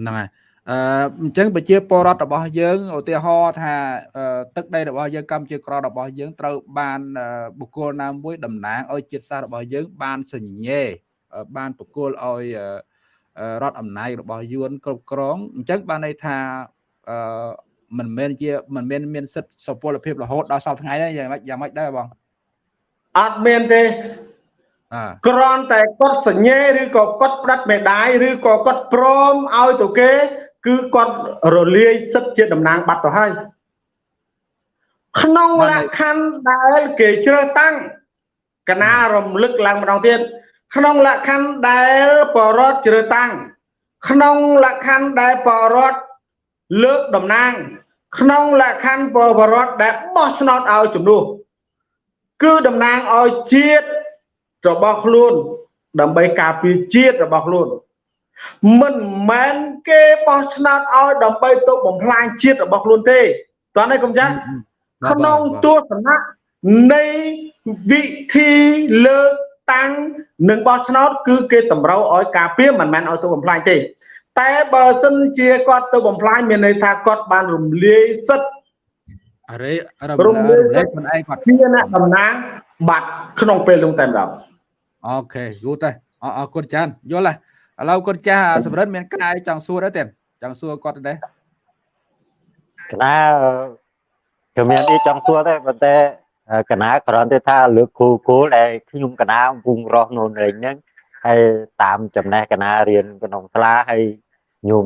Speaker 1: ហ្នឹងហើយ អឺអញ្ចឹងប្រជាពលរដ្ឋរបស់យើងឧទាហរណ៍ថាអឺទឹកដីរបស់យើងកម្ពុជាក្ររបស់យើងត្រូវបានអឺបុគ្គលណាមួយតំណាងឲ្យជាតិសាសន៍របស់យើង បានសញ្ញេអឺបានប្រគល់ឲ្យអឺអឺរដ្ឋអំណាចរបស់យួនគ្រប់គ្រងអញ្ចឹងបានន័យថាអឺមិនមែនជាមិនមែនមានសិទ្ធិសុពលភាពរហូតដល់សពថ្ងៃទេយ៉ាងម៉េចយ៉ាងម៉េចដែរបង
Speaker 3: អត់មានទេ
Speaker 1: អើ
Speaker 3: គ្រាន់តែគាត់សញ្ញេឬក៏គាត់ផ្ដាច់មេដាយឬក៏គាត់ព្រមឲ្យទៅគេ គឺគាត់រលាយសិទ្ធជាតំណាងបាត់ទៅហើយក្នុងលក្ខខណ្ឌដែលគេជ្រើសតាំងកណារំលឹកឡើងម្ដងទៀតក្នុងលក្ខខណ្ឌដែលបរដ្ឋជ្រើសតាំងក្នុងលក្ខខណ្ឌដែលបរដ្ឋលើកតំណាង ក្នុងលក្ខខណ្ឌបរដ្ឋដែលបោះឆ្នោតឲ្យជំនួសគឺតំណាងឲ្យជាតិរបស់ខ្លួន ដើម្បីការពារជាតិរបស់ខ្លួន មិនមែនគេបោះឆ្នោតឲ្យដើម្បីទៅបំផ្លាញជាតិរបស់ខ្លួនទេតើនេះកុំចាស់ក្នុងទស្សនៈនៃវិធីលើកតាំងនិងបោះឆ្នោតគឺគេតម្រូវឲ្យការពារមិនមែនឲ្យទៅបំផ្លាញទេ តែបើសិនជាគាត់ទៅបំផ្លាញមានន័យថាគាត់បានរំលាយសិទ្ធិ
Speaker 1: អរេរំលាយសិទ្ធិខ្លួនឯងគាត់
Speaker 3: ជាអ្នកតំណាងបាត់ក្នុងពេលនោះតែម្ដង
Speaker 1: អូខេយូរតែអរគុណចានយល់ហើយ ឥឡូវគាត់ចាស់សម្រិទ្ធមានកាយចង់សួរដែរទេចង់សួរគាត់ដែរ
Speaker 2: កណាគឺមានអីចង់សួរដែរប៉ុន្តែកណាគ្រាន់តែថាលើកគូគូលដែលខ្ញុំកណាកំពុងរស់នៅនេះហ្នឹងហើយតាមចំណេះកណារៀនក្នុងសាលាហើយខ្ញុំ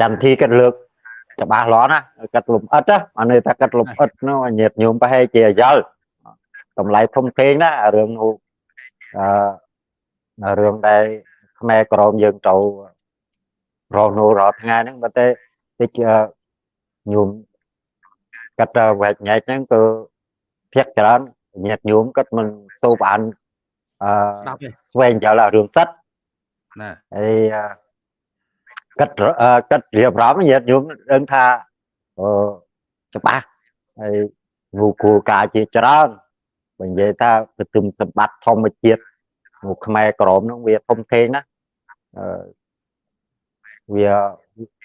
Speaker 2: ចាំធីគាត់លើកច្បាស់លាស់ណាកាត់លំអិតណាអានេះថាកាត់លំអិតនោះញាតញោមប្រហែលជាយល់តម្លៃធំធេងណារឿងនោះអឺរឿងដែល ខ្មែរក្រមយើងទៅរស់នៅរាល់ថ្ងៃហ្នឹងបើតែតិចញោមកាត់វែកញែកហ្នឹងគឺភាកច្រើនញាតញោមគាត់មិនសូវបានអឺស្វែងយល់រឿងសិតណាហើយគាត់គាត់រៀបរាប់ញាតញោមដឹងថាអឺច្បាស់ហើយងូគូការជាច្រើនបើនិយាយថាប្រទុំសម្បត្តិធម្មជាតិមកខ្មែរក្រមហ្នឹងវាធំធេងណាអឺ វា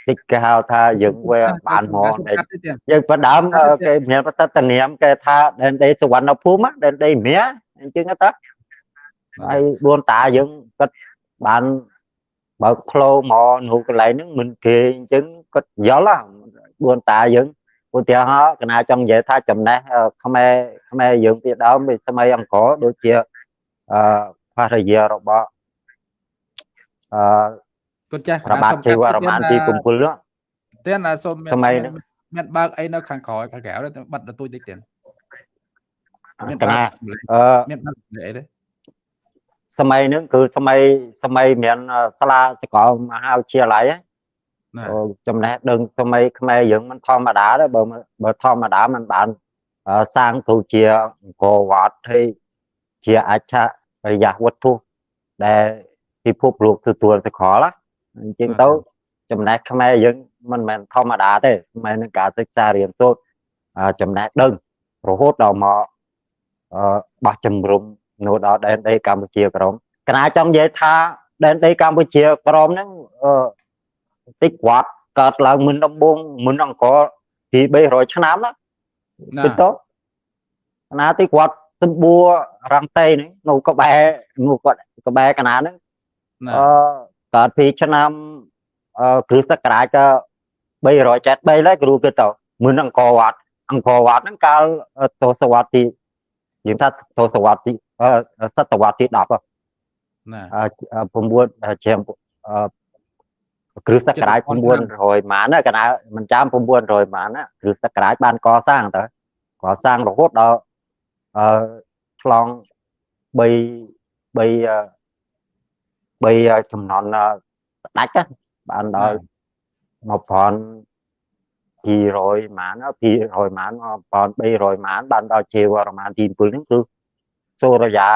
Speaker 2: តិចគេហៅថាយើងវាបានមកយើងបដើមគេមានបតតនាមគេថាដែនដីសវណ្ណភូមិដែនដីមៀអញ្ចឹងទៅហើយបួនតាយើងគាត់បានបើកផ្លូវមកនៅកន្លែងហ្នឹងមិនគេអញ្ចឹងគាត់យល់បួនតាយើងឧទាហរណ៍កណាចង់និយាយថាចំណេះខ្មែរខ្មែរយើងពីដើមពីសម័យអង្គរដូចជាអឺភរិយារបស់ អឺ
Speaker 1: គុណចាស់
Speaker 2: ប្របាទជីវរមានទីកំពូលនោះ
Speaker 1: ទៀនសូមសម័យមានបើកអីនៅខាងក្រោយខាងក្រៅទៅបាត់ទទួលតិចទៀន
Speaker 2: មានបើកអឺមានបើកអីទេសម័យហ្នឹងគឺសម័យសម័យមានសាលាសកលមហាវិទ្យាល័យចំណេះដឹងសម័យខ្មែរយើងមិនធម្មតាទេបើបើធម្មតាมันបានសាងទៅជាអង្គរវត្តហើយជាអច្ឆរិយវត្ថុដែល ពិភពលោកទទួលទៅខលអញ្ចឹងទៅចំណេះខ្មែរយើងមិនមែនធម្មតាទេខ្មែរនឹងការសិក្សារៀនសូត្រចំណេះដឹងរហូតដល់មកបោះជំរុំនៅដល់ដែនដីកម្ពុជាក្រមកណាចង់និយាយថាដែនដីកម្ពុជាក្រមហ្នឹងតិចវត្តកើតឡើងមុនដំបូងមុនអង្គរពី300ឆ្នាំណាទៅទៅណាតិចវត្តសម្បួររងតេនេះនៅក្បែរនៅគាត់ក្បែរកណាហ្នឹង អឺកើតពីឆ្នាំអឺគ្រិស្តសករាជក៏373ហើយគ្រូគិតទៅមុនអង្គរវត្តអង្គរវត្តហ្នឹងកាលទសវត្សទីយើងថាទសវត្សទីសតវត្សទី10ណា9ជាគ្រិស្តសករាជ900ម៉ានណាកណាមិនចាំ900ម៉ានណាគ្រិស្តសករាជបានកសាងទៅកសាងរហូតដល់អឺឆ្លង3 3 3ចំនួនស្ដាច់បានដល់1000 200ម៉ាន200ម៉ាន1300ម៉ានបានដល់ជាវរ្ម័នទី7ហ្នឹងគឺសូរយា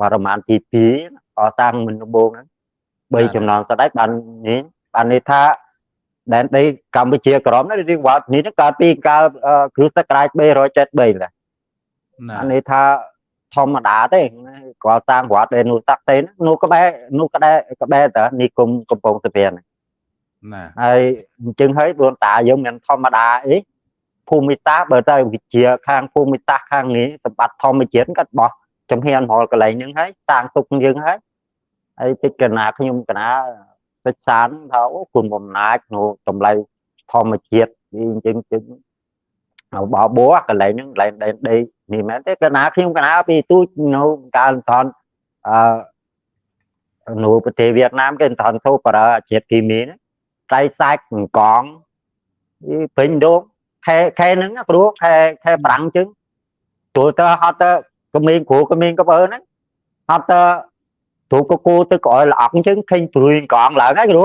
Speaker 2: វរ្ម័នទី2កសាងមិនដំបូងហ្នឹង3ចំណងស្ដេចបាននេះបាននេះថាដែនដីកម្ពុជាក្រមនេះរៀងវត្តនេះកើតពីកាលគ្រិស្តសករាជ373ណាអានេះថា ធម្មតាទេគាត់សាងវត្តដែលនោះតាក់ទេនោះក្បែរនោះក្បែរក្បែរតើនិគមកំពង់សុភានណាហើយអញ្ចឹងហើយដូនតាយើងមិនធម្មតាអីភូមិសាស្ត្របើទៅវិជាខាងភូមិសាស្ត្រខាងនេះសម្បត្តិធម្មជាតិគាត់បោះចំហៀនរលកន្លែងហ្នឹងហើយតាំងទុកយើងហើយហើយតិចកណាខ្ញុំកណាសិក្សាថាអូគុណបំណាចនៅតម្លៃធម្មជាតិអញ្ចឹងចឹង បោបោកន្លែងហ្នឹងកន្លែងដែនដីនេះមែនទេកណាខ្ញុំកណាពីទូចនៅកាលតនអឺនៅប្រទេសវៀតណាមគេតនទៅប្រើជាតិគីមីណាត្រៃសាច់កងពេញដងខែខែហ្នឹងណាគ្រូខែខែប្រាំងចឹងព្រោះតើហត់តើក្មេងគ្រូក្មេងក៏បើហ្នឹងហត់តើគ្រូក៏គូទៅក្រោយល្អក់ចឹងឃើញព្រួយកងឡើងហើយគ្រូ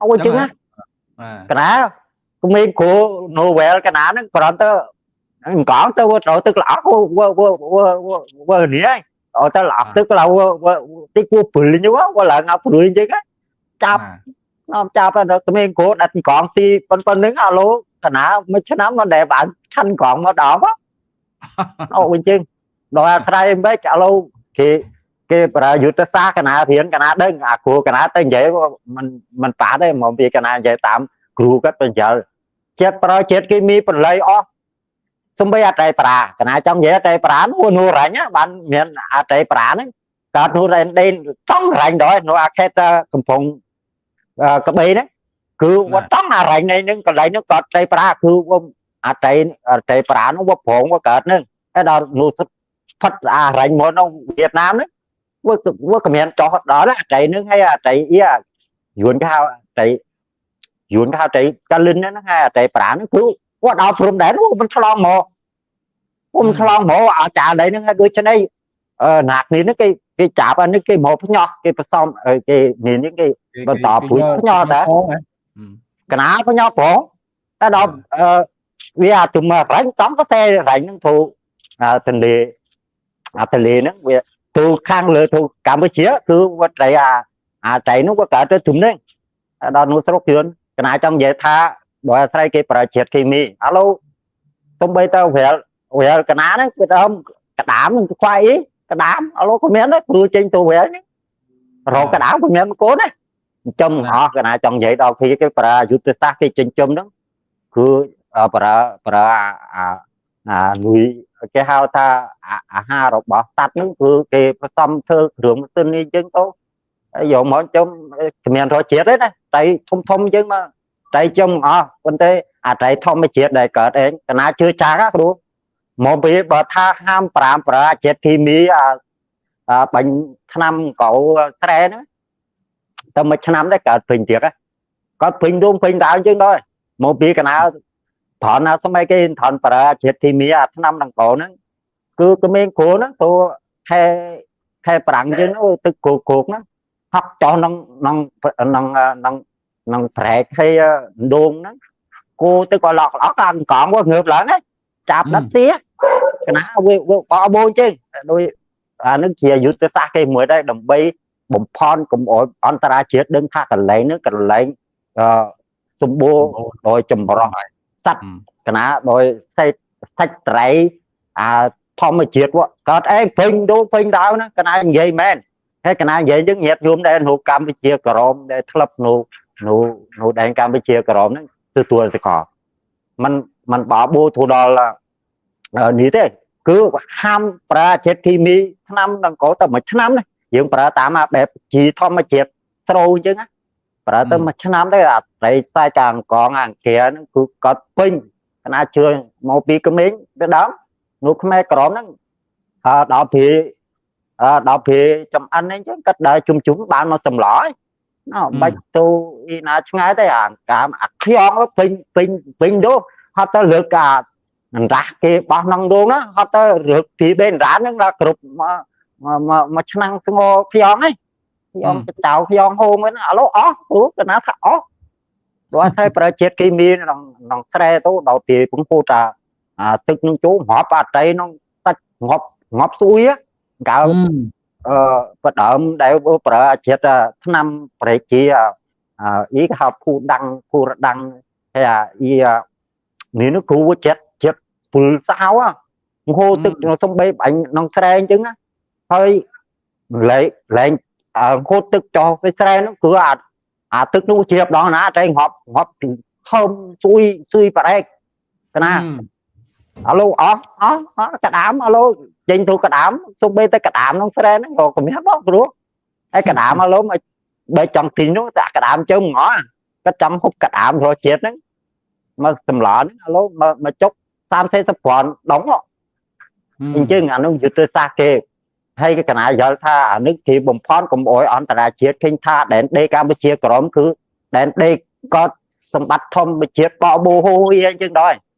Speaker 2: អោចឹងណា
Speaker 1: បាទ
Speaker 2: កណា ក្មេងគ្រូ novel កណាហ្នឹងគ្រាន់តែអង្គងទៅត្រូវទឹកល្អក់វើវើវើវើនេះហើយអត់ទៅល្អក់ទឹកឡៅតិចគួព្រិញហ្នឹងវើឡើងឲ្យព្រួយចឹងចាប់នាំចាប់ទៅក្មេងគ្រូដាក់កងស៊ីប៉ុណ្្នឹងអាឡូកណាមួយឆ្នាំនៅដែលបានឆាន់កងមកដល់អូវិញចឹងដល់អាស្រ័យមិនអាឡូគេគេប្រើយុទ្ធសាស្ត្រកណារៀនកណាដឹងអាគ្រូកណាទៅនិយាយមិនមិនប៉ាទេមកពីកណានិយាយតាមគ្រូគាត់បញ្ចល ជាតិប្រើជាតិគីមីបន្លៃអស់សំបីអត្រៃប្រាកណាចង់និយាយអត្រៃប្រានោះនោះរាញ់បានមានអត្រៃប្រាហ្នឹងកើតនោះរ៉ែនដេនចង់រាញ់ដល់នោះអាខេតកំពង់ក្បីហ្នឹងគឺវត្តង់អារ៉ែងនេះកន្លែងហ្នឹងគាត់ត្រីប្រាគឺវអត្រីអត្រីប្រានោះវប្រងវកើតហ្នឹងហើយដល់នោះផិតអារ៉ែងមកក្នុងវៀតណាមហ្នឹងវាវាកម្រានចោះដល់អត្រីហ្នឹងហើយអត្រីអ៊ីយួនគេហៅអត្រី យួនគេហៅអត្រីកាលិនហ្នឹងហើយអត្រីប្រាហ្នឹងគឺគាត់ដល់ព្រំដែនមិនឆ្លងមកខ្ញុំឆ្លងមកអាចារ្យ đấy ហ្នឹងហើយដូចនេះអឺណាក់នេះហ្នឹងគេគេចាប់អានេះគេមកផ្ញោះគេផ្សំគេនេះនេះគេបន្តព្រួយផ្ញើតាកណាបញ៉ប្រងតែដល់អឺវាទុំរ៉ាញ់ចំក៏តែរ៉ាញ់ហ្នឹងធូទន្លេអាទន្លេហ្នឹងវាធូខាងលើធូកម្ពុជាគឺវត្តត្រីអាអាត្រីហ្នឹងវាកើតទៅទុំហ្នឹងដល់នោះស្រុកជឿន កណាចង់និយាយថាដោយអាស្រ័យគេប្រើជាតិគីមីឥឡូវទំបីទៅវាលវាលកណាហ្នឹងគឺដើមកដាមនឹងខ្វាយអីកដាមឥឡូវក៏មានដែរព្រោះចេញទៅវាលនេះរកកដាមក៏មានកូនដែរចំអស់កណាចង់និយាយដល់គ្នាគេប្រើយុទ្ធសាស្ត្រគេចិញ្ចឹមហ្នឹងគឺប្រើប្រើអាអាលុយគេហៅថាអាហាររបស់សត្វហ្នឹងគឺគេផ្សំធ្វើគ្រឿងម៉ាស៊ីននេះអញ្ចឹងទៅហើ យយកមកចំគ្មានរសជាតិទេណាតែធំធំអញ្ចឹងមកតែចំអស់ប៉ុន្តែអាត្រីធម្មជាតិដែលកើតឯងកណាជឿចាស់ណាគ្រូមកពីបើថាហាម5ប្រើជាតិគីមីអាបាញ់ឆ្នាំកៅត្រែហ្នឹងតែមួយឆ្នាំដែរកើតពេញទៀតគាត់ពេញដួងពេញដើមជាងដែរមកពីកណាត្រន់ណាសម័យគេត្រន់ប្រើជាតិធីមីអាឆ្នាំដង្កោហ្នឹងគឺក្មេងគ្រូហ្នឹងទៅខែខែប្រាំងជាងអូទឹកគោកគោកហ្នឹង ហក់ចោះក្នុងក្នុងក្នុងក្នុងក្នុងប្រែកហើយដួងហ្នឹងគោទឹកក៏ឡក់ឡក់អាកងវាងើបឡើងណាចាប់ដិតសៀកណាវាបបោជាងដោយអានឹងជាយុទ្ធសាស្ត្រគេមួយដែរដើម្បីបំផន់កុំអោយអន្តរាជាតិដឹងថាកន្លែងហ្នឹងកន្លែងអឺសម្បូរដោយចម្រោះសត្វកណាដោយសេតសាច់ត្រីអាធម្មជាតិកើតអេពេញដូពេញដាវណាកណានិយាយមែន ហើយកណានិយាយយើងញាតញោមដែលនៅកម្ពុជាក្រមដែលធ្លាប់នៅនៅនៅដែនកម្ពុជាក្រមហ្នឹងទទួលសកលมันมันបបោទៅដល់នេះទេគឺហាមប្រើជាតិគីមីឆ្នាំដង្កូវតែមួយឆ្នាំណាយើងប្រើតាមបែបជីធម្មជាតិស្រូវអញ្ចឹងណាប្រើទៅមួយឆ្នាំទៅអាត្រីខ្សែចាអង្គងអង្គាហ្នឹងគឺគាត់ពេញគណៈជឿមកពីក្មេងទៅដើមនោះខ្មែរក្រមហ្នឹងអឺដល់ពីអឺ ដល់ពីចំអិនអញ្ចឹងគាត់ដើរជុំជុំបានមកសម្លហើយណ៎បាច់ទៅអ៊ីណាឆ្ងាយទៅអាកាមអាខ្យងពេញពេញពេញនោះហត់ទៅលើកអាអណ្ដាស់គេបោះក្នុងដងណាហត់ទៅរឹកពីបេនរ៉ានហ្នឹងដល់គ្រប់មកមកឆ្នាំងស្ងោខ្យងហ្នឹងខ្យងចៅខ្យងហូមហ្នឹងឥឡូវអស់ព្រោះកណាថាអស់ព្រោះតែប្រើជាតិគីមីក្នុងក្នុងស្រែទៅដល់ពីពងពូតាអាទឹកនឹងចូលងាប់អាត្រីក្នុងសាច់ងាប់ងាប់ស្អួយ កើអឺបដើមដែលប្រើជាតិឆ្នាំប្រេជាអ៊ីគេហៅភូដាំងភូរដាំងហើយអាអ៊ីនេះនោះគ្រូចិត្តចិត្តពុលសៅហូរទឹកសំបីបាញ់ក្នុងស្រែអញ្ចឹងណាហើយលែងលែងហូតទឹកចោលទៅស្រែនោះគឺអាអាទឹកនោះជ្រាបដល់ណាតែងាប់ងាប់ហើមស៊ុយស៊ុយប្រែកកណាអាឡូអស់អស់អស់កដាមអាឡូ ចេញទៅកដាមសុបេទៅកដាមក្នុងស្រែហ្នឹងក៏គំនិតបងព្រោះហើយកដាមអាឡូមកបើចង់ទិញនោះតែកដាមជើងងល់គាត់ចង់ហូបកដាមរសជាតិហ្នឹងមកសម្លហ្នឹងអាឡូមកមកចុក30 40ប្រាន់ដងអញ្ចឹងអានោះយុទ្ធសាស្ត្រគេហើយកណាយល់ថាអានេះគេបំផន់កុំអោយអន្តរជាតិឃើញថាដែនដីកម្ពុជាក្រមគឺដែនដីក៏សម្បត្តិធម្មជាតិបបោហូយអញ្ចឹងដែរ
Speaker 1: អូខេ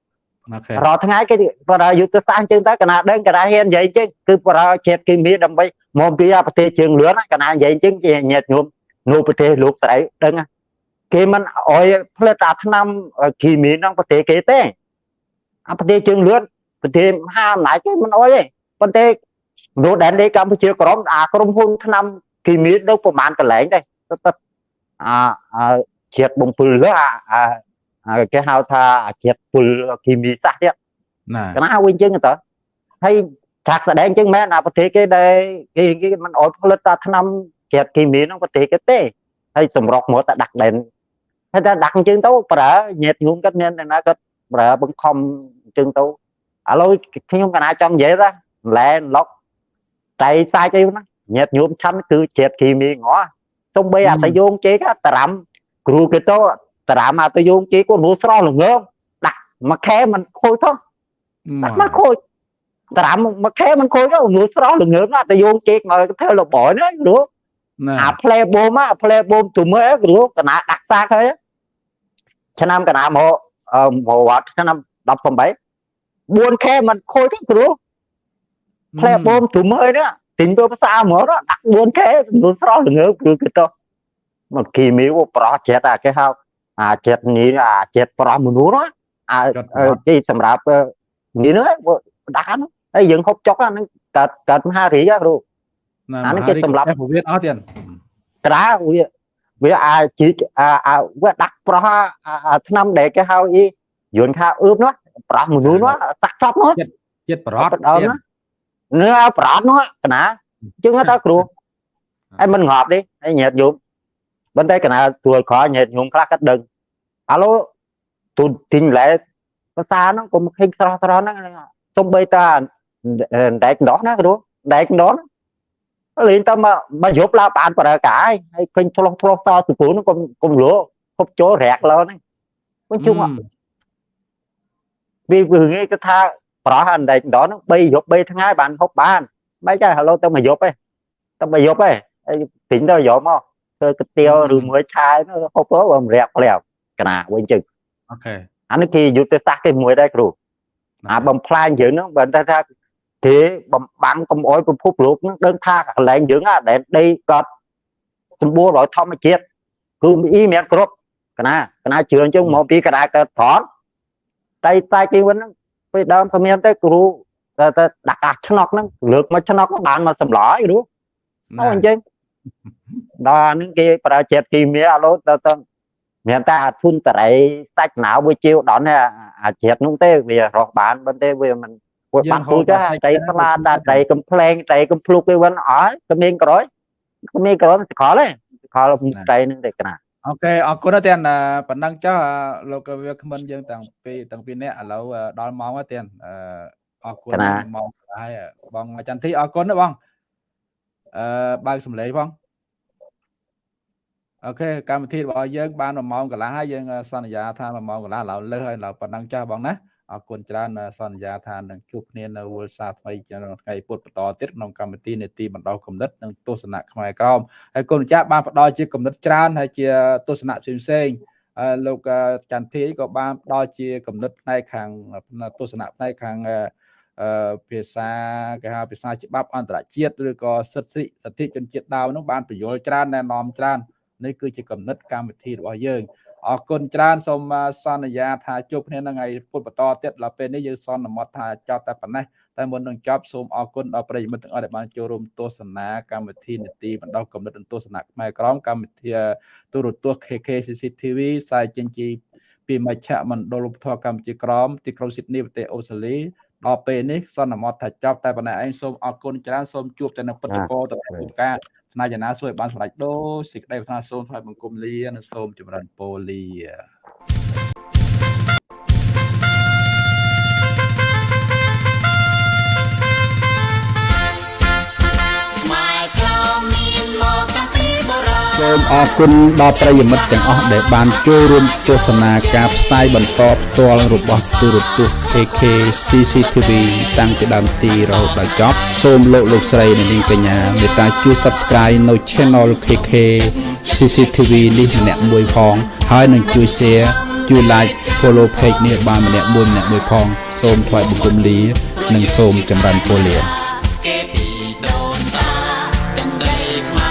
Speaker 2: រាល់ថ្ងៃគេប្រើយុទ្ធសាស្ត្រអញ្ចឹងទៅកណាដឹងកណាហ៊ាននិយាយអញ្ចឹងគឺប្រើជាតិគីមីដើម្បីមកពីប្រទេសជើងលឿនកណានិយាយអញ្ចឹងជាញាតញោមនៅប្រទេសលោកស្រីដឹងណាគេមិនអោយផ្លិតអាថ្នាំគីមីក្នុងប្រទេសគេទេអាប្រទេសជើងលឿនប្រទេសមហាអំណាចគេមិនអោយទេប៉ុន្តែនៅដែនដីកម្ពុជាក្រមអាក្រុមហ៊ុនថ្នាំគីមីនៅប្រមាណកន្លែងដែរទៅអាអាជាតិបំពុលលើអាអា គេហៅថាអាជាតិពុលគីមីសាសទៀត
Speaker 1: ណា
Speaker 2: កណាវិញចឹងទៅហើយចាក់ស្ដែងចឹងមែនអាប្រទេសគេដែលគេគេមិនអត់ផលិតតាថ្នាំជាតិគីមីក្នុងប្រទេសគេទេហើយសម្រុកមកតែដាក់ដែនហើយតែដាក់អញ្ចឹងទៅប្រើញាតញោមគាត់មានតែណាគាត់ប្រើបង្ខំអញ្ចឹងទៅឥឡូវខ្ញុំកណាចង់និយាយថាឡែឡុកតែសាច់អីណាញាតញោមឆាន់គឺជាតិគីមីងអសំបីអតយងជេកតារាំគ្រូគេទៅ តារាំអតយងជេគាត់រੂស្រស់ល្ងងដាក់មួយខែមិនខូច thôi ដាក់មកខូចត្រាំមួយខែមិនខូចទៅនោះស្រស់ល្ងើមណាស់តែយកជេកមកធ្វើលបយណាព្រោះ
Speaker 1: ណា
Speaker 2: អាផ្លែបូមអាផ្លែបូមទុំអើព្រោះកណាដាក់សាកហើយឆ្នាំកណាមកអឺមកវត្តឆ្នាំ18 4ខែមិនខូចទេព្រោះផ្លែបូមទុំអើណាទិញទៅផ្សារហ្មងណាដាក់4ខែនោះស្រស់ល្ងើមព្រោះគឺទៅមកគីមីវប្រោះចិត្តអាគេហៅ អាចិត្តនេះអាចិត្តប្រោះមនុស្សណាអាគេសម្រាប់នេះហ្នឹងដាក់ហ្នឹងហើយយើងហូបចុកហ្នឹងកើតកើតមហារីកគ្រូ
Speaker 1: ណា
Speaker 2: អានេះគេសម្រាប់
Speaker 1: ពវៀនអស់ទៀត
Speaker 2: ក្រាវាវាអាចជីកអាអាវាដាក់ប្រោះអាឆ្នាំដែលគេហៅអីយន្តថាអឺបនោះប្រោះមនុស្សនោះសាក់ចប់នោះ
Speaker 1: ជាតិប្រត់
Speaker 2: ដើមណានៅប្រត់នោះកណាជាងទៅគ្រូហើយមិនងាប់ទេហើយញាតយំប៉ុ ន្តែកណាទួយក្រញាតយំខ្លះក៏ដឹងឥឡូវទូទិញឡែភាសាហ្នឹងកុំឃើញស្រស់ស្រស់ហ្នឹងសំបីតាដែកដោះណាគ្រូដែកដោះលេងទៅមកមកយប់ឡើងបានប្រើកាយហើយឃើញឆ្លោះឆ្លោះតសពូហ្នឹងកុំកុំលួគប់ចូលរាក់លើហ្នឹងវិញជុំវាវាងាយគេថាប្រោះអណ្ដែកដោះហ្នឹង3យប់3ថ្ងៃបានហូបបានមិនចាឥឡូវទៅមកយប់ឯងទៅមកយប់ឯងហើយទិញទៅយកមក ធ្វើកាទៀវឬមួយឆាយហូបទៅបំរាក់ផ្លែកណាវិញជឹង
Speaker 1: អូខេ
Speaker 2: អានេះគេយុទ្ធសាស្ត្រគេមួយដែរគ្រូអាបំផ្លាញយើងហ្នឹងបើថាគេបំបាំងកំអយពិភពលោកហ្នឹងដឹងថាកន្លែងយើងអាដែលដីគាត់សម្បូរដោយធម្មជាតិគឺអ៊ីមានគ្រប់កណាកណាជឿអញ្ចឹងមកពីកណាកើតត្រង់តែតែគេវិញហ្នឹងពេលដើមក៏មានតែគ្រូតែតែដាក់កាសឆ្នោកហ្នឹងលើកមកឆ្នោកបានមកសម្លហើយគ្រូអូអញ្ចឹង ដល់ហ្នឹងគេប្រើជាតិគីមីឥឡូវទៅទៅមានតែអាធុនតរៃសាច់ណៅវាជាវដល់នេះអាជាតិនោះទេវារស់បានប៉ុន្តែវាមិនវាបាត់ទូចតែស្លាតែតែកំ pl ែងតែកំភ្លុកវាវិញអស់ក្មេងក្រោយក្មេងក្រោយស្កលទេស្កលតែនឹងតែកណា
Speaker 1: អូខេអរគុណណាស់ទៀតប៉ុណ្ណឹងចុះលោកវាគ្មិនយើងទាំងពីរទាំងពីរនាក់ឥឡូវដល់ម៉ោងហើយទៀតអរគុណម៉ោងហើយបងចន្ទធីអរគុណណាបងអឺបើកសំឡេងផង អូខេកម្មវិធីរបស់យើងបាន1ម៉ោងកន្លះហើយយើងសន្យាថា1ម៉ោងកន្លះឥឡូវលើសហើយឥឡូវប៉ុណ្ណឹងចាស់បងណាអរគុណច្រើនសន្យាថានឹងជួបគ្នានៅវល់សាថ្មីក្នុងថ្ងៃពុធបន្តទៀតក្នុងកម្មវិធីនេតិបណ្ដោះគំនិតនិងទស្សនៈខ្មែរក្រមហើយគុណម្ចាស់បានផ្ដល់ជាគំនិតច្រើនហើយជាទស្សនៈផ្សេងផ្សេងលោកចន្ទធីក៏បានផ្ដល់ជាគំនិតផ្នែកខាងទស្សនៈផ្នែកខាងអឺភាសាគេហៅភាសាច្បាប់អន្តរជាតិឬក៏សិទ្ធិសិទ្ធិជនជាតិដើមនោះបានបញ្យល់ច្រើនណែនាំច្រើន នេះគឺជាគំនិតកម្មវិធីរបស់យើងអរគុណច្រើនសូមសន្យាថាជួបគ្នានៅថ្ងៃពុធបន្តទៀតដល់ពេលនេះយើងសន្មត់ថាចប់តែប៉ុណ្ណេះតែមុននឹងចប់សូមអរគុណដល់ប្រិយមិត្តទាំងអស់ដែលបានចូលរួមទស្សនាកម្មវិធីនីតិបណ្ដោះគំនិតនិងទស្សនៈខ្មែរក្រមកម្មវិធីទូរទស្សន៍ KK CCTV ផ្សាយចេញពីពីមជ្ឈមណ្ឌលឧបធរកម្ពុជាក្រមទីក្រុងស៊ីដនីប្រទេសអូស្ត្រាលីដល់ពេលនេះសន្មត់ថាចប់តែប៉ុណ្ណេះឯងសូមអរគុណច្រើនសូមជួបតែនៅពិតកោទៅឧបការ ស្នាចនាសួយបានសម្រេចដូចសេចក្តីប្រាថ្នាសូមថ្វាយបង្គំលានិងសូមចម្រើនពរលា សូមអរគុណដល់ប្រិយមិត្តទាំងអស់ដែលបានចូលរួមទស្សនាការផ្សាយបន្តផ្ទាល់របស់ទូរទស្សន៍ KK CCTV តាំងពីដើមទីរហូតដល់ចប់សូមលោកលោកស្រីនិងនាងកញ្ញាមេត្តាជួយ Subscribe នៅ Channel KK CCTV នេះម្នាក់មួយផងហើយនឹងជួយ Share ជួយ like follow page នេះបានម្នាក់មួយម្នាក់មួយផង សូមថ្លែងបង្គំលា និងសូមចម្រើនពរលា